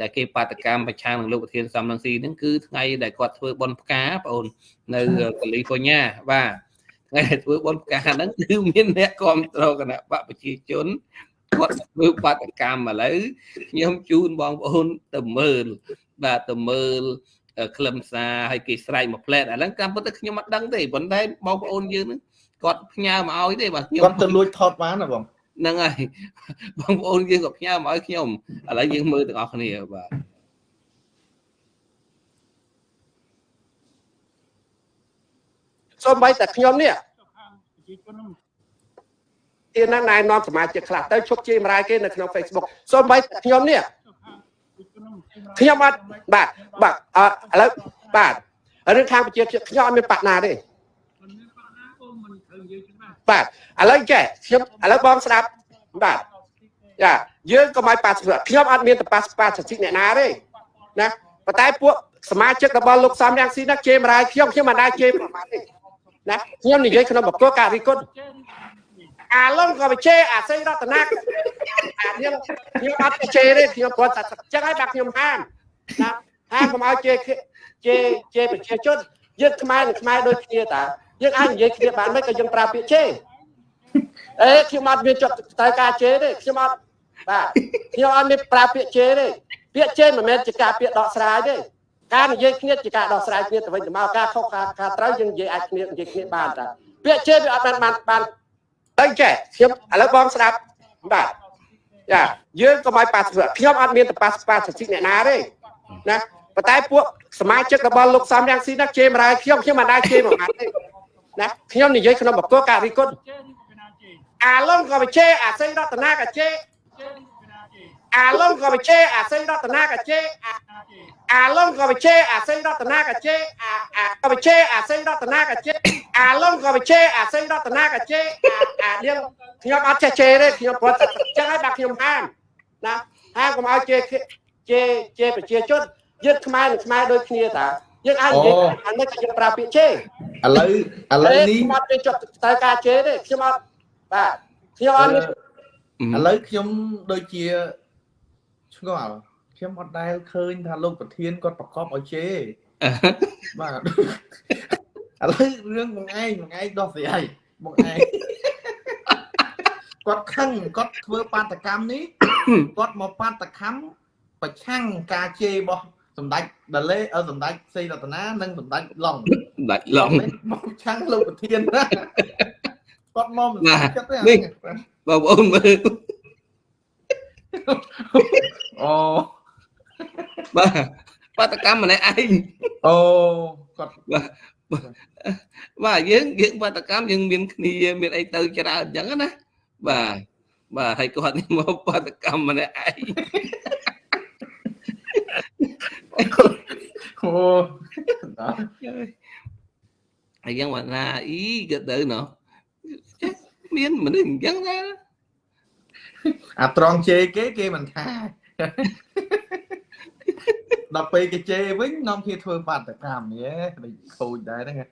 ដែលគេបាតកម្មប្រឆាំងនឹងលោកប្រធានសំរងស៊ីហ្នឹងគឺថ្ងៃដែលគាត់ធ្វើបន់ផ្កាបងប្អូននៅកាលីហ្វ័រញ៉ាបាទថ្ងៃដែលធ្វើបន់ផ្កាហ្នឹងគឺមានអ្នកគ្រប់គ្រងគណៈបកប្រជាជនគាត់ធ្វើបាតកម្មឥឡូវខ្ញុំជូនបងប្អូនទៅមើលបាទទៅមើលក្លឹមសារឲ្យគេស្រែកមួយផ្លែតឥឡូវតាមពិតទៅខ្ញុំអត់ដឹងទេប៉ុន្តែបងប្អូនយើងហ្នឹងគាត់ផ្ញើមកឲ្យទេបាទខ្ញុំគាត់ទៅលួចថតបានណាបង ហ្នឹងហើយបងប្អូនយើងក៏ផ្ញើមកឲ្យខ្ញុំឥឡូវយើងមើលទាំងអស់គ្នាបាទសូម្បីតែខ្ញុំនេះទៀតណាណែនាំសមាជិកខ្លះទៅឈប់ជេរម្រាយគេនៅក្នុង Facebook សូម្បីតែខ្ញុំនេះខ្ញុំអត់បាទបាទឥឡូវបាទរឿងខាងប្រជាខ្ញុំអត់មានបាក់ណាទេ បាទឥឡូវចេះខ្ញុំឥឡូវបងស្ដាប់បាទចាយើងក៏មិនប៉ាសខ្ញុំអត់មានតប៉ាសប៉ាសិទ្ធិអ្នកណាទេណាប៉ុន្តែពួកសមាជិករបស់លោកសំរាំងស៊ីណាជេរម្រាយខ្ញុំខ្ញុំមិនដែរជេរប្រមាថទេណាខ្ញុំនិយាយក្នុងបកគោការីគុណអាឡុងក៏បជេអាសេរតនាអាខ្ញុំខ្ញុំអត់ជេទេខ្ញុំគាត់តែចឹងហើយបាទខ្ញុំហាមណាហាមកុំឲ្យជេជេជេប្រជាជនយើងខ្មែរនឹងខ្មែរដូចគ្នាតា យើងអាចនិយាយគ្នាបានមិនក៏យើងប្រើពាក្យជេអេខ្ញុំអត់មានចិត្តត្រូវការជេរទេខ្ញុំអត់បាទខ្ញុំអត់មានប្រើពាក្យជេរទេពាក្យជេរមិនមែនជាការពាក្យដកស្រាយទេការនិយាយគ្នាជាការដោះស្រាយគ្នាទៅវិញទៅមកការខុសការការត្រូវយើងនិយាយអាចគ្នានិយាយគ្នាបានតាពាក្យជេរវាអត់បានបានបានទៅចេះខ្ញុំឥឡូវបងស្ដាប់បាទចាយើងកុំឲ្យប៉ាសខ្ញុំអត់មានតប៉ាសប៉ាសិទ្ធិអ្នកណាទេណាប៉ុន្តែពួកសមាជិករបស់លោកសំយ៉ាងស៊ីណាជេរមរាយខ្ញុំខ្ញុំមិនដែរជេរមួយម៉ាត់ទេ ណាខ្ញុំនិយាយក្នុងបកការរីគុណអាឡុងក៏បជេរអាសេងរតនាក៏ជេរអាឡុងក៏បជេរអាសេងរតនាក៏ជេរអាឡុងក៏បជេរអាសេងរតនាក៏ជេរអាអាក៏បជេរអាសេងរតនាក៏ជេរអាឡុងក៏បជេរអាសេងរតនាក៏ជេរអាអានាងខ្ញុំអត់ចេះជេរទេខ្ញុំព្រោះចឹងហើយបាទខ្ញុំហាមណាហាមកុំឲ្យជេរជេរជេរប្រជាជនយើងខ្មែរនឹងខ្មែរដូចគ្នាតា យើងអាចនិយាយអានេះយើងប្រើពាក្យជេរឥឡូវឥឡូវនេះខ្ញុំអត់មានចុះត្រូវការជេរទេខ្ញុំអត់បាទខ្ញុំអត់ឥឡូវខ្ញុំដូចជាឆ្ងល់ខ្ញុំអត់ដែលឃើញថាលោកប្រធានគាត់ប្រកបឲ្យជេរបាទឥឡូវរឿងបងឯងបងឯងដោះស្រាយបងឯងគាត់ខឹងគាត់ធ្វើបាតកម្មនេះគាត់មកបាតកម្មប្រឆាំងការជេររបស់ សម្ដេចដលេអឺសម្ដេចសេរតនានិងសម្ដេចឡុងសម្ដេចឡុងមកឆាំងលោកប្រធានណាគាត់មកមិនចិត្តទេនេះបងប្អូនមើលអូបាទបាតកម្មម្នាក់ឯងអូគាត់បាទបាទយើងយើងបាតកម្មយើងមានគ្នាមានអីទៅច្រើនអញ្ចឹងណាបាទបាទហើយគាត់នេះមកបាតកម្មម្នាក់ឯង អូហើយយ៉ាងមកណាអីក៏ទៅណោះមានមនុស្សអញ្ចឹងដែរអាត្រង់ជេរគេគេមិនថាដល់ពេលគេជេរវិញនាំគ្នាធ្វើបាតកម្មហ៎ដូចខូចដែរហ្នឹង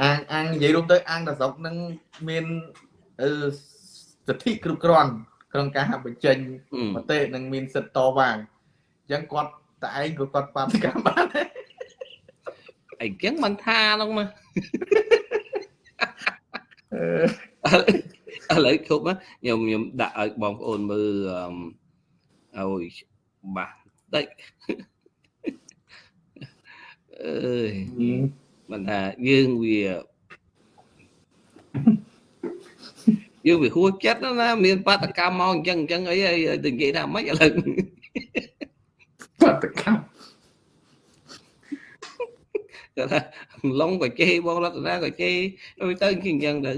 អាងអាងនិយាយរួមទៅអាងតស្រុកនឹងមានអឺសិទ្ធិគ្រប់គ្រាន់ក្នុងការបញ្ចេញមតិនិងមានសិទ្ធិតវ៉ាអញ្ចឹងគាត់តែឯងក៏គាត់បាតកម្មបានអីចឹងមិនថាហ្នឹងមកឥឡូវជប់ខ្ញុំខ្ញុំដាក់ឲ្យបងប្អូនមើលឲ្យបាសតិចអើយមិនថាយើងវាយើងវាហួចចិត្តណាមានបាតកម្មមកអញ្ចឹងអញ្ចឹងអីទៅនិយាយថាម៉េចឥឡូវ បាតកម្មគាត់ថាឡុងក៏ជេរបងរតនាក៏ជេរទៅអញ្ចឹងទៅ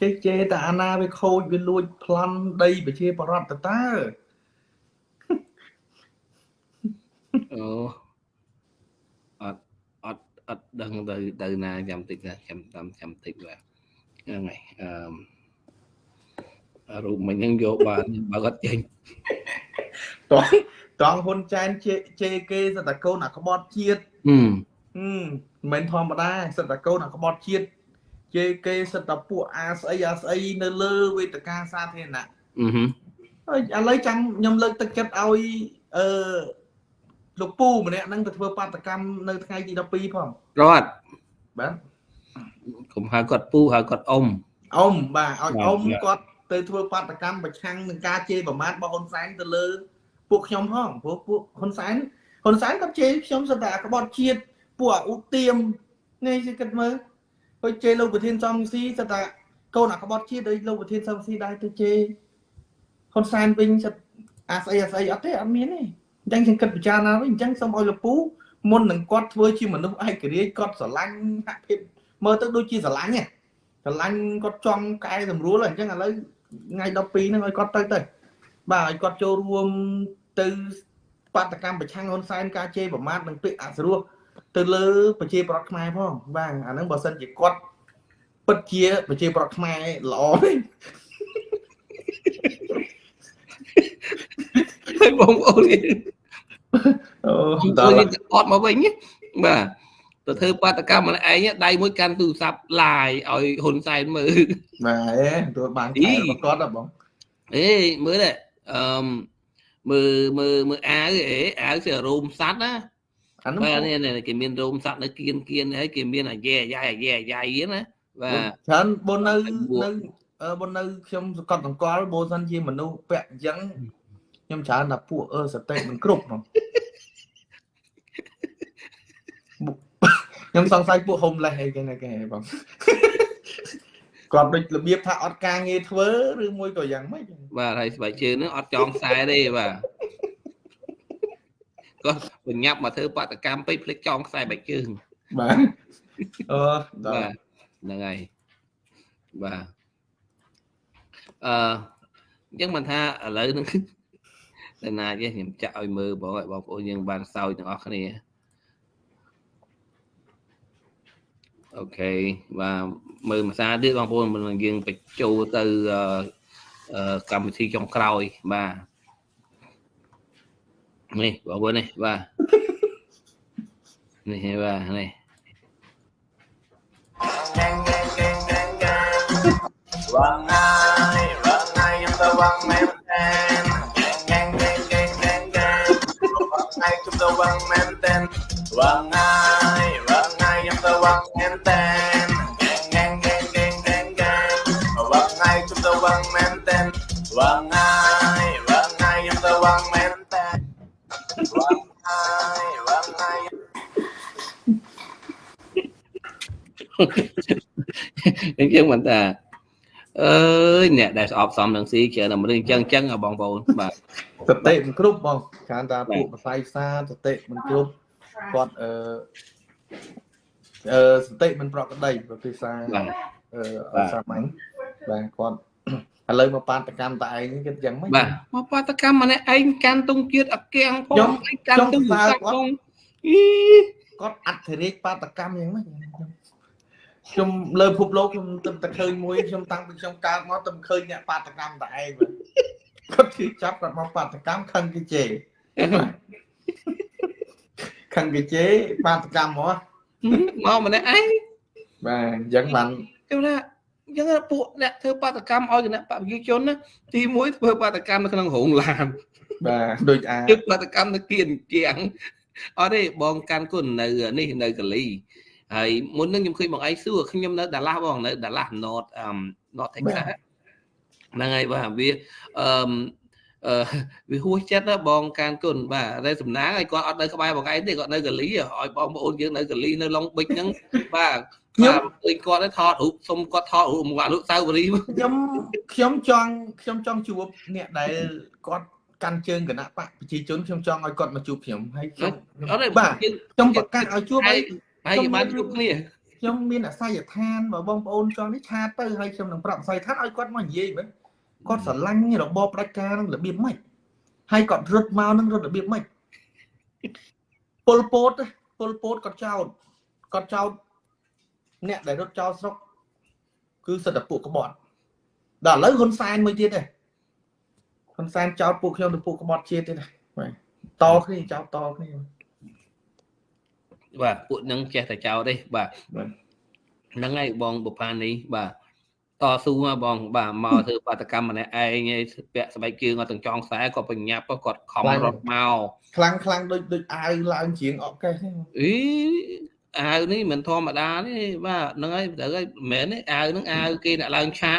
គេជេរតែអាណាវាខូចវាលួចប្លន់ដីប្រជាបរតទៅតើអូអត់អត់អត់ដឹងទៅទៅណាចាំតិចណាចាំតាមចាំតិចបាទហ្នឹងហើយអឺ រូបមិញហ្នឹងយកបានបើគាត់ចេញតោះតងហ៊ុនចែនជេជេគេសតកូនអាក្បត់ជាតិហឹមមិនមែនធម្មតាសតកូនអាក្បត់ជាតិជេគេសិតតែពួកអាស្អីអាស្អីនៅលើវេទិកាសាធារណៈអឺហើយឥឡូវចាំខ្ញុំលើកទឹកចិត្តឲ្យអឺលោកពូម្នាក់ហ្នឹងទៅធ្វើបាតកម្មនៅថ្ងៃទី12ផងគាត់បាទកុំហៅគាត់ពូហៅគាត់អ៊ំអ៊ំបាទឲ្យអ៊ំគាត់ ទៅធ្វើបាតកម្មប្រឆាំងនឹងការជេរប្រមាថរបស់ហ៊ុនសែនទៅលើពួកខ្ញុំផងព្រោះពួកហ៊ុនសែនហ៊ុនសែនគាត់ជេរខ្ញុំសិតតែក្បត់ជាតិពួកអ៊ុទៀមនេះគេគិតមើលហើយជេរលោកប្រធានសំស៊ីសិតតែកូនអាក្បត់ជាតិដោយលោកប្រធានសំស៊ីដែរទៅជេរហ៊ុនសែនវិញសិតអាស្អីអាស្អីអត់ទេអត់មានទេអញ្ចឹងខ្ញុំគិតពិចារណាវិញអញ្ចឹងសូមឲ្យលោកពូមុននឹងគាត់ធ្វើជាមនុស្សឯករាជ្យគាត់ស្រឡាញ់ហាក់ភាពមើលទៅដូចជាស្រឡាញ់ហ៎ស្រឡាញ់គាត់ចង់កែសម្រួលអញ្ចឹងឥឡូវ ថ្ងៃ12ហ្នឹងឲ្យគាត់ទៅទៅបាទឲ្យគាត់ចូលរួមទៅបាតកម្មប្រឆាំងហ៊ុនសែនការជេរប្រមាថនិងពាក្យអសរោះទៅលើប្រជាប្រដ្ឋខ្មែរផងបាទអាហ្នឹងបើសិនជាគាត់ពិតជាប្រជាប្រដ្ឋខ្មែរល្អវិញហើយបងប្អូនអូដល់អត់មកវិញបាទ ទៅធ្វើបាតកម្មម្នាក់ឯងដៃមួយកាន់ទូរស័ព្ទឡាយឲ្យហ៊ុនសែនមើលបាទអេទៅបានខែគាត់ហ៎បងអេមើលអឺមើលមើលមើលអាវអេអាវជារោមសัตว์ណាអានោះបាទនេះនេះគេមានរោមសត្វនៅគៀនគៀនហើយគេមានអាយ៉ែអាយ៉ៃអាយ៉ែអាយ៉ៃហ្នឹងណាបាទច្រើនបុននៅបួកនៅអឺបុននៅខ្ញុំសង្កត់សង្កល់បើសិនជាមនុស្សពាក់អញ្ចឹងខ្ញុំច្រើនថាពួកអឺសតិមិនគ្រប់ហ្មងបុក ខ្ញុំសង្ស័យពួក homeless អីគេណាគេបងគាត់ដូចរបៀបថាអត់ការងារធ្វើឬមួយក៏យ៉ាងម៉េចបាទហើយស្បែកជើងហ្នឹងអត់ចងខ្សែទេបាទគាត់បញ្ញាប់មកធ្វើបាតកម្មពេកភ្លេចចងខ្សែបែកជើងបាទអឺដល់បាទហ្នឹងហើយបាទអឺអញ្ចឹងមិនថាឥឡូវហ្នឹងតែណាទេខ្ញុំចាក់ឲ្យមើលបងឲ្យបងប្អូនយើងបានសោយទាំងអស់គ្នា អូខេបាទមើលភាសាទៀតបងប្អូនមិនយើងបញ្ចូលទៅអឺអឺកម្មវិធីចុងក្រោយបាទនេះបងប្អូននេះបាទនេះបាទនេះវងហើយវងហើយខ្ញុំទៅវងមែនតែនហ្គេងហ្គេងហ្គេងហ្គេងហ្គេងវងហើយខ្ញុំទៅវងមែនតែនវងហើយវងហើយខ្ញុំទៅ វងមែនតែនហ្គេងហ្គេងហ្គេងហ្គេងហ្គេងហ្គេងវងហើយខ្ញុំទៅវងមែនតែនវងហើយវងហើយខ្ញុំទៅវងមែនតែនវងហើយវងហើយអញ្ចឹងមិនតាអើយអ្នកដែលស្អប់សំនឹងស៊ីច្រើនតែមនុស្សអញ្ចឹងអញ្ចឹងហ៎បងប្អូនបាទសតិមិនគ្រប់បងខានថាបាទពួកបស័យផ្សារសតិមិនគ្រប់គាត់អឺ អឺសតិមិនប្រក្រតីប្រភាសាបាទអឺបាទសាមញ្ញបាទគាត់ឥឡូវមកបាតកម្មតែឯងនេះគិតយ៉ាងម៉េចបាទមកបាតកម្មម្នាក់ឯងកាន់ទងជាតិអាគាំងផងខ្ញុំឯងកាន់ទងខ្ញុំសាសើក់គាត់ផងអីគាត់អធិរាជបាតកម្មយ៉ាងម៉េចខ្ញុំខ្ញុំលើពិភពលោកខ្ញុំទៅតែឃើញមួយខ្ញុំតាំងពីខ្ញុំកើតមកទៅឃើញអ្នកបាតកម្មតែឯងបាទគាត់ជិះចាប់គាត់មកបាតកម្មខឹងគេជេរខឹងគេជេរបាតកម្មមក មកម្នាក់ឯងបាទអញ្ចឹងបានខ្ញុំថាអញ្ចឹងពួកអ្នកធ្វើបាតកម្មឲ្យគណៈបព្វជិជនណាទី1ធ្វើបាតកម្មនៅក្នុងរោងឡានបាទដូចអាធ្វើបាតកម្មនៅគៀនជាងអត់ទេបងកាន់គុណនៅនេះនៅកាលីហើយមុននឹងខ្ញុំឃើញបងឯងសួរខ្ញុំនៅដាឡាស់បងនៅដាឡាស់ North អឺ North Texas ហ្នឹងហើយបាទវាអឺ អឺវាហួសចិត្តណាបងកានគុណបាទតែសំណាងឲ្យគាត់អត់នៅក្បែរបងឯងទេគាត់នៅកាលីឲ្យបងប្អូនយើងនៅកាលីនៅឡុងប៊ិចហ្នឹងបាទបាទឃើញគាត់ទៅថតរូបសុំគាត់ថតរូបមកអនុស្សាវរីយ៍ខ្ញុំខ្ញុំចង់ខ្ញុំចង់ជួបអ្នកដែលគាត់កាន់ជើងគណៈបកប្រជាជនខ្ញុំចង់ឲ្យគាត់មកជួបខ្ញុំហើយខ្ញុំអត់ទេបាទយើងខ្ញុំប្រកាសឲ្យជួបហើហើយយហើយយើងបានជួបគ្នាខ្ញុំមានអាស័យដ្ឋានបើបងប្អូនចង់នេះឆាតទៅហើយខ្ញុំនឹងប្រាប់អាស័យដ្ឋានឲ្យគាត់មកនិយាយមែន គាត់ស្រឡាញ់របបផ្ដាច់ការនឹងរបៀបម៉េចហើយគាត់រត់មកនឹងរត់របៀបម៉េចពលពតទេពលពតគាត់ចោតគាត់ចោតអ្នកដែលរត់ចោលស្រុកគឺសិទ្ធិពួកក្បត់ដល់ឥឡូវហ៊ុនសែនមួយទៀតទេហ៊ុនសែនចោតពួកខ្ញុំទៅពួកក្បត់ជាតិទៀតដែរបាទតគ្នាចោតតគ្នាបាទពួកនឹងចេះតែចោលទេបាទបាទហ្នឹងហើយបងបុប្ផានេះបាទ តស៊ូមកបង បាទមកធ្វើបាតកម្មម្នាក់ឯងឯងពាក់ស្បែកជើងអត់ទាំងចងខ្សែគាត់បញ្ញាប់គាត់ខំរត់មកខ្លាំងខ្លាំងដូចដូចអាវឡើងជាងអកកេះហ្នឹងអី អាវនេះមិនធម្មតាទេបាទហ្នឹងហើយត្រូវហើយមិនមែនទេអាវហ្នឹងអាវគេអ្នកឡើងឆាក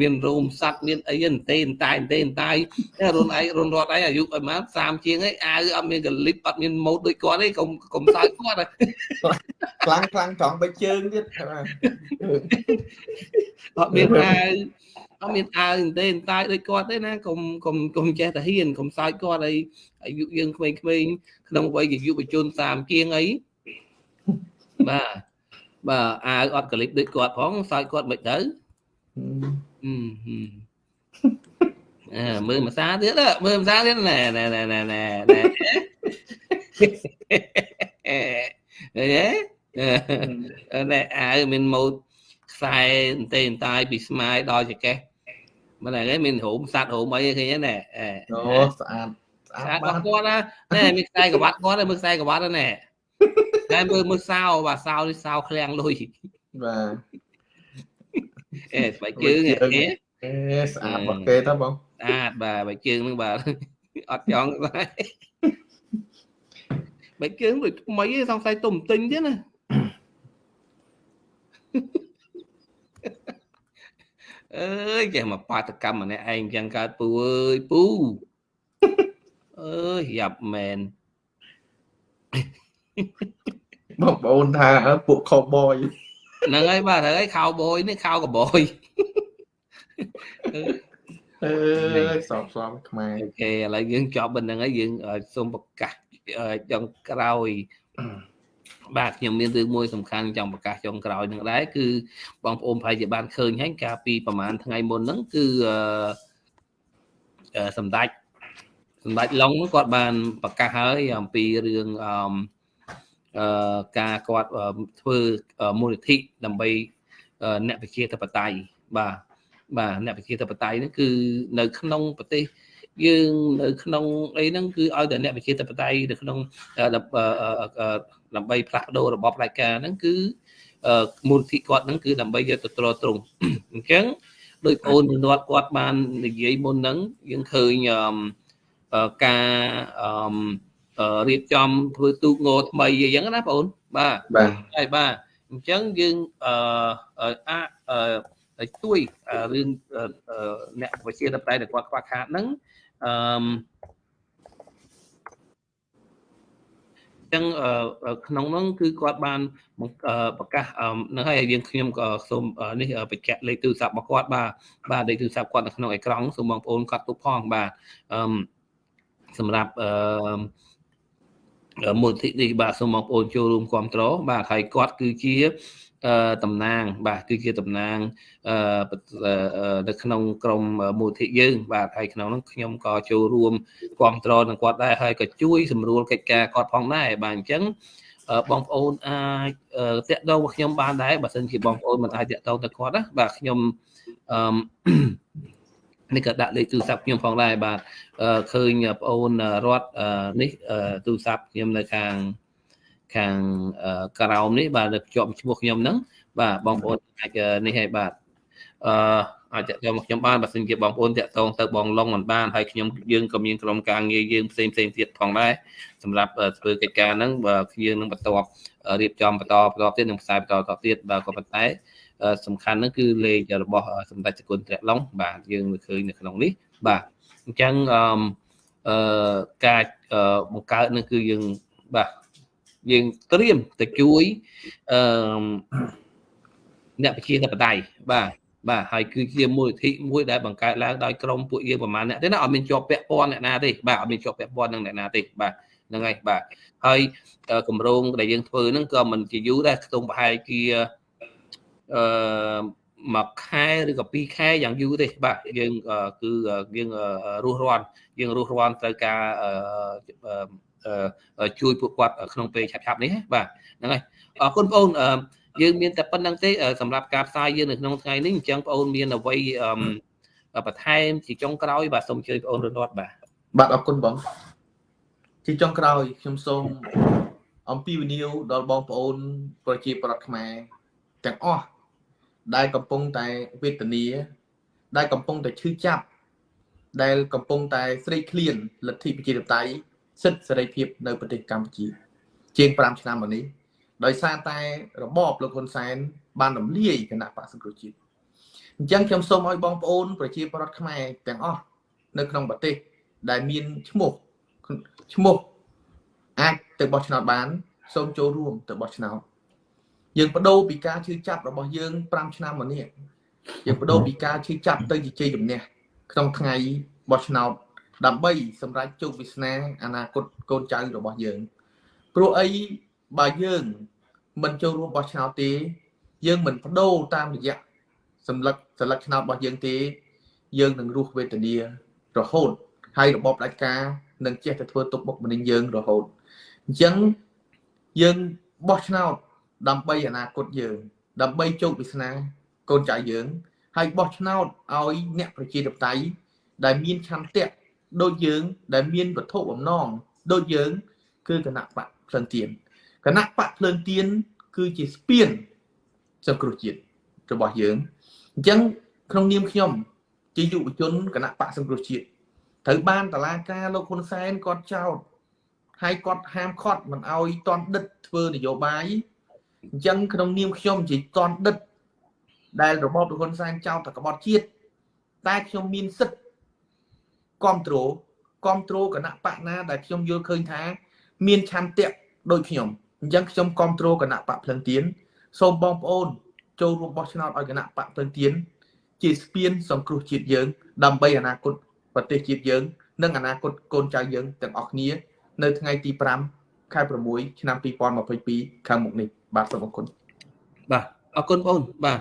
មានរោមសัตว์មានអីទេតែតែតែតែតែរុនឯងរុនរត់ឯងអាយុប្រហែល30ជាងឯងអាវអត់មានកលិបអត់មានម៉ូតដូចគាត់ទេកុំកុំសើចគាត់ខ្លាំងខ្លាំងត្រង់បិជើងទៀតបាទអត់មានអាវអត់មានអាវទេតែដូចគាត់ទេណាកុំកុំកុំចេះតែហ៊ានកុំសើចគាត់អីអាយុយើងក្មេងៗក្នុងវ័យជាយុវជន30ជាងអី បាទបាទអាវអត់កលិបដូចគាត់ផងសើចគាត់មិនទៅអឺហឹមអើមើលភាសាទៀតអើមើលភាសាទៀតណែណែណែណែណែណែអេអេណែអាវមានម៉ូតខ្សែអន្តែអន្តាយពីស្មាយដល់ចកេះមិនហ្នឹងឯងមានរោមសัตว์រោមអីឃើញទេណែអេអូស្អាតស្អាស្អាតតបាបានត់គាត់ណាណែមានខ្សែក្បាត់គាត់មើលខ្សែក្បាត់ណែ តែមើលមើលសោបាទសោនេះសោឃ្លាំងលុយបាទអេស្បែកជើងអេអេស្អាតរបស់គេទៅបងស្អាតបាទបើជើងហ្នឹងបាទអត់ចង់ស្បែកបែកជើងដូចថ្មីឯងសង្ស័យទុំទិញទៀតណាអើយចេះមកបាតកម្មម្នាក់ឯងចឹងកើតពូអើយពូអើយយ៉ាប់មែន បងប្អូនថាពួកខោបយហ្នឹងហើយបាទហើយខោបយនេះខោកបយអើយសបសំខ្មែរអូខេឥឡូវយើងចប់ប៉ុណ្្នឹងហើយយើងអឺសូមប្រកាសអឺចុងក្រោយបាទខ្ញុំមានរឿងមួយសំខាន់ចង់ប្រកាសចុងក្រោយនឹងដែរគឺបងប្អូនប្រហែលជាបានឃើញហើយកាលពីប្រហែលថ្ងៃមុនហ្នឹងគឺអឺអឺសម្ដេចសម្ដេចឡុងហ្នឹងគាត់បានប្រកាសហើយអំពីរឿងអឺអឺ ការគាត់អឺធ្វើមូលនិធិដើម្បីអឺអ្នកប្រជាធិបតេយ្យបាទបាទអ្នកប្រជាធិបតេយ្យហ្នឹងគឺនៅក្នុងប្រទេសយើងនៅក្នុងអីហ្នឹងគឺឲ្យតែអ្នកប្រជាធិបតេយ្យនៅក្នុងអឺដើម្បីផ្លាស់ប្ដូររបបផ្ដាច់ការហ្នឹងគឺមូលនិធិគាត់ហ្នឹងគឺដើម្បីយកទៅទ្រទ្រង់អញ្ចឹងដោយបងអូននាត់គាត់បាននិយាយមុនហ្នឹងយើងឃើញអឺការអឺ រៀបចំធ្វើទូកងថ្មីអីចឹងណាបងអូនបាទបាទហើយបាទអញ្ចឹងយើងអឺអាចអឺជួយរឿងអ្នកវិជាតបតែដែលគាត់ខ្វះខាតហ្នឹងអឺចឹងក្នុងនោះគឺគាត់បានប្រកាសនឹងហើយយើងខ្ញុំក៏សូមនេះបញ្ជាក់លេខទូរស័ព្ទរបស់គាត់បាទបាទលេខទូរស័ព្ទគាត់នៅក្នុងអេក្រង់សូមបងប្អូនកត់ទុកផងបាទអឺសម្រាប់អឺ មូលនិធិនេះបាទសូមបងប្អូនចូលរួមគ្រប់គ្រងបាទហើយគាត់គឺជាអឺតំណាង បាទគឺជាតំណាងអឺនៅក្នុងក្រមមូលនិធិយើង បាទហើយក្នុងនោះខ្ញុំក៏ចូលរួមគ្រប់គ្រងនឹងគាត់ដែរហើយក៏ជួយសម្រួលកិច្ចការគាត់ផងដែរបាទអញ្ចឹងបងប្អូនអាចតាក់ទងមកខ្ញុំបានដែរបើសិនជាបងប្អូនមិនអាចតាក់ទងទៅគាត់ណាបាទខ្ញុំអឺ នេះក៏ដាក់លេខទូរស័ព្ទខ្ញុំផងដែរបាទឃើញបងអូនរត់នេះទូរស័ព្ទខ្ញុំនៅខាងខាងក្រោមនេះបាទនៅជាប់ឈ្មោះខ្ញុំហ្នឹងបាទបងប្អូនអាចនេះឲ្យបាទអឺអាចតាក់ទងមកខ្ញុំបានបើសិនជាបងប្អូនតាក់ទងទៅបងឡុងមិនបានហើយខ្ញុំយើងក៏មានក្រុមការងារយើងផ្សេងផ្សេងទៀតផងដែរសម្រាប់ធ្វើកិច្ចការហ្នឹងបើយើងនឹងបន្តរៀបចំបន្តបន្តទៀតនឹងផ្សាយបន្តបន្តទៀតបាទក៏ប៉ុន្តែ សំខាន់ហ្នឹងគឺលេខរបស់សម្ដេចសគុណត្រឡុងបាទយើងមើលឃើញនៅក្នុងនេះបាទអញ្ចឹងអឺការបង្កើតនឹងគឺយើងបាទយើងត្រៀមទៅជួយអឺអ្នកប្រជាធិបតេយ្យបាទបាទហើយគឺជាមូលនិធិមួយដែលបង្កើតឡើងដោយក្រុមពួកយើងប្រហែលអ្នកទេណាអត់មានជាប់ពាក់ព័ន្ធអ្នកណាទេបាទអត់មានជាប់ពាក់ព័ន្ធនឹងអ្នកណាទេបាទហ្នឹងហើយបាទហើយគម្រោងដែលយើងធ្វើហ្នឹងក៏មិនជាយូរដែរខ្ទង់ប្រហែលជា អឺមួយខែឬក៏ពីរខែយ៉ាងយូរទេបាទយើងគឺយើងរស់រាន់យើងរស់រាន់ត្រូវការជួយពួកគាត់ក្នុងពេលឆាប់ៗនេះបាទហ្នឹងហើយអរគុណបងអូនយើងមានតែប៉ុណ្្នឹងទេសម្រាប់ការផ្សាយយើងនៅក្នុងថ្ងៃនេះអញ្ចឹងបងអូនមានអ្វីបន្ថែមជាចុងក្រោយបាទសូមអញ្ជើញបងអូនរត់បាទបាទអរគុណបងជាចុងក្រោយខ្ញុំសូមអំពីវិនិយោគដល់បងប្អូនប្រជាប្រដ្ឋខ្មែរទាំងអស់ ដែលកំពុងតែវេទនាដែលកំពុងតែឈឺចាប់ដែលកំពុងតែស្រេកឃ្លានលទ្ធិប្រជាធិបតេយ្យសិទ្ធិសេរីភាពនៅប្រទេសកម្ពុជា ជាង5ឆ្នាំមកនេះដោយសារតែរបបលោកហ៊ុនសែន បានរំលាយគណៈបក្សសង្គ្រោះជាតិអញ្ចឹងខ្ញុំសូមឲ្យបងប្អូន ប្រជាពលរដ្ឋខ្មែរទាំងអស់នៅក្នុងប្រទេស ដែលមានឈ្មោះឈ្មោះអាចទៅបោះឆ្នោតបាន សូមចូលរួមទៅបោះឆ្នោត យើងបដូរពីការឈឺចាប់របស់យើង5ឆ្នាំមកនេះយើងបដូរពីការឈឺចាប់ទៅជាជ័យជំនះក្នុងថ្ងៃបោះឆ្នោតដើម្បីសម្រេចជោគវាសនាអនាគតកូនចៅរបស់យើងព្រោះអីបើយើងមិនចូលរួមបោះឆ្នោតទេ យើងមិនបដូរតាមរយៈសម្លឹកសន្លឹកឆ្នោតរបស់យើងទេ យើងនឹងរស់វេទនារហូតហើយរបបផ្ដាច់ការនឹងចេះតែធ្វើទុកបុកម្នេញយើងរហូតអញ្ចឹងយើងបោះឆ្នោត ដើម្បីអនាគតយើង ដើម្បីជោគវាសនាកូនចៅយើង ហើយបោះឆ្នោតឲ្យអ្នកប្រជាធិបតេយ្យដែលមានឆន្ទៈដូចយើង ដែលមានវត្ថុបំណងដូចយើង គឺគណៈបកភ្លឹងទៀនគណៈបកភ្លើងទៀនគឺជាស្ពានសង្គ្រោះជាតិរបស់យើងអញ្ចឹងក្នុងនាមខ្ញុំជាយុវជនគណៈបកសង្គ្រោះជាតិត្រូវបានតឡាការលោកហ៊ុនសែនគាត់ចោទហើយគាត់ហាមឃាត់មិនឲ្យតន់ដិតធ្វើនយោបាយ អញ្ចឹងក្នុងនាមខ្ញុំជាតន់ដិតដែលរបបលោកហ៊ុនសែនចោទតែក្បត់ជាតិតែខ្ញុំមានសិទ្ធិគ្រប់គ្រងគ្រប់គ្រងគណៈបកណាដែលខ្ញុំយល់ឃើញថា មានឆន្ទៈដូចខ្ញុំអញ្ចឹងខ្ញុំគ្រប់គ្រងគណៈបកភ្លឹងទៀនសូមបងប្អូន ចូលរួមបោះឆ្នោតឲ្យគណៈបកភ្លឹងទៀនជាស្ពានសង្គ្រោះជាតិយើង ដើម្បីអនាគតប្រទេសជាតិយើង និងអនាគតកូនចៅយើងទាំងអស់គ្នា នៅថ្ងៃទី5ខែ6ឆ្នាំ2022ខាងមុខនេះ បាទសូមអរគុណបាទអរគុណបងបាទ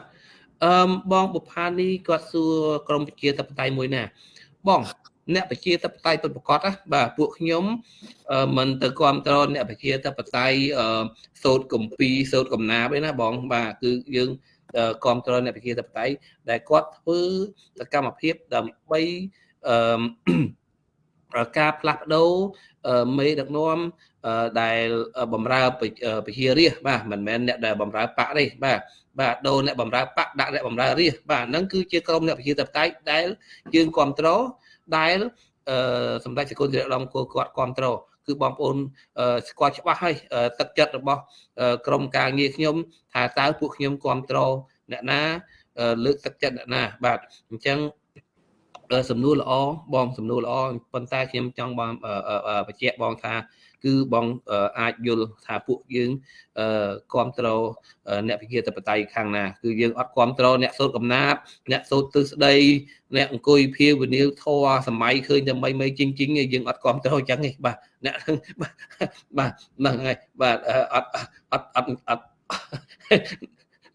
អឺបងបុផានីគាត់សួរក្រមវិជាតបតៃមួយណាបងអ្នកប្រជាធិបតេយ្យពិតប្រាកដណាបាទពួកខ្ញុំមិនទៅគ្រប់គ្រងអ្នកប្រជាធិបតេយ្យសោតកំពីសោតកំណាបឯណាបង បាទគឺយើងគ្រប់គ្រងអ្នកប្រជាធិបតេយ្យដែលគាត់ធ្វើសកម្មភាពដើម្បីអឺ ការផ្លាស់ប្ដូរមេដឹកនាំដែលបំរើប្រជារាស្ត្របាទមិនមែនអ្នកដែលបំរើបកទេបាទបាទដូរអ្នកបំរើបកដាក់អ្នកបំរើរាស្ត្របាទហ្នឹងគឺជាក្រុមអ្នកប្រជាធិបតេយ្យដែលយើងគ្រប់គ្រងដែលអឺសម្ដេចសកលជាដំគោគាត់គ្រប់គ្រងគឺបងប្អូនស្គាល់ច្បាស់ហើយទឹកចិត្តរបស់ក្រមការងារខ្ញុំ ថាតើពួកខ្ញុំគ្រប់គ្រងអ្នកណាលើកទឹកចិត្តអ្នកណាបាទអញ្ចឹង សំណួរល្អបងសំណួរល្អប៉ុន្តែខ្ញុំចង់បងបញ្ជាក់បងថា គឺបងអាចយល់ថាពួកយើងគ្រប់គ្រងអ្នកវិជាតបតៃខាងណា គឺយើងអត់គ្រប់គ្រងអ្នកសូត្រកំណាបអ្នកសូត្រទិស្ដីអ្នកអង្គុយភាវនាវធរសម័យឃើញតែមិនមិនជីងជីងយើងអត់គ្រប់គ្រងអញ្ចឹងទេបាទអ្នកបាទហ្នឹងហើយបាទអត់អត់អត់អត់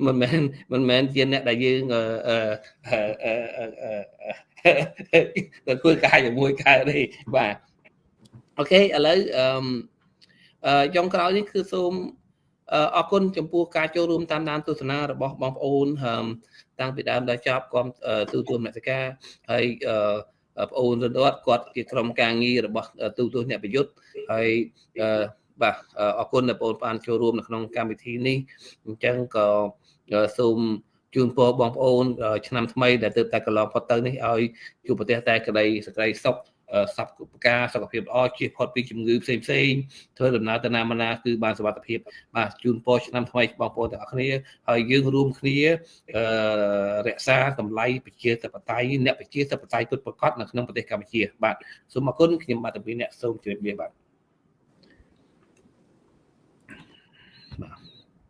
មិនមែនមិនមែនជាអ្នកដែលយើងអឺ អឺអឺធ្វើការជាមួយកើតទេបាទអូខេឥឡូវអឺចុងក្រោយនេះគឺសូមអរគុណចំពោះការចូលរួមតាមដានទស្សនារបស់បងប្អូនតាំងពីដើមដល់ចប់គាំទូទួលមនសិការហើយបងអូនរត់គាត់ជាក្រុមការងាររបស់ទូទស្សន៍អ្នកប្រយុទ្ធហើយបាទអរគុណដែលបងប្អូនបានចូលរួមនៅក្នុងកម្មវិធីនេះអញ្ចឹងក៏សូម ជូនពរបងប្អូន ឆ្នាំថ្មីដែលទើបតែកន្លងផុតទៅនេះឲ្យជួបប្រទេសតែក្តីសក្តីសុខសពគុការសុខភាពល្អជៀសផុតពីជំងឺផ្សេងផ្សេងធ្វើដំណើរទៅណាមកណាគឺបានសុខភាពបាទជូនពរឆ្នាំថ្មីបងប្អូនទាំងអស់គ្នាហើយយើងរួមគ្នារក្សាតម្លៃប្រជាធិបតេយ្យអ្នកប្រជាធិបតេយ្យពិតប្រាកដនៅក្នុងប្រទេសកម្ពុជាបាទសូមអរគុណខ្ញុំបាទតាពីអ្នកសូមជម្រាបលាបាទ